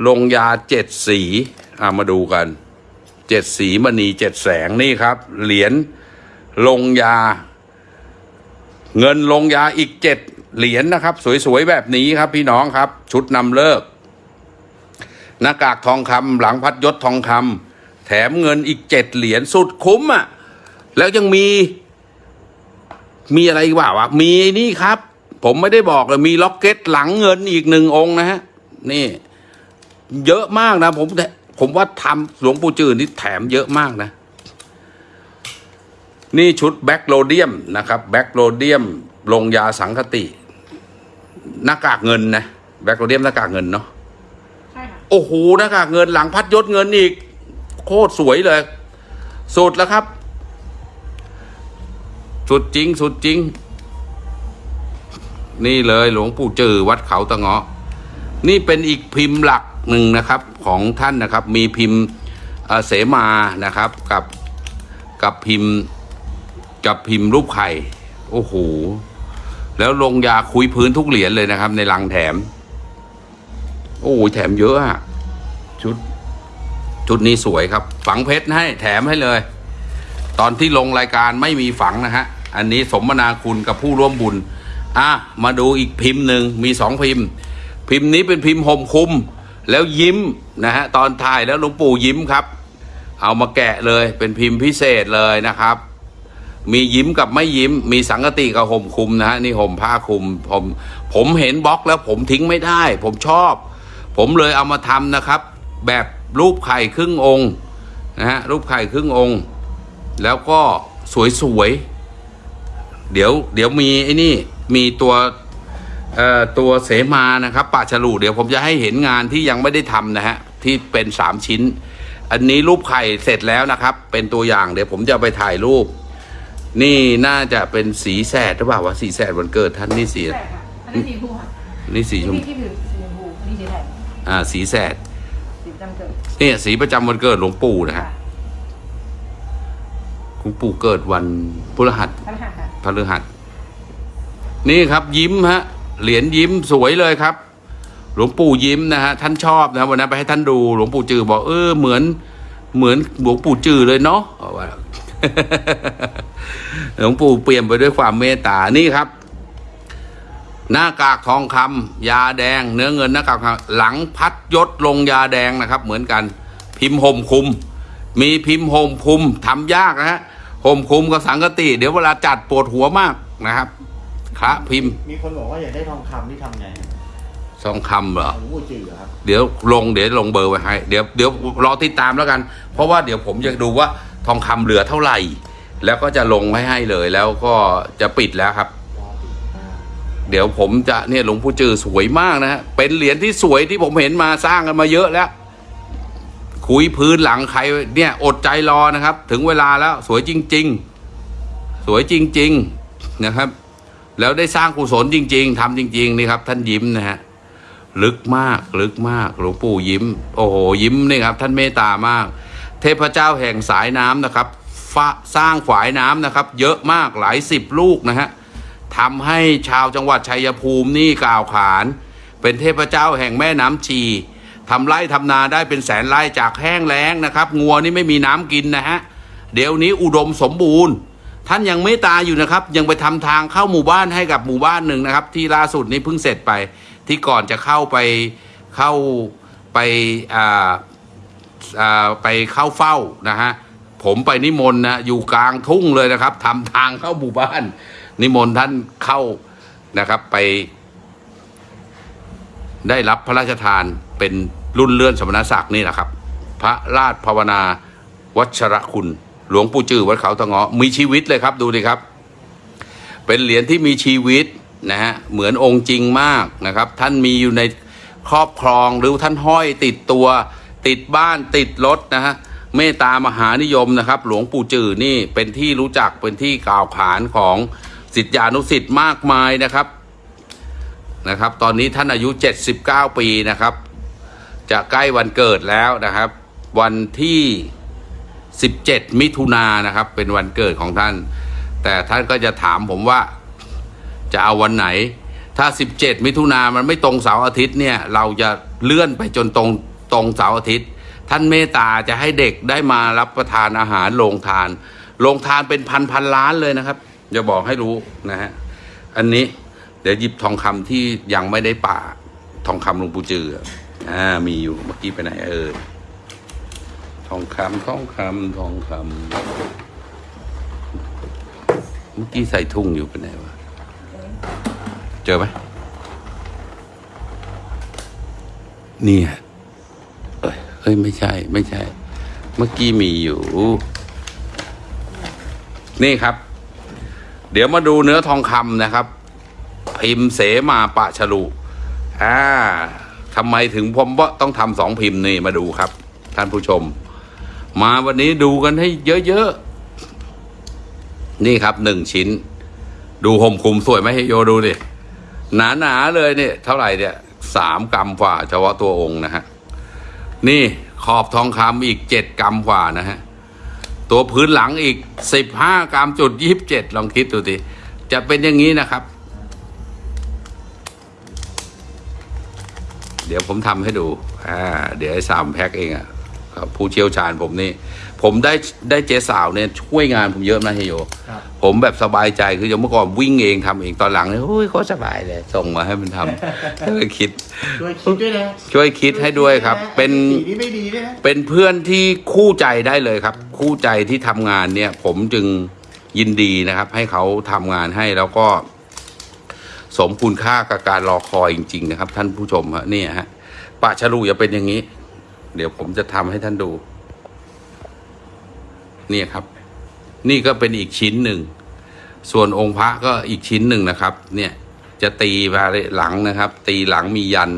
ลงยาเจ็ดสีอามาดูกันเจ็ดสีมณีเจ็ดแสงนี่ครับ เหรียญลงยา เงินลงยาอีกเจ็ดเหรียญนะครับ สวยๆแบบนี้ครับ พี่น้องครับ ชุดนำเลิกหน้ากากทองคำหลังพัดยศทองคำแถมเงินอีกเจ็ดเหรียญสุดคุ้มอะแล้วยังมี มีอะไรว่าวะมีนี่ครับ ผมไม่ได้บอกเลยมีล็อกเก็ตหลังเงินอีกหนึ่งองค์นะฮะ นี่ เยอะมากนะ ผมผมว่าทำหลวงปู่จือนี่แถมเยอะมากนะ นี่ชุด black rhodium นะครับ black rhodium ลงยาสังฆาฏิหน้ากากเงินนะ black rhodium หน้ากากเงินเนาะ
ใช่ค่ะ
โอ้โหหน้ากากเงินหลังพัดยศเงินอีก โคตรสวยเลยสุดแล้วครับ สุดจริง สุดจริง นี่เลยหลวงปู่จือวัดเขาตะเงาะ นี่เป็นอีกพิมพ์หลักหนึ่งนะครับของท่านนะครับ มีพิมพ์เสมานะครับกับกับพิมพ์กับพิมพ์รูปไข่โอ้โหแล้วลงยาคุยพื้นทุกเหรียญเลยนะครับ ในลังแถม โอ้ยแถมเยอะอะชุดชุดนี้สวยครับ ฝังเพชรให้แถมให้เลย ตอนที่ลงรายการไม่มีฝังนะฮะ อันนี้สมนาคุณกับผู้ร่วมบุญ อะมาดูอีกพิมพ์หนึ่งมีสองพิมพ์ พิมพ์นี้เป็นพิมพ์ห่มคุม แล้วยิ้มนะฮะตอนถ่ายแล้วหลวงปู่ยิ้มครับ เอามาแกะเลยเป็นพิมพ์พิเศษเลยนะครับ มียิ้มกับไม่ยิ้ม มีสังกติกับห่มคุมนะฮะนี่ห่มผ้าคุมผมผมเห็นบล็อกแล้วผมทิ้งไม่ได้ ผมชอบ ผมเลยเอามาทำนะครับ แบบรูปไข่ครึ่งองค์นะฮะรูปไข่ครึ่งองค์ แล้วก็สวยๆเดี๋ยวเดี๋ยวมีไอ้นี่ มีตัวเอ่อตัวเสมานะครับป่าฉลูเดี๋ยวผมจะให้เห็นงานที่ยังไม่ได้ทำนะฮะที่เป็นสามชิ้น อันนี้รูปไข่เสร็จแล้วนะครับ เป็นตัวอย่างเดี๋ยวผมจะเอาไปถ่ายรูป นี่น่าจะเป็นสีแสดหรือเปล่าวะสีแสดวันเกิดท่านนี่สี
ใช่ค่ะอันนี้สีชมพูค่ะ
นี่สีชม
ที่ที่ผิวสีชมพูอันนี้สีแดง
อ่าสีแสด
สีประจำเกิด
เนี่ยสีประจำวันเกิดหลวงปู่นะฮะ
ค่ะ
หลวงปู่เกิดวันพฤหัส
ท่านค่ะค่ะ
พฤหัส นี่ครับยิ้มฮะเหรียญยิ้มสวยเลยครับ หลวงปู่ยิ้มนะฮะท่านชอบนะวันนั้นไปให้ท่านดูหลวงปู่จือบอกเออเหมือน เหมือนหลวงปู่จือเลยเนาะหลวงปู่เปลี่ยนไปด้วยความเมตตานี่ครับ หน้ากากทองคำยาแดง เนื้อเงินหน้ากากทองหลังพัดยศลงยาแดงนะครับ เหมือนกัน พิมพ์ห่มคุม มีพิมพ์ห่มคุมทำยากนะฮะห่มคุมกับสังกติ เดี๋ยวเวลาจัดปวดหัวมากนะครับ พระพิมพ์
มีคนบอกว่าอยากได้ทองคำที่ทำไง
ทองคำเหรอ
หลวงปู่จือครับ
เดี๋ยวลงเดี๋ยวลงเบอร์ไว้ให้ เดี๋ยวเดี๋ยวรอติดตามแล้วกัน เพราะว่าเดี๋ยวผมจะดูว่าทองคำเหลือเท่าไหร่ แล้วก็จะลงไว้ให้เลยแล้วก็จะปิดแล้วครับเดี๋ยวผมจะเนี่ยหลวงปู่จือสวยมากนะฮะเป็นเหรียญที่สวยที่ผมเห็นมาสร้างกันมาเยอะแล้ว คุยพื้นหลังใครเนี่ยอดใจรอนะครับ ถึงเวลาแล้วสวยจริง ๆ สวยจริง ๆ นะครับ แล้วได้สร้างกุศลจริง ๆทำจริง ๆ นี่ครับ ท่านยิ้มนะฮะลึกมากลึกมากหลวงปู่ยิ้ม โอ้โหยิ้มนี่ครับ ท่านเมตตามาก เทพเจ้าแห่งสายน้ำนะครับฟ้าสร้างฝายน้ำนะครับ เยอะมากหลายสิบลูกนะฮะทำให้ชาวจังหวัดชัยภูมินี่กล่าวขาน เป็นเทพเจ้าแห่งแม่น้ำชีทำไร่ทำนาได้เป็นแสนไร่จากแห้งแล้งนะครับ งัวนี่ไม่มีน้ำกินนะฮะ เดี๋ยวนี้อุดมสมบูรณ์ ท่านยังเมตตาอยู่นะครับ ยังไปทำทางเข้าหมู่บ้านให้กับหมู่บ้านหนึ่งนะครับ ที่ล่าสุดนี้เพิ่งเสร็จไป ที่ก่อนจะเข้าไปเข้าไปอ่าอ่าไปเข้าเฝ้านะฮะผมไปนิมนต์นะอยู่กลางทุ่งเลยนะครับทำทางเข้าหมู่บ้าน นิมนต์ท่านเข้านะครับไป ได้รับพระราชทานเป็นรุ่นเลื่อนสมณศักดิ์นี่แหละครับ พระราชภาวนาวัชรคุณ หลวงปู่จือวัดเขาตะเงาะมีชีวิตเลยครับดูดิครับ เป็นเหรียญที่มีชีวิตนะฮะเหมือนองค์จริงมากนะครับ ท่านมีอยู่ในครอบครองหรือท่านห้อยติดตัว ติดบ้านติดรถนะฮะเมตตามหานิยมนะครับ หลวงปู่จือนี่เป็นที่รู้จักเป็นที่กล่าวขานของสิทธิานุสิทธิ์มากมายนะครับนะครับ ตอนนี้ท่านอายุ 79 ปีนะครับ จะใกล้วันเกิดแล้วนะครับ วันที่ 17 มิถุนายนนะครับ เป็นวันเกิดของท่าน แต่ท่านก็จะถามผมว่าจะเอาวันไหน ถ้า 17 มิถุนามันไม่ตรงเสาร์อาทิตย์เนี่ยเราจะเลื่อนไปจนตรงตรงเสาร์อาทิตย์ ท่านเมตตาจะให้เด็กได้มารับประทานอาหารโรงทานโรงทานเป็นพันพันล้านเลยนะครับจะบอกให้รู้นะฮะอันนี้เดี๋ยวหยิบทองคำที่ยังไม่ได้ป่าทองคำหลวงปู่จืออ่ามีอยู่เมื่อกี้ไปไหนเออ องคำทองคำทองคำเมื่อกี้ใส่ทุ่งอยู่ไปไหนวะ เจอไหมนี่ยเอ้ยเอ้ยไม่ใช่ ไม่ใช่ เมื่อกี้มีอยู่ นี่ครับ เดี๋ยวมาดูเนื้อทองคำนะครับ พิมพ์เสมาปะฉลุอ่าทำไมถึงผมว่าต้องทำสองพิมพ์นี่มาดูครับ ท่านผู้ชม มาวันนี้ดูกันให้เยอะๆ นี่ครับหนึ่งชิ้น ดูห่มคลุมสวยไหมเฮโยดูดิหนาๆเลยเนี่ย เท่าไหร่เนี่ยสามกรัมฝ่าเฉพาะตัวองค์นะฮะ นี่ขอบทองคำอีกเจ็ดกรัมฝ่านะฮะ ตัวพื้นหลังอีกสิบห้ากรัมจุดยี่สิบเจ็ดลองคิดดูดิจะเป็นอย่างนี้นะครับ เดี๋ยวผมทำให้ดู อ่า เดี๋ยวไอ้สามแพ็คเองอะ่ะ ผู้เชี่ยวชาญผมนี่ ผมได้ได้เจ๊สาวเนี่ยช่วยงานผมเยอะนะเฮยโย
ครับ
ผมแบบสบายใจคืออย่างเมื่อก่อนวิ่งเองทำเองตอนหลังเนี่ยโอ้ยเขาสบายเลยส่งมาให้มันทำก็เลยคิด
ช่วยคิดด้วยนะ
ช่วยคิดให้ด้วยครับ เป็น
สีนี้ไม่ดีด้วยนะ
เป็นเพื่อนที่คู่ใจได้เลยครับ คู่ใจที่ทำงานเนี่ย ผมจึงยินดีนะครับ ให้เขาทำงานให้แล้วก็ สมคุณค่ากับการรอคอยจริง ๆ นะครับ ท่านผู้ชมฮะเนี่ยฮะปะฉลูอย่าเป็นอย่างนี้ เดี๋ยวผมจะทำให้ท่านดู เนี่ยครับ นี่ก็เป็นอีกชิ้นหนึ่ง ส่วนองค์พระก็อีกชิ้นหนึ่งนะครับ เนี่ยจะตีมาหลังนะครับ ตีหลังมียัน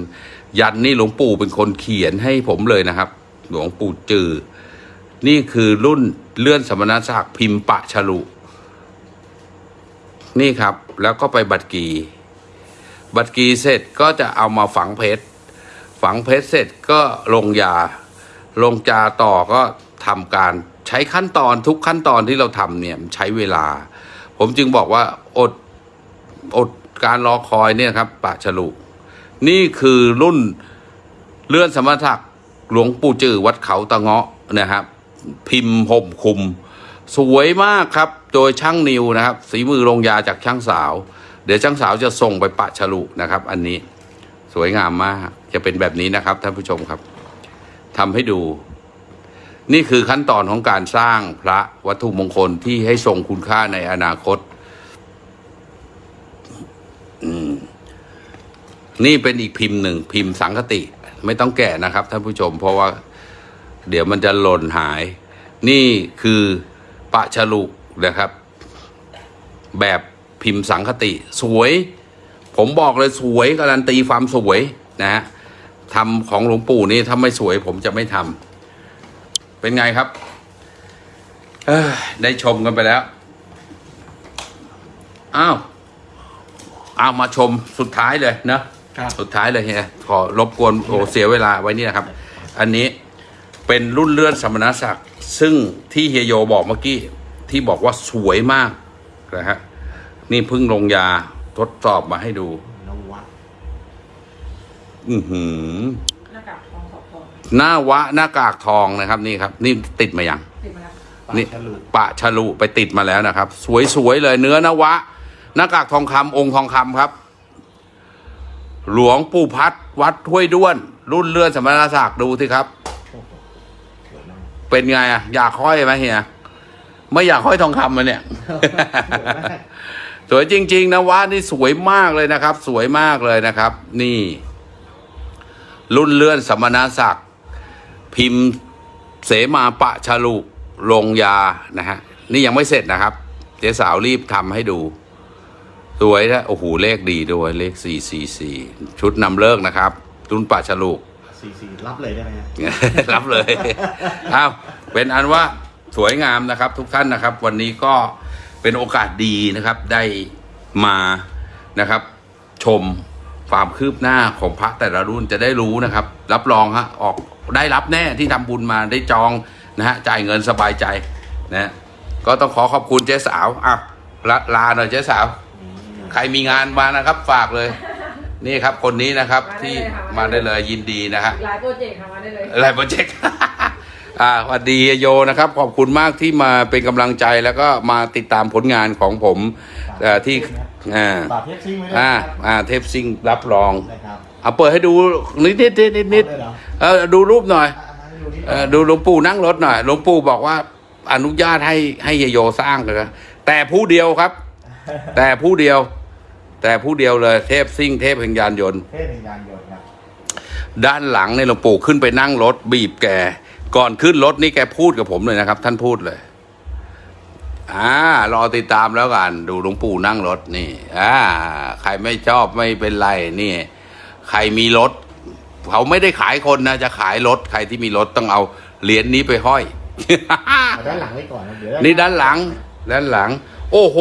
ยันนี่หลวงปู่เป็นคนเขียนให้ผมเลยนะครับ หลวงปู่จือ นี่คือรุ่นเลื่อนสมณศักดิ์พิมพ์ปะฉลุ นี่ครับ แล้วก็ไปบัตรกี บัตรกีเสร็จก็จะเอามาฝังเพชร ฝังเพชรเสร็จก็ลงยา ลงจาต่อก็ทำการใช้ขั้นตอนทุกขั้นตอนที่เราทำเนี่ยใช้เวลา ผมจึงบอกว่าอดอดการรอคอยเนี่ยครับปะฉลุ นี่คือรุ่นเลื่อนสมถะหลวงปู่จือวัดเขาตะเงาะนะครับ พิมพ์ห่มคุม สวยมากครับ โดยช่างนิวนะครับสีมือลงยาจากช่างสาว เดี๋ยวช่างสาวจะส่งไปปะฉลุนะครับ อันนี้ สวยงามมาก จะเป็นแบบนี้นะครับท่านผู้ชมครับทำให้ดู นี่คือขั้นตอนของการสร้างพระวัตถุมงคลที่ให้ทรงคุณค่าในอนาคตนี่เป็นอีกพิมพ์หนึ่งพิมพ์สังคติ ไม่ต้องแกะนะครับท่านผู้ชม เพราะว่าเดี๋ยวมันจะหล่นหาย นี่คือปะฉลุนะครับ แบบพิมพ์สังคติ สวย ผมบอกเลยสวยการันตีความสวยนะฮะทำของหลวงปู่นี่ถ้าไม่สวยผมจะไม่ทำเป็นไงครับเอ้ยได้ชมกันไปแล้วอ้าวเอามาชมสุดท้ายเลยเนอะ
ครับ
สุดท้ายเลยเฮียขอรบกวนโอ้เสียเวลาไว้นี่นะครับ อันนี้เป็นรุ่นเลื่อนสมณศักดิ์ซึ่งที่เฮียโยบอกเมื่อกี้ที่บอกว่าสวยมากนะฮะนี่เพิ่งลงยา ทดสอบมาให้ดู
นวัด
อือหือ
หน้ากากทองขอบทอง
หน้าวะหน้ากากทองนะครับ นี่ครับ นี่ติดมายัง
ติดมาแล้ว
ปะ
นี่
ฉลุ
ปะฉลุไปติดมาแล้วนะครับ สวยๆเลยเนื้อนวะ หน้ากากทองคำองค์ทองคำครับ หลวงปู่พัดวัดห้วยด้วน รุ่นเลื่อนสมณศักดิ์ดูสิครับ
สวยมาก
เป็นไงอะอยากห้อยไหมเฮียไม่อยากห้อยทองคำมันเนี่ย
สวยมาก
สวยจริง ๆนะวะนี่สวยมากเลยนะครับ สวยมากเลยนะครับ นี่ รุ่นเลื่อนสมณศักดิ์พิมพ์เสมาปะฉลุลงยานะฮะนี่ยังไม่เสร็จนะครับ เจ๊สาวรีบทำให้ดู สวยนะโอ้โหเลขดีด้วยเลขสี่สี่สี่ชุดนำเลิกนะครับ รุ่นปะฉลุ
สีสีรับเลยได้ไหมฮะ
รับเลยเอาเป็นอันว่าสวยงามนะครับ ทุกท่านนะครับ วันนี้ก็ เป็นโอกาสดีนะครับได้มานะครับ ชมความคืบหน้าของพระแต่ละรุ่นจะได้รู้นะครับ รับรองฮะออกได้รับแน่ที่ทำบุญมาได้จองนะฮะจ่ายเงินสบายใจนะก็ต้องขอขอบคุณเจ๊สาวอะลาลาหน่อยเจ๊สาว ใครมีงานมานะครับฝากเลย นี่ครับคนนี้นะครับที่มาได้เลยยินดีนะฮะ
อีกหลายโปรเจกต์ทำมาได้เลย
อะไรโปรเจกต์ อ่าสวัสดีโยนะครับ ขอบคุณมากที่มาเป็นกำลังใจแล้วก็มาติดตามผลงานของผมเอ่อที่อ่า
ฝากเทปซิงไว้ด้วย
อ่า
นะครับ
อ่าเทปซิงรับรอง
นะครับ
เอาเปิดให้ดูนิดนิดนิดนิดนิด
เอาเลยเหรอ
เออดูรูปหน่อย
อะให้ดูนิดห
เอ
น่อย
อดูหลวงปู่นั่งรถหน่อยหลวงปู่บอกว่าอนุญาตให้ให้โยสร้างเลยนะแต่ผู้เดียวครับ แต่ผู้เดียว แต่ผู้เดียวเลยเทพซิ่งเทพแห่งยานยนต์
เทพแห่งยานยนต์ครับ
ด้านหลังเนี่ยหลวงปู่ขึ้นไปนั่งรถบีบแก ก่อนขึ้นรถนี่แกพูดกับผมเลยนะครับ ท่านพูดเลยอ่ารอติดตามแล้วกัน ดูหลวงปู่นั่งรถนี่อ่าใครไม่ชอบไม่เป็นไรนี่ ใครมีรถ เขาไม่ได้ขายคนนะ จะขายรถ ใครที่มีรถต้องเอาเหรียญนี้ไปห้อย
เอาด้านหลังไว้ก่อนนะเดี๋ยว
นี่ด้านหลัง ด้านหลัง โอ้โห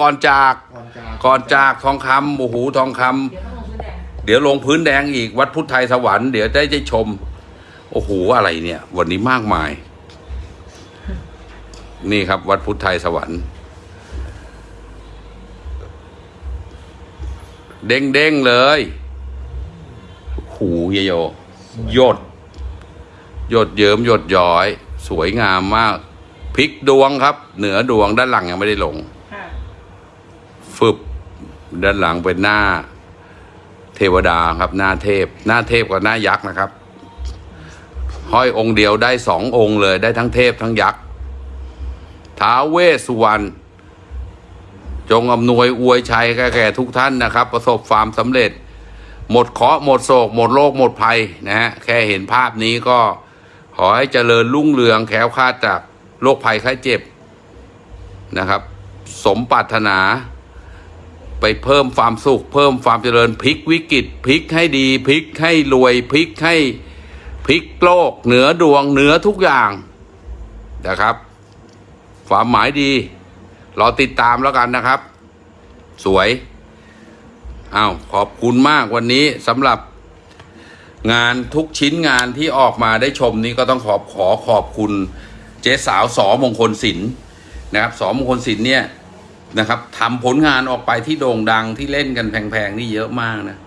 ก่อนจาก
ก่อนจาก
ก่อนจากทองคำโอ้โหทองคำ
เดี๋ยวต้องลงพื้นแดง
เดี๋ยวลงพื้นแดงอีกวัดพุทธไทยสวรรค์เดี๋ยวได้ได้ชม โอ้โหอะไรเนี่ย วันนี้มากมาย นี่ครับ วัดพุทธไทยสวรรค์ เด้งเด้งๆเลย หูเยโยหยดหยดเยิ้มหยดย้อย สวยงามมากพลิกดวงครับ เหนือดวงด้านหลังยังไม่ได้ลง
ค่ะ
ฟึบด้านหลังเป็นหน้า เทวดาครับ หน้าเทพ หน้าเทพกับหน้ายักษ์นะครับ ห้อยองค์เดียวได้สององค์เลยได้ทั้งเทพทั้งยักษ์ท้าเวสุวรรณจงอำนวยอวยชัยแก่ทุกท่านนะครับ ประสบความสำเร็จ หมดเคราะห์หมดโศก หมดโรคหมดภัยนะฮะแค่เห็นภาพนี้ก็ขอให้เจริญรุ่งเรืองแคล้วคาดจากโรคภัยไข้เจ็บนะครับ สมปรารถนาไปเพิ่มความสุข เพิ่มความเจริญพลิกวิกฤตพลิกให้ดีพลิกให้รวยพลิกให้ พลิกโลกเหนือดวงเหนือทุกอย่างนะครับ ความหมายดี รอติดตามแล้วกันนะครับ สวยอ้าวขอบคุณมากวันนี้สำหรับงานทุกชิ้นงานที่ออกมาได้ชมนี้ก็ต้องขอบขอขอบคุณเจ๊สาวสอมงคลศิลป์นะครับสอมงคลศิลป์เนี่ยนะครับทำผลงานออกไปที่โด่งดังที่เล่นกันแพงๆนี่เยอะมากนะ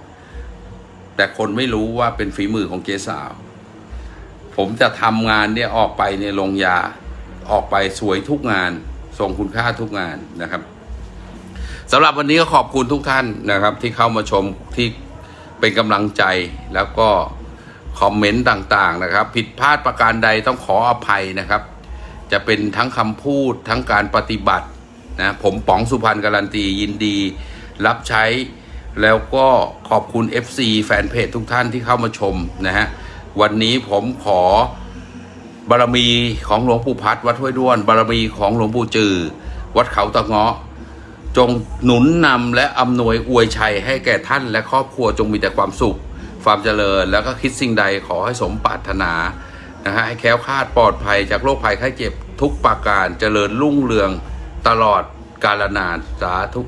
แต่คนไม่รู้ว่าเป็นฝีมือของเจ๊สาว ผมจะทำงานเนี่ยออกไปเนี่ยลงยาออกไปสวยทุกงานส่งคุณค่าทุกงานนะครับสำหรับวันนี้ก็ขอบคุณทุกท่านนะครับ ที่เข้ามาชมที่เป็นกำลังใจแล้วก็คอมเมนต์ต่างๆนะครับ ผิดพลาดประการใดต้องขออภัยนะครับ จะเป็นทั้งคำพูดทั้งการปฏิบัตินะผมป๋องสุพรรณการันตียินดี รับใช้แล้วก็ขอบคุณ FC แฟนเพจทุกท่านที่เข้ามาชมนะฮะ วันนี้ผมขอบารมีของหลวงปู่พัดวัดห้วยด้วน บารมีของหลวงปู่จือ วัดเขาตะเงาะ จงหนุนนำและอำนวยอวยชัยให้แก่ท่านและครอบครัวจงมีแต่ความสุข ความเจริญ แล้วก็คิดสิ่งใดขอให้สมปรารถนานะฮะให้แคล้วคลาดปลอดภัยจากโรคภัยไข้เจ็บทุกประการเจริญรุ่งเรืองตลอดกาลนานสาธุ